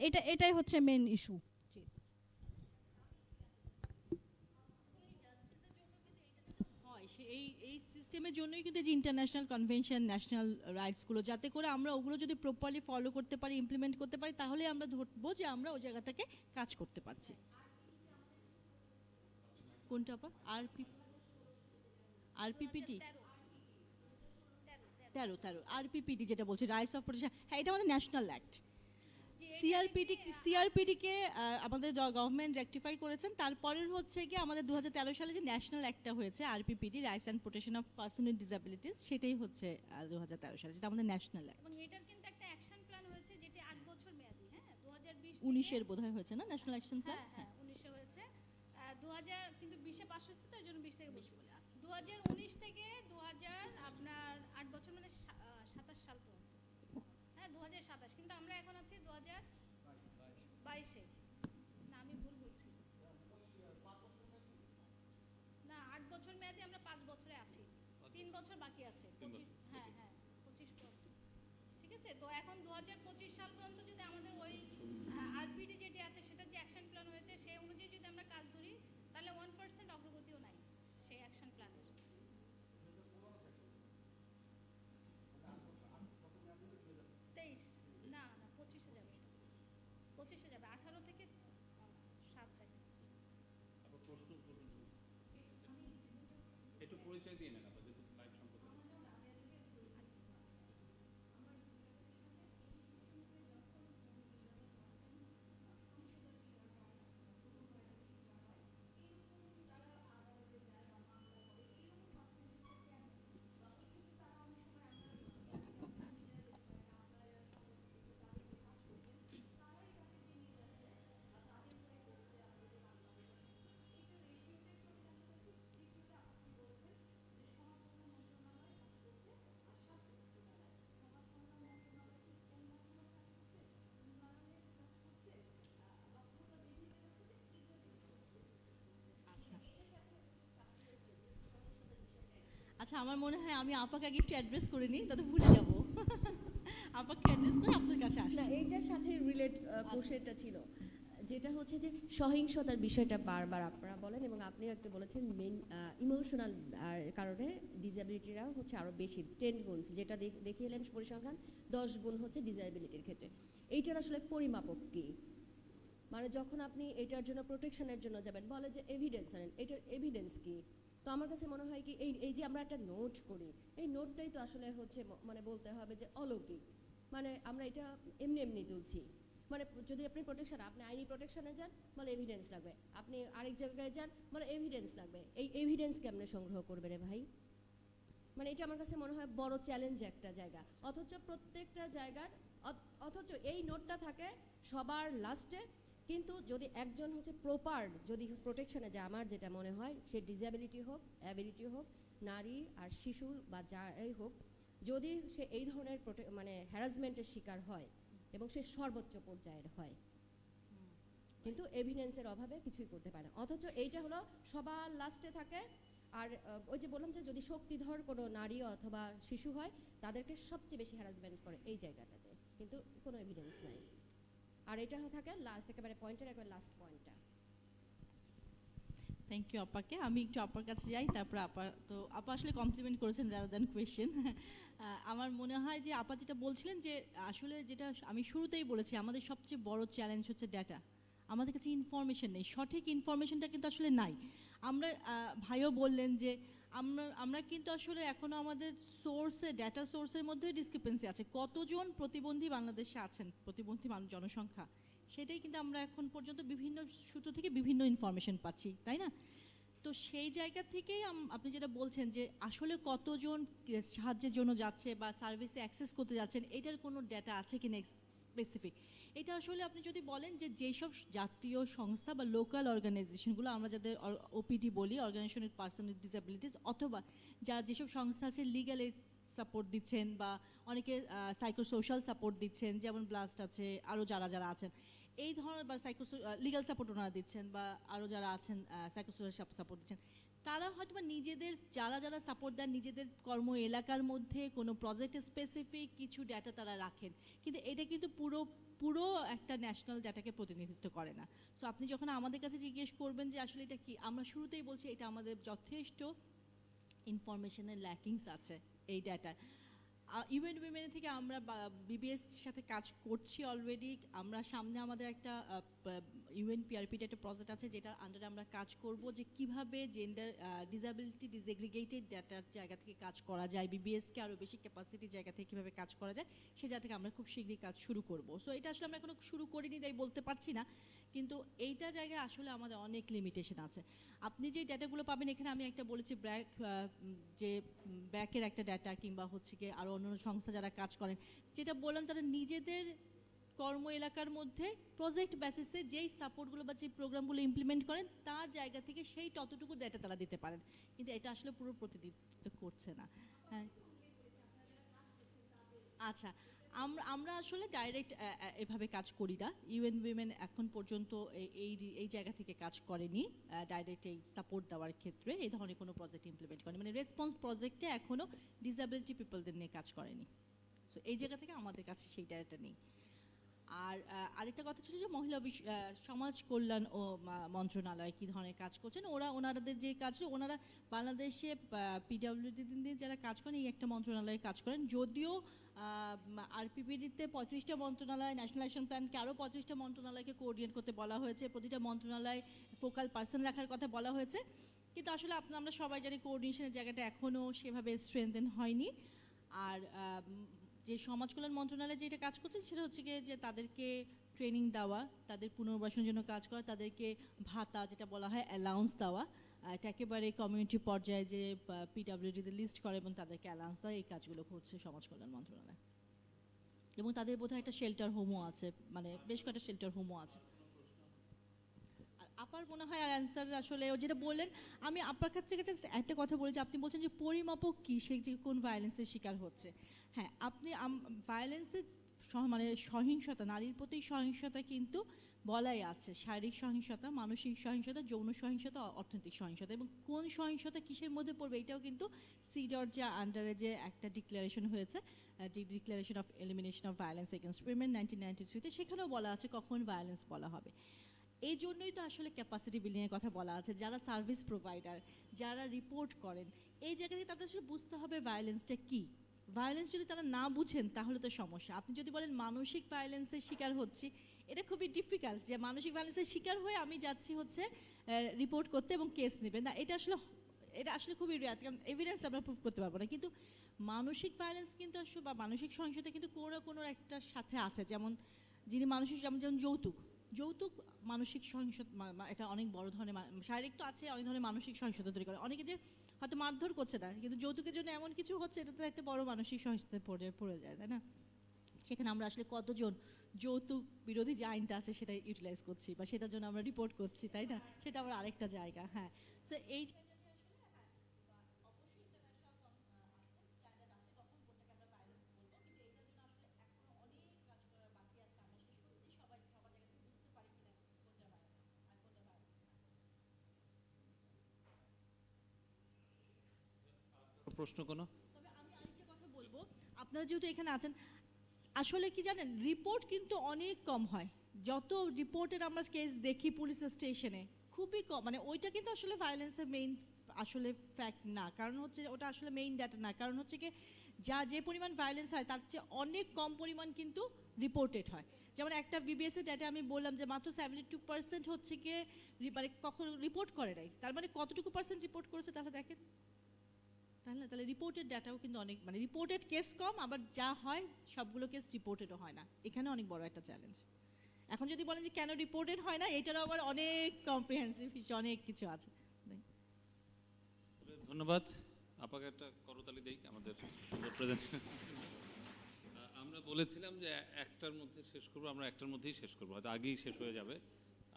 এটা এটাই হচ্ছে মেন ইস্যু হয় এই এই সিস্টেমের জন্যই কিন্তু যে ইন্টারন্যাশনাল কনভেনশন ন্যাশনাল রাইটসগুলো যাতে করে আমরা ওগুলো যদি প্রপারলি ফলো করতে পারি ইমপ্লিমেন্ট করতে পারি তাহলে আমরা ধরবো যে আমরা ওই জায়গাটাকে কাজ করতে পারছি। কোনটা পা আরপি আরপিপিটি তেরো তেরো। আরপিপিটি যেটা বলছে রাইটস অফ প্রোটেকশন হ্যাঁ এটা আমাদের ন্যাশনাল অ্যাক্ট সিআরপিটি সিআরপিডিকে আমাদের গভর্নমেন্ট রেকটিফাই করেছেন। তারপরের হচ্ছে কি আমাদের দুহাজার তেরো সালে যে ন্যাশনাল অ্যাক্টটা হয়েছে RPPD rights and protection of person with disabilities সেটাই হচ্ছে দুহাজার তেরো সালে যেটা আমাদের ন্যাশনাল অ্যাক্ট এটার কিন্তু একটা অ্যাকশন প্ল্যান হয়েছে যেটি আট বছর মেয়াদী হ্যাঁ দু হাজার উনিশের বোধহয় হয়েছে না ন্যাশনাল অ্যাকশন প্ল্যান হ্যাঁ উনিশে হয়েছে। দু হাজার কিন্তু বিশে পাশ হচ্ছে তো এই জন্য বিশ থেকে আচ্ছা দু হাজার উনিশ থেকে দু হাজার আপনার আট বছর মানে সাতাশ সাল পর্যন্ত। হ্যাঁ দু হাজার সাতাশ। কিন্তু আমরা এখন আছি দু হাজার বাইশে। না আমি ভুল বলছি। না আট বছর মেয়াদে আমরা পাঁচ বছরে আছি। তিন বছর বাকি আছে। হ্যাঁ হ্যাঁ পঁচিশ পর্যন্ত। ঠিক আছে? তো এখন দু হাজার পঁচিশ সাল পর্যন্ত যদি আমাদের ওই আরপিডি যেটি আছে সেটা যে অ্যাকশন প্ল্যান হয়েছে সেই অনুযায়ী যদি আমরা কাজ ধরি তাহলে ওয়ান পার্সেন্ট অগ্রগতিও নাই সেই অ্যাকশন প্ল্যানের তেইশ না না পঁচিশে যাবে এটা। পঁচিশে যাবে আঠারো থেকে আহ, সাত থেকে একটু পরিচয় দিয়ে নেন আচ্ছা আমার মনে হয় আমি আপাকে আগে একটু অ্যাড্রেস করে নিই তাতে ভুলে যাব। আপাকে অ্যাড্রেস করে আপনার কাছে আসি না এইটার সাথে রিলেট কোর্সেরটা ছিল। যেটা হচ্ছে যে সহিংসতার বিষয়টা বারবার আপনারা বলেন এবং আপনিও একটু বলেছেন মেন ইমোশনাল কারণে ডিসেবিলিটিরাও হচ্ছে আরও বেশি। টেন গুণস যেটা দেখ- দেখিয়ে এলেন পরিসংখ্যান দশ গুণ হচ্ছে ডিসেবিলিটির ক্ষেত্রে। এইটার আসলে পরিমাপক কী? মানে যখন আপনি এটার জন্য প্রোটেকশনের জন্য যাবেন বলে যে এভিডেন্স আনেন এটার এভিডেন্স কি? তো আমার কাছে মনে হয় কি, এই এই যে আমরা একটা নোট করি, এই নোটটাই তো আসলে হচ্ছে মানে বলতে হবে যে অলৌকিক। মানে আমরা এটা এমনি এমনি তুলছি। মানে যদি আপনি প্রোটেকশন আপনি আইনি প্রোটেকশনে যান, বলে এভিডেন্স লাগবে। আপনি আরেক জায়গায় যান, বলে এভিডেন্স লাগবে। এই এভিডেন্স কেমনে সংগ্রহ করবে রে ভাই? মানে এটা আমার কাছে মনে হয় বড় চ্যালেঞ্জ একটা জায়গা। অথচ প্রত্যেকটা জায়গার অথচ এই নোটটা থাকে সবার লাস্টে কিন্তু যদি একজন হচ্ছে প্রপার যদি প্রোটেকশনে যায় আমার যেটা মনে হয়, সে ডিসেবিলিটি হোক অ্যাবিলিটি হোক, নারী আর শিশু বা যাই হোক, যদি সে এই ধরনের মানে হ্যারাসমেন্টের শিকার হয় এবং সে সর্বোচ্চ পর্যায়ের হয়, কিন্তু এভিডেন্সের অভাবে কিছুই করতে পারে না। অথচ এইটা হলো সবার লাস্টে থাকে, আর ওই যে বললাম যে যদি শক্তিধর কোনো নারী অথবা শিশু হয়, তাদেরকে সবচেয়ে বেশি হ্যারাসমেন্ট করে এই জায়গাটাতে, কিন্তু কোনো এভিডেন্স নাই। আর এটা থাকে লাস্ট একেবারে পয়েন্টের একেবারে লাস্ট পয়েন্টটা থ্যাংক ইউ আপাকে। আমি একটু আপার কাছে যাই, তারপর আপা, তো আপা আসলে কমপ্লিমেন্ট করেছেন রাদার দ্যান কোয়েশ্চেন আমার মনে হয় যে আপা যেটা বলছিলেন যে আসলে যেটা আমি শুরুতেই বলেছি, আমাদের সবচেয়ে বড় চ্যালেঞ্জ হচ্ছে ডেটা আমাদের কাছে ইনফরমেশন নেই। সঠিক ইনফরমেশনটা কিন্তু আসলে নাই। আমরা ভাইও বললেন যে আমরা আমরা কিন্তু আসলে এখনও আমাদের সোর্সে ডেটা সোর্সের মধ্যে ডিসক্রিপেন্সি আছে। কতজন প্রতিবন্ধী বাংলাদেশে আছেন, প্রতিবন্ধী মানুষ জনসংখ্যা? সেটাই কিন্তু আমরা এখন পর্যন্ত বিভিন্ন সূত্র থেকে বিভিন্ন ইনফরমেশন পাচ্ছি, তাই না? তো সেই জায়গা থেকেই আপনি যেটা বলছেন যে আসলে কতজন সাহায্যের জন্য যাচ্ছে বা সার্ভিসে অ্যাক্সেস করতে যাচ্ছেন, এটার কোনো ডেটা আছে কি কিনা স্পেসিফিক এটা আসলে আপনি যদি বলেন যে যেসব জাতীয় সংস্থা বা লোকাল অর্গানাইজেশনগুলো আমরা যাদের ওপিডি বলি অর্গানাইজেশন পার্সন উইথ ডিসেবিলিটিস অথবা যা যেসব সংস্থা আছে লিগাল সাপোর্ট দিচ্ছেন বা অনেকে সাইকোসোশ্যাল সাপোর্ট দিচ্ছেন, যেমন ব্লাস্ট আছে আরও যারা যারা আছেন, এই ধরনের বা সাইকো লিগাল সাপোর্ট ওনারা দিচ্ছেন বা আরও যারা আছেন সাইকোসোশ্যাল সাপোর্ট দিচ্ছেন তারা হয়তো নিজেদের, যারা যারা সাপোর্ট দেন নিজেদের কর্ম এলাকার মধ্যে, কোনো প্রজেক্ট স্পেসিফিক কিছু ডেটা তারা রাখেন। কিন্তু এটা কিন্তু পুরো পুরো একটা ন্যাশনাল ডাটাকে প্রতিনিধিত্ব করে না। সো আপনি যখন আমাদের কাছে জিজ্ঞেস করবেন যে আসলে এটা কি, আমরা শুরুতেই বলছি এটা আমাদের যথেষ্ট ইনফরমেশনের ল্যাকিংস আছে এই ডাটায় ইউএন উইমেন থেকে আমরা বিবিএস সাথে কাজ করছি অলরেডি আমরা সামনে আমাদের একটা ইউএন পিআরপির একটা প্রজেক্ট আছে যেটা আন্ডারে আমরা কাজ করব যে কীভাবে জেন্ডার ডিসেবিলিটি ডিসএগ্রিগেটেড ডাটার জায়গা থেকে কাজ করা যায় বিবিএসকে আরও বেশি ক্যাপাসিটি জায়গা থেকে কীভাবে কাজ করা যায়, সে জায়গা থেকে আমরা খুব শীঘ্রই কাজ শুরু করব। সো এটা আসলে আমরা এখনও শুরু করিনি তাই বলতে পারছি না, কিন্তু এইটা জায়গায় আসলে আমাদের অনেক লিমিটেশন আছে। আপনি যে ডাটাগুলো পাবেন, এখানে আমি একটা বলেছি ব্র্যাক যে ব্যাকের একটা ডাটা কিংবা হচ্ছে কি আরও অন্য সংস্থা যারা কাজ করেন, যেটা বললাম, যারা নিজেদের কর্ম এলাকার মধ্যে প্রজেক্ট বেসিসে যেই সাপোর্টগুলো বা যে প্রোগ্রামগুলো ইমপ্লিমেন্ট করেন, তার জায়গা থেকে সেই ততটুকু ডাটা তারা দিতে পারেন। কিন্তু এটা আসলে পুরো প্রতিনিধিত্ব করছে না। হ্যাঁ। আচ্ছা আমরা আমরা আসলে ডাইরেক্ট এভাবে কাজ করি না। ইউএন উইমেন এখন পর্যন্ত এই এই জায়গা থেকে কাজ করেনি ডাইরেক্ট এই সাপোর্ট দেওয়ার ক্ষেত্রে। এই ধরনের কোনো প্রজেক্ট ইমপ্লিমেন্ট করেনি। মানে রেসপন্স প্রজেক্টে এখনও ডিসেবিলিটি পিপলদের নিয়ে কাজ করেনি। সো এই জায়গা থেকে আমাদের কাছে সেই ডাটা নেই। আর আরেকটা কথা ছিল যে মহিলা সমাজ কল্যাণ ও মন্ত্রণালয় কি ধরনের কাজ করছেন? ওরা ওনাদের যে কাজ ওনারা বাংলাদেশে পিডাব্লিউডি দিয়ে যারা কাজ করেন, এই একটা মন্ত্রণালয়ে কাজ করেন। যদিও আরপিপিডিতে পঁয়ত্রিশটা মন্ত্রণালয় ন্যাশনাল অ্যাকশন প্ল্যানকে আরও পঁয়ত্রিশটা মন্ত্রণালয়কে কোঅর্ডিনেট করতে বলা হয়েছে। প্রতিটা মন্ত্রণালয় ফোকাল পার্সন রাখার কথা বলা হয়েছে। কিন্তু আসলে আপনার আমরা সবাই জানি কোঅর্ডিনেশনের জায়গাটা এখনও সেভাবে স্ট্রেংথেন হয়নি। আর যে সমাজ কল্যাণ মন্ত্রণালয় যেটা কাজ করছে সেটা হচ্ছে গিয়ে যে তাদেরকে ট্রেনিং দেওয়া, তাদের পুনর্বাসনের জন্য কাজ করা, তাদেরকে ভাতা যেটা বলা হয় অ্যালাউন্স দেওয়া এটা একেবারে কমিউনিটি পর্যায়ে যে পিডাব্লিউডিতে লিস্ট করে এবং তাদেরকে অ্যালাউন্স দেওয়া, এই কাজগুলো করছে সমাজ কল্যাণ মন্ত্রণালয়। এবং তাদের বোধহয় একটা শেল্টার হোমও আছে মানে বেশ কয়েকটা শেল্টার হোমও আছে। আপার মনে হয় আর অ্যান্সার আসলে ও যেটা বললেন, আমি আপনার ক্ষেত্রে একটা কথা বলি যে, আপনি বলছেন যে পরিমাপক কি সে যে কোন ভায়োলেন্সের শিকার হচ্ছে। হ্যাঁ আপনি ভায়োলেন্সের মানে সহিংসতা, নারীর প্রতি সহিংসতা কিন্তু বলাই আছে। শারীরিক সহিংসতা, মানসিক সহিংসতা, যৌন সহিংসতা, অর্থনৈতিক সহিংসতা এবং কোন সহিংসতা কিসের মধ্যে পড়বে এটাও কিন্তু সিডর যে আন্ডারে যে একটা ডিক্লারেশন হয়েছে declaration of elimination of violence against women nineteen ninety থ্রিতে সেখানেও বলা আছে কখন ভায়োলেন্স বলা হবে। এই জন্যই তো আসলে ক্যাপাসিটি বিল্ডিংয়ের কথা বলা আছে, যারা সার্ভিস প্রোভাইডার যারা রিপোর্ট করেন, এই জায়গা থেকে তাদের আসলে বুঝতে হবে ভায়োলেন্সটা কী। ভায়োলেন্স যদি তারা না বুঝেন, তাহলে তো সমস্যা। আপনি যদি বলেন, মানসিক ভায়োলেন্সের শিকার হচ্ছি, এটা খুবই ডিফিকাল্ট যে মানসিক ভায়োলেন্সের শিকার হয়ে আমি যাচ্ছি হচ্ছে রিপোর্ট করতে এবং কেস নেবে না, এটা আসলে এটা আসলে খুবই রেয়ার কারণ এভিডেন্স আমরা প্রুভ করতে পারব না। কিন্তু মানসিক ভায়োলেন্স কিন্তু আসলে, বা মানসিক সহিংসতা কিন্তু কোনো কোনো একটা সাথে আছে। যেমন যিনি মানসিক, যেমন যেমন যৌতুক। যৌতুক মানসিক সহিংসতা এটা অনেক বড় ধরনের শারীরিক তো আছে, অনেক ধরনের মানসিক সহিংসতা তৈরি করে। অনেকে যে হয়তো মারধর করছে না কিন্তু যৌতুকের জন্য এমন কিছু হচ্ছে, এটা তো একটা বড় মানসিক সহিংসতায় পড়ে পড়ে যায়, তাই না? সেখানে আমরা আসলে কতজন যৌতুক বিরোধী যে আইনটা আছে সেটা ইউটিলাইজ করছি বা সেটার জন্য আমরা রিপোর্ট করছি, তাই না? সেটা আমার আরেকটা জায়গা হ্যাঁ। সো এই জায়গাটাতে আসলে হ্যাঁ, বা অবশ্যই international con- আহ, আছে, standard আছে, কখন কোনটাকে আমরা violence বলব, কিন্তু এটার জন্য আসলে এখনও অনেক কাজ করার বাকি আছে। আমরা আসলে সত্যি সবাই সবার জায়গা থেকে বুঝতে পারি কিনা কোনটা violence। প্রশ্ন কোনো? আপনারা যেহেতু এখানে আছেন, আসলে কি জানেন, রিপোর্ট কিন্তু অনেক কম হয়। যত রিপোর্টের আমরা কেস দেখি পুলিশ স্টেশনে খুবই কম। মানে ওইটা কিন্তু আসলে ভায়োলেন্সের মেইন আসলে ফ্যাক্ট না। কারণ হচ্ছে ওটা আসলে মেইন ডাটা না। কারণ হচ্ছে কি, যা যে পরিমাণ ভায়োলেন্স হয়, তার চেয়ে অনেক কম পরিমাণ কিন্তু রিপোর্টেড হয়। যেমন একটা বিবিএস এর ডাটা আমি বললাম যে মাত্র সেভেন্টি টু পার্সেন্ট হচ্ছে গিয়ে মানে কখন রিপোর্ট করে নাই। তার মানে কতটুকু পার্সেন্ট রিপোর্ট করেছে তাহলে দেখেন। তাহলে না? তাহলে রিপোর্টেড ডাটাও কিন্তু অনেক মানে রিপোর্টেড কেস কম, আবার যা হয় সবগুলো কেস রিপোর্টেডও হয় না। এখানে অনেক বড় একটা চ্যালেঞ্জ এখন যদি বলেন যে কেন রিপোর্টেড হয় না, এটারও আবার অনেক কম্প্রিহেন্সিভ অনেক কিছু আছে। ধন্যবাদ। আপাকে একটা করতালি দেই, আমাদের আমরা বলেছিলাম যে একটার মধ্যে শেষ করব, আমরা একটার মধ্যেই শেষ করব, হয়তো আগেই শেষ হয়ে যাবে।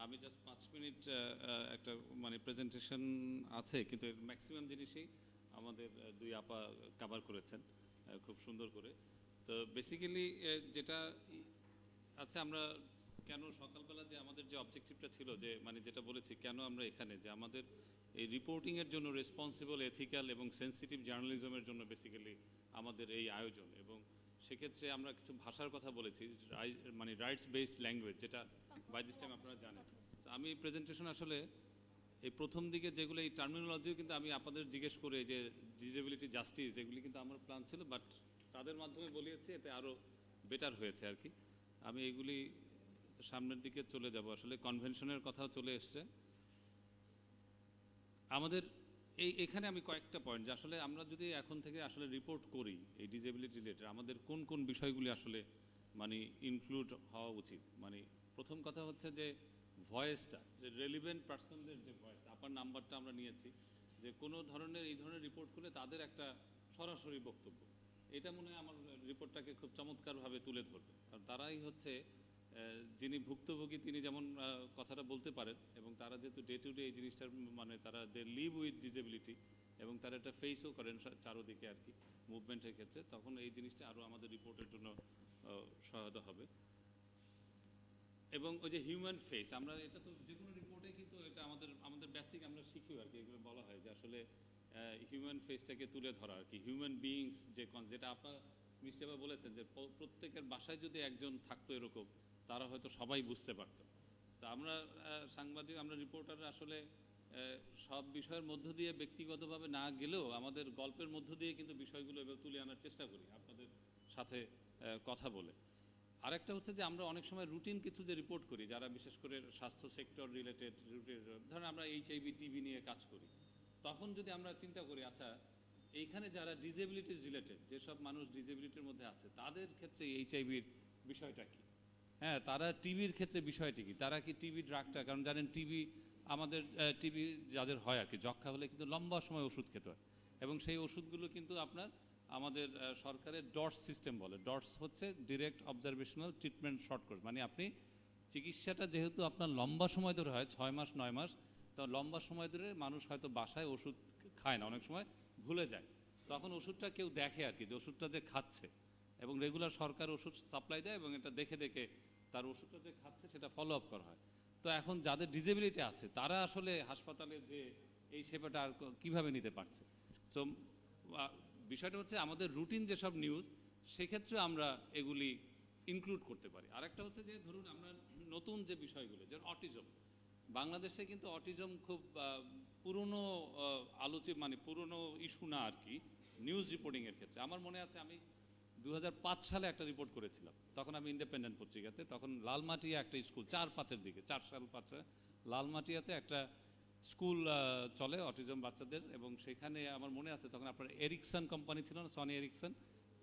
আমি জাস্ট পাঁচ মিনিট একটা মানে প্রেজেন্টেশন আছে, কিন্তু ম্যাক্সিমাম জিনিসই আমাদের দুই আপা কভার করেছেন খুব সুন্দর করে। তো বেসিক্যালি যেটা আচ্ছা আমরা কেন সকালবেলা যে আমাদের যে অবজেক্টিভটা ছিল, যে মানে যেটা বলেছি, কেন আমরা এখানে? যে আমাদের এই রিপোর্টিংয়ের জন্য রেসপন্সিবল এথিক্যাল এবং সেন্সিটিভ জার্নালিজমের জন্য বেসিক্যালি আমাদের এই আয়োজন। এবং সেক্ষেত্রে আমরা কিছু ভাষার কথা বলেছি মানে রাইটস বেসড ল্যাঙ্গুয়েজ যেটা বাই দিস টাইম আপনারা জানেন। আমি প্রেজেন্টেশন আসলে এই প্রথম দিকে যেগুলো এই টার্মিনোলজিও কিন্তু আমি আপনাদের জিজ্ঞেস করে যে ডিজেবিলিটি জাস্টিস এগুলি কিন্তু আমার প্ল্যান ছিল বাট তাদের মাধ্যমে বলিয়েছি, এতে আরও বেটার হয়েছে আর কি। আমি এগুলি সামনের দিকে চলে যাব। আসলে কনভেনশনের কথাও চলে এসছে। আমাদের এই, এখানে আমি কয়েকটা পয়েন্ট যে আসলে আমরা যদি এখন থেকে আসলে রিপোর্ট করি এই ডিজেবিলিটি রিলেটেড আমাদের কোন কোন বিষয়গুলি আসলে মানে ইনক্লুড হওয়া উচিত? মানে প্রথম কথা হচ্ছে যে ভয়েসটা, যে রেলিভেন্ট পার্সনদের যে ভয়েস আপার নাম্বারটা আমরা নিয়েছি, যে কোনো ধরনের, এই ধরনের রিপোর্ট করলে তাদের একটা সরাসরি বক্তব্য। এটা মনে হয় আমার রিপোর্টটাকে খুব চমৎকারভাবে তুলে ধরবে। কারণ তারাই হচ্ছে যিনি ভুক্তভোগী, তিনি যেমন কথাটা বলতে পারেন, এবং তারা যেহেতু ডে টু ডে এই জিনিসটার মানে তারা দে লিভ উইথ ডিজেবিলিটি এবং তারা একটা ফেসও করেন চারোদিকে আর কি মুভমেন্টের ক্ষেত্রে, তখন এই জিনিসটা আরও আমাদের রিপোর্টের জন্য সহায়তা হবে। এবং ওই যে হিউম্যান ফেস আমরা এটা তো যে কোনো রিপোর্টে কিন্তু এটা আমাদের আমাদের বেসিক আমরা শিখি আর কি, এগুলো বলা হয় যে আসলে হিউম্যান ফেসটাকে তুলে ধরা আর কি। হিউম্যান বিইংস যে যেটা আপনার মিষ্টিবা বলেছেন যে প্রত্যেকের বাসায় যদি একজন থাকতো এরকম, তারা হয়তো সবাই বুঝতে পারতো। তো আমরা সাংবাদিক, আমরা রিপোর্টার আসলে সব বিষয়ের মধ্য দিয়ে ব্যক্তিগতভাবে না গেলেও আমাদের গল্পের মধ্য দিয়ে কিন্তু বিষয়গুলো এবার তুলে আনার চেষ্টা করি আপনাদের সাথে কথা বলে। আরেকটা হচ্ছে যে আমরা অনেক সময় রুটিন কিছু যে রিপোর্ট করি, যারা বিশেষ করে স্বাস্থ্য সেক্টর রিলেটেড ধরেন আমরা এইচআইভি টিভি নিয়ে কাজ করি, তখন যদি আমরা চিন্তা করি আচ্ছা এইখানে যারা ডিজেবিলিটিস রিলেটেড যেসব মানুষ ডিজেবিলিটির মধ্যে আছে, তাদের ক্ষেত্রে এইচআইভির বিষয়টা কি? হ্যাঁ তারা টিভির ক্ষেত্রে বিষয়টি কি? তারা কি টিভি ড্রাগটা কারণ জানেন টিভি আমাদের টিভি যাদের হয় আর কি যক্ষা হলে কিন্তু লম্বা সময় ওষুধ খেতে হয়, এবং সেই ওষুধগুলো কিন্তু আপনার আমাদের সরকারের ডটস সিস্টেম বলে। ডটস হচ্ছে direct observational treatment short course মানে আপনি চিকিৎসাটা যেহেতু আপনার লম্বা সময় ধরে হয়, ছয় মাস, নয় মাস, তো লম্বা সময় ধরে মানুষ হয়তো বাসায় ওষুধ খায় না, অনেক সময় ভুলে যায়। তখন ওষুধটা কেউ দেখে আর কি, যে ওষুধটা যে খাচ্ছে। এবং রেগুলার সরকার ওষুধ সাপ্লাই দেয় এবং এটা দেখে দেখে তার ওষুধটা যে খাচ্ছে সেটা ফলো আপ করা হয়। তো এখন যাদের ডিজেবিলিটি আছে, তারা আসলে হাসপাতালে যে এই সেবাটা আর কীভাবে নিতে পারছে? সো বিষয়টা হচ্ছে আমাদের রুটিন যেসব নিউজ সেক্ষেত্রে আমরা এগুলি ইনক্লুড করতে পারি। আরেকটা হচ্ছে যে ধরুন আমরা নতুন যে বিষয়গুলো যেমন অটিজম বাংলাদেশে কিন্তু অটিজম খুব পুরনো আহ, আলোচিত মানে পুরনো ইস্যু না আর কি নিউজ রিপোর্টিংয়ের ক্ষেত্রে। আমার মনে আছে আমি দু হাজার পাঁচ সালে একটা রিপোর্ট করেছিলাম। তখন আমি ইন্ডিপেন্ডেন্ট পত্রিকাতে তখন লালমাটিয়া একটা স্কুল চার পাঁচের দিকে চার সাল পাঁচে লালমাটিয়াতে একটা স্কুল চলে অটিজম বাচ্চাদের এবং সেখানে আমার মনে আছে তখন আপনার এরিকসন কোম্পানি ছিল না, সনি এরিকসন।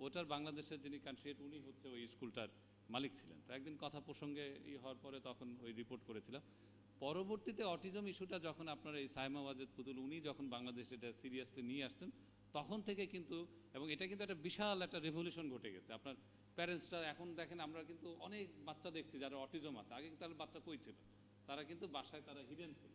ওটার বাংলাদেশের যিনি কান্ট্রিয়েট উনি হচ্ছে ওই স্কুলটার মালিক ছিলেন। তো একদিন কথা প্রসঙ্গে ই হওয়ার পরে তখন ওই রিপোর্ট করেছিলাম পরবর্তীতে অটিজম ইস্যুটা যখন আপনার এই সাইমা ওয়াজেদ পুতুল, উনি যখন বাংলাদেশে এটা সিরিয়াসলি নিয়ে আসলেন, তখন থেকে কিন্তু, এবং এটা কিন্তু একটা বিশাল একটা রেভলিউশন ঘটে গেছে। আপনার প্যারেন্টসরা এখন দেখেন, আমরা কিন্তু অনেক বাচ্চা দেখছি যারা অটিজম আছে। আগে কিন্তু তাহলে বাচ্চা কই ছিল? তারা কিন্তু বাসায় তারা হিডেন ছিল।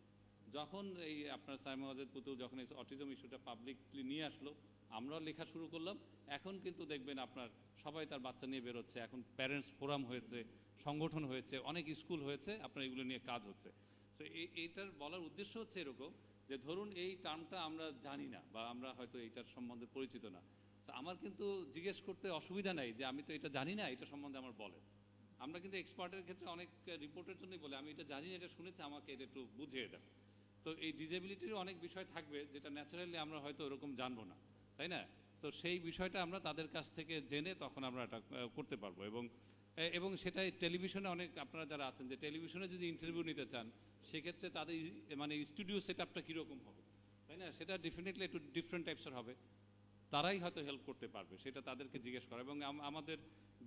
যখন এই আপনার সাইমা ওয়াজেদ পুতুল যখন এই অটিজম ইস্যুটা পাবলিকলি নিয়ে আসলো, আমরাও লেখা শুরু করলাম। এখন কিন্তু দেখবেন আপনার সবাই তার বাচ্চা নিয়ে বেরোচ্ছে, এখন প্যারেন্টস ফোরাম হয়েছে, সংগঠন হয়েছে, অনেক স্কুল হয়েছে, আপনার এগুলো নিয়ে কাজ হচ্ছে। তো এইটার বলার উদ্দেশ্য হচ্ছে এরকম যে ধরুন এই টার্মটা আমরা জানি না বা আমরা হয়তো এইটার সম্বন্ধে পরিচিত না। আমার কিন্তু জিজ্ঞেস করতে অসুবিধা নাই যে আমি তো এটা জানি না, এটা সম্বন্ধে আমার বলেন। আমরা কিন্তু এক্সপার্টের ক্ষেত্রে অনেক রিপোর্টের জন্যই বলে, আমি এটা জানি না, এটা শুনেছি, আমাকে এটা একটু বুঝিয়ে দেন। তো এই ডিজেবিলিটির অনেক বিষয় থাকবে যেটা ন্যাচারালি আমরা হয়তো ওরকম জানব না, তাই না? তো সেই বিষয়টা আমরা তাদের কাছ থেকে জেনে তখন আমরা এটা করতে পারব এবং এবং সেটাই টেলিভিশনে অনেক আপনারা যারা আছেন যে টেলিভিশনে যদি ইন্টারভিউ নিতে চান, সেক্ষেত্রে তাদের মানে স্টুডিও সেট আপটা কীরকম হবে, তাই না? সেটা ডেফিনেটলি একটু ডিফারেন্ট টাইপসের হবে। তারাই হয়তো হেল্প করতে পারবে, সেটা তাদেরকে জিজ্ঞেস করা। এবং আমাদের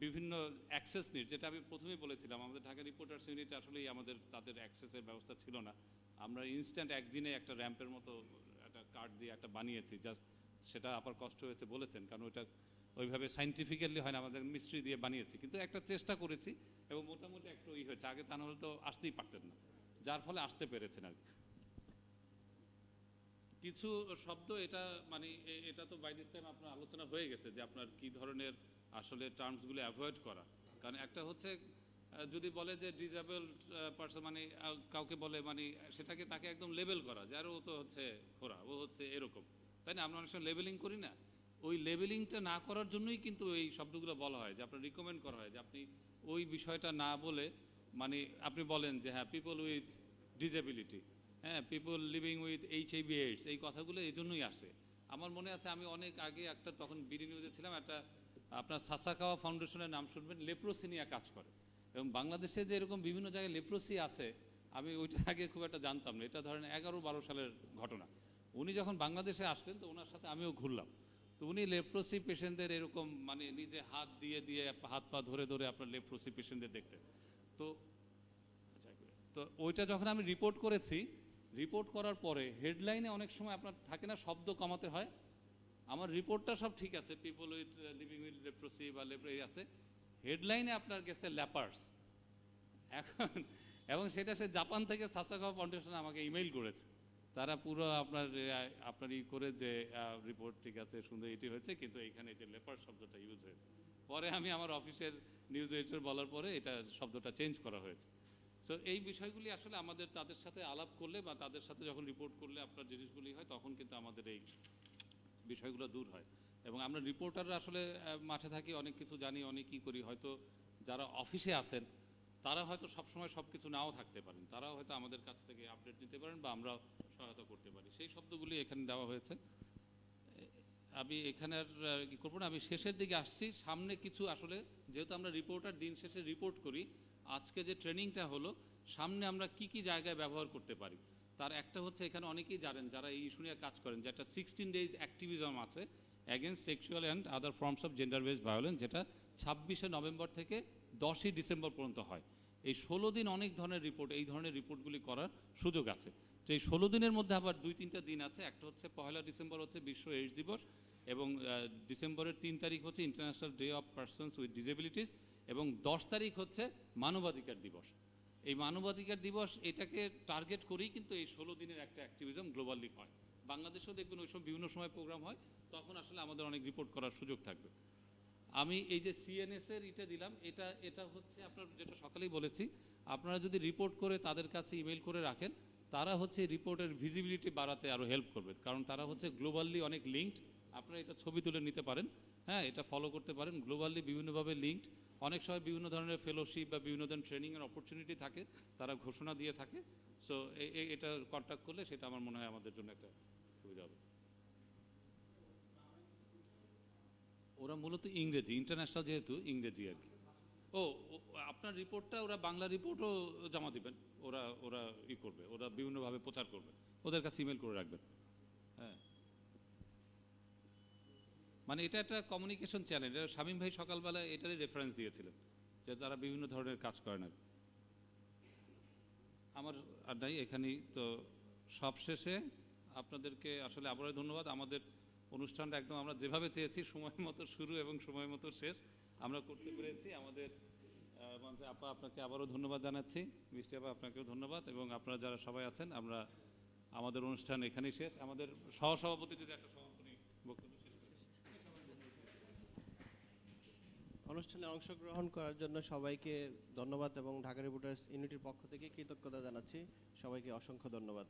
বিভিন্ন অ্যাক্সেস নিড যেটা আমি প্রথমেই বলেছিলাম, আমাদের ঢাকা রিপোর্টার্স ইউনিট আসলেই আমাদের, তাদের অ্যাক্সেসের ব্যবস্থা ছিল না। আমরা ইনস্ট্যান্ট একদিনে একটা র্যাম্পের মতো একটা কার্ড দিয়ে একটা বানিয়েছি জাস্ট সেটা আবার কষ্ট হয়েছে বলেছেন, কারণ ওইটা ওইভাবে সাইন্টিফিক্যালি হয় না, আমাদের মিস্ট্রি দিয়ে বানিয়েছি। কিন্তু একটা চেষ্টা করেছি এবং মোটামুটি একটু ই হয়েছে, আগে তা নাহলে তো আসতেই পারতেন না, যার ফলে আসতে পেরেছেন আর কিছু শব্দ এটা মানে এটা তো বাই দিস টাইম আপনার আলোচনা হয়ে গেছে যে আপনার কি ধরনের আসলে টার্মসগুলো অ্যাভয়েড করা। কারণ একটা হচ্ছে যদি বলে যে ডিজেবল পার্সন মানে কাউকে বলে মানে সেটাকে তাকে একদম লেবেল করা যে, আরে ও তো হচ্ছে খোরা, ও হচ্ছে এরকম। তাই না? আমরা অনেক সময় লেবেলিং করি না। ওই লেবেলিংটা না করার জন্যই কিন্তু এই শব্দগুলো বলা হয়, যে আপনার রিকমেন্ড করা হয়, যে আপনি ওই বিষয়টা না বলে মানে আপনি বলেন যে হ্যাঁ পিপল উইথ ডিজেবিলিটি হ্যাঁ people living with H IV AIDS এই কথাগুলো এই জন্যই আসে। আমার মনে আছে আমি অনেক আগে একটা, তখন বিডি নিউজে ছিলাম, একটা আপনার সাসাকাওয়া ফাউন্ডেশনের নাম শুনবেন লেপ্রোসি নিয়ে কাজ করে। এবং বাংলাদেশে যে এরকম বিভিন্ন জায়গায় লেপ্রোসি আছে, আমি ওইটা আগে খুব একটা জানতাম না। এটা ধরেন এগারো বারো সালের ঘটনা। উনি যখন বাংলাদেশে আসলেন, তো ওনার সাথে আমিও ঘুরলাম। তো উনি লেপ্রোসি পেশেন্টদের এরকম মানে নিজে হাত দিয়ে দিয়ে হাত পা ধরে ধরে আপনার লেপ্রোসি পেশেন্টদের দেখতেন তো তো ওইটা যখন আমি রিপোর্ট করেছি, রিপোর্ট করার পরে হেডলাইনে অনেক সময় আপনার থাকে না, শব্দ কমাতে হয়। আমার রিপোর্টটা সব ঠিক আছে। People with living with leprosy বা লেপ্রোসি আছে। হেডলাইনে আপনার গেছে ল্যাপার্স এখন, এবং সেটা সে জাপান থেকে সাসাকাওয়া ফাউন্ডেশন আমাকে ইমেইল করেছে। তারা পুরো আপনার আপনার ই করে যে রিপোর্ট ঠিক আছে সুন্দর এটি হয়েছে, কিন্তু এখানে যে লেপার শব্দটা ইউজ হয়েছে। পরে আমি আমার অফিসের নিউজ এডিটর বলার পরে এটা শব্দটা চেঞ্জ করা হয়েছে। সো এই বিষয়গুলি আসলে আমাদের তাদের সাথে আলাপ করলে বা তাদের সাথে যখন রিপোর্ট করলে আপনার জিনিসগুলি হয়, তখন কিন্তু আমাদের এই বিষয়গুলো দূর হয়। এবং আমরা রিপোর্টাররা আসলে মাঠে থাকি, অনেক কিছু জানি, অনেক করি। হয়তো যারা অফিসে আছেন, তারা হয়তো সবসময় সব কিছু নাও থাকতে পারেন। তারাও হয়তো আমাদের কাছ থেকে আপডেট নিতে পারেন বা আমরা সহায়তা করতে পারি। সেই শব্দগুলি এখানে দেওয়া হয়েছে। আমি এখানে আর কি করব না। আমি শেষের দিকে আসছি। সামনে কিছু আসলে, যেহেতু আমরা রিপোর্টার দিন শেষে রিপোর্ট করি, আজকে যে ট্রেনিংটা হলো, সামনে আমরা কি কি জায়গায় ব্যবহার করতে পারি? তার একটা হচ্ছে, এখানে অনেকেই জানেন, যারা এই ইস্যু নিয়ে কাজ করেন, যে একটা সিক্সটিন ডেজ অ্যাক্টিভিজম আছে against sexual and other forms of gender based violence যেটা ছাব্বিশে নভেম্বর থেকে দশই ডিসেম্বর পর্যন্ত হয়। এই ষোলো দিন অনেক ধরনের রিপোর্ট এই ধরনের রিপোর্টগুলি করার সুযোগ আছে। তো এই ষোলো দিনের মধ্যে আবার দুই তিনটা দিন আছে, একটা হচ্ছে পয়লা ডিসেম্বর, হচ্ছে বিশ্ব এইডস দিবস এবং ডিসেম্বরের তিন তারিখ হচ্ছে international day of persons with disabilities এবং দশ তারিখ হচ্ছে মানবাধিকার দিবস। এই মানবাধিকার দিবস এটাকে টার্গেট করেই কিন্তু এই ষোলো দিনের একটা অ্যাক্টিভিজম গ্লোবালি হয়। বাংলাদেশেও দেখবেন ওই সময় বিভিন্ন সময় প্রোগ্রাম হয়, তখন আসলে আমাদের অনেক রিপোর্ট করার সুযোগ থাকবে। আমি এই যে সিএনএস এর এটা দিলাম, এটা এটা হচ্ছে আপনার যেটা সকালেই বলেছি, আপনারা যদি রিপোর্ট করে তাদের কাছে ইমেল করে রাখেন, তারা হচ্ছে রিপোর্টের ভিজিবিলিটি বাড়াতে আরও হেল্প করবে। কারণ তারা হচ্ছে গ্লোবালি অনেক লিঙ্কড আপনারা এটা ছবি তুলে নিতে পারেন হ্যাঁ এটা ফলো করতে পারেন গ্লোবালি বিভিন্নভাবে লিঙ্কড অনেক সময় বিভিন্ন ধরনের ফেলোশিপ বা বিভিন্ন ধরনের ট্রেনিংয়ের অপরচুনিটি থাকে তারা ঘোষণা দিয়ে থাকে। সো এটা কন্ট্যাক্ট করলে সেটা আমার মনে হয় আমাদের জন্য একটা সুবিধা হবে। ওরা মূলত ইংরেজি ইন্টারন্যাশনাল যেহেতু ইংরেজি আর কি। ও আপনার রিপোর্টটা ওরা বাংলা রিপোর্টও জমা দিবেন। ওরা ওরা ই করবে ওরা বিভিন্নভাবে প্রচার করবে। ওদের কাছে ইমেল করে রাখবেন। হ্যাঁ। মানে এটা একটা কমিউনিকেশন চ্যানেল এটা শামীম ভাই সকালবেলা এটারই রেফারেন্স দিয়েছিলেন, যে তারা বিভিন্ন ধরনের কাজ করেন আর কি। আমার আর নাই, এখানেই তো সবশেষে আপনাদেরকে আসলে আবারও ধন্যবাদ। আমাদের অনুষ্ঠানটা একদম আমরা যেভাবে চেয়েছি, সময় মতো শুরু এবং সময় মতো শেষ আমরা করতে পেরেছি। আমাদের মঞ্চে আপা আপনাকে আবারও ধন্যবাদ জানাচ্ছি, মিষ্টি আপা আপনাকেও ধন্যবাদ এবং আপনারা যারা সবাই আছেন, আমরা আমাদের অনুষ্ঠান এখানেই শেষ। আমাদের সহসভাপতি যদি একটা সমাপনী বক্তব্য শেষ করেন। অনুষ্ঠানে অংশগ্রহণ করার জন্য সবাইকে ধন্যবাদ এবং ঢাকা রিপোর্টার্স ইউনিটির পক্ষ থেকে কৃতজ্ঞতা জানাচ্ছি। সবাইকে অসংখ্য ধন্যবাদ।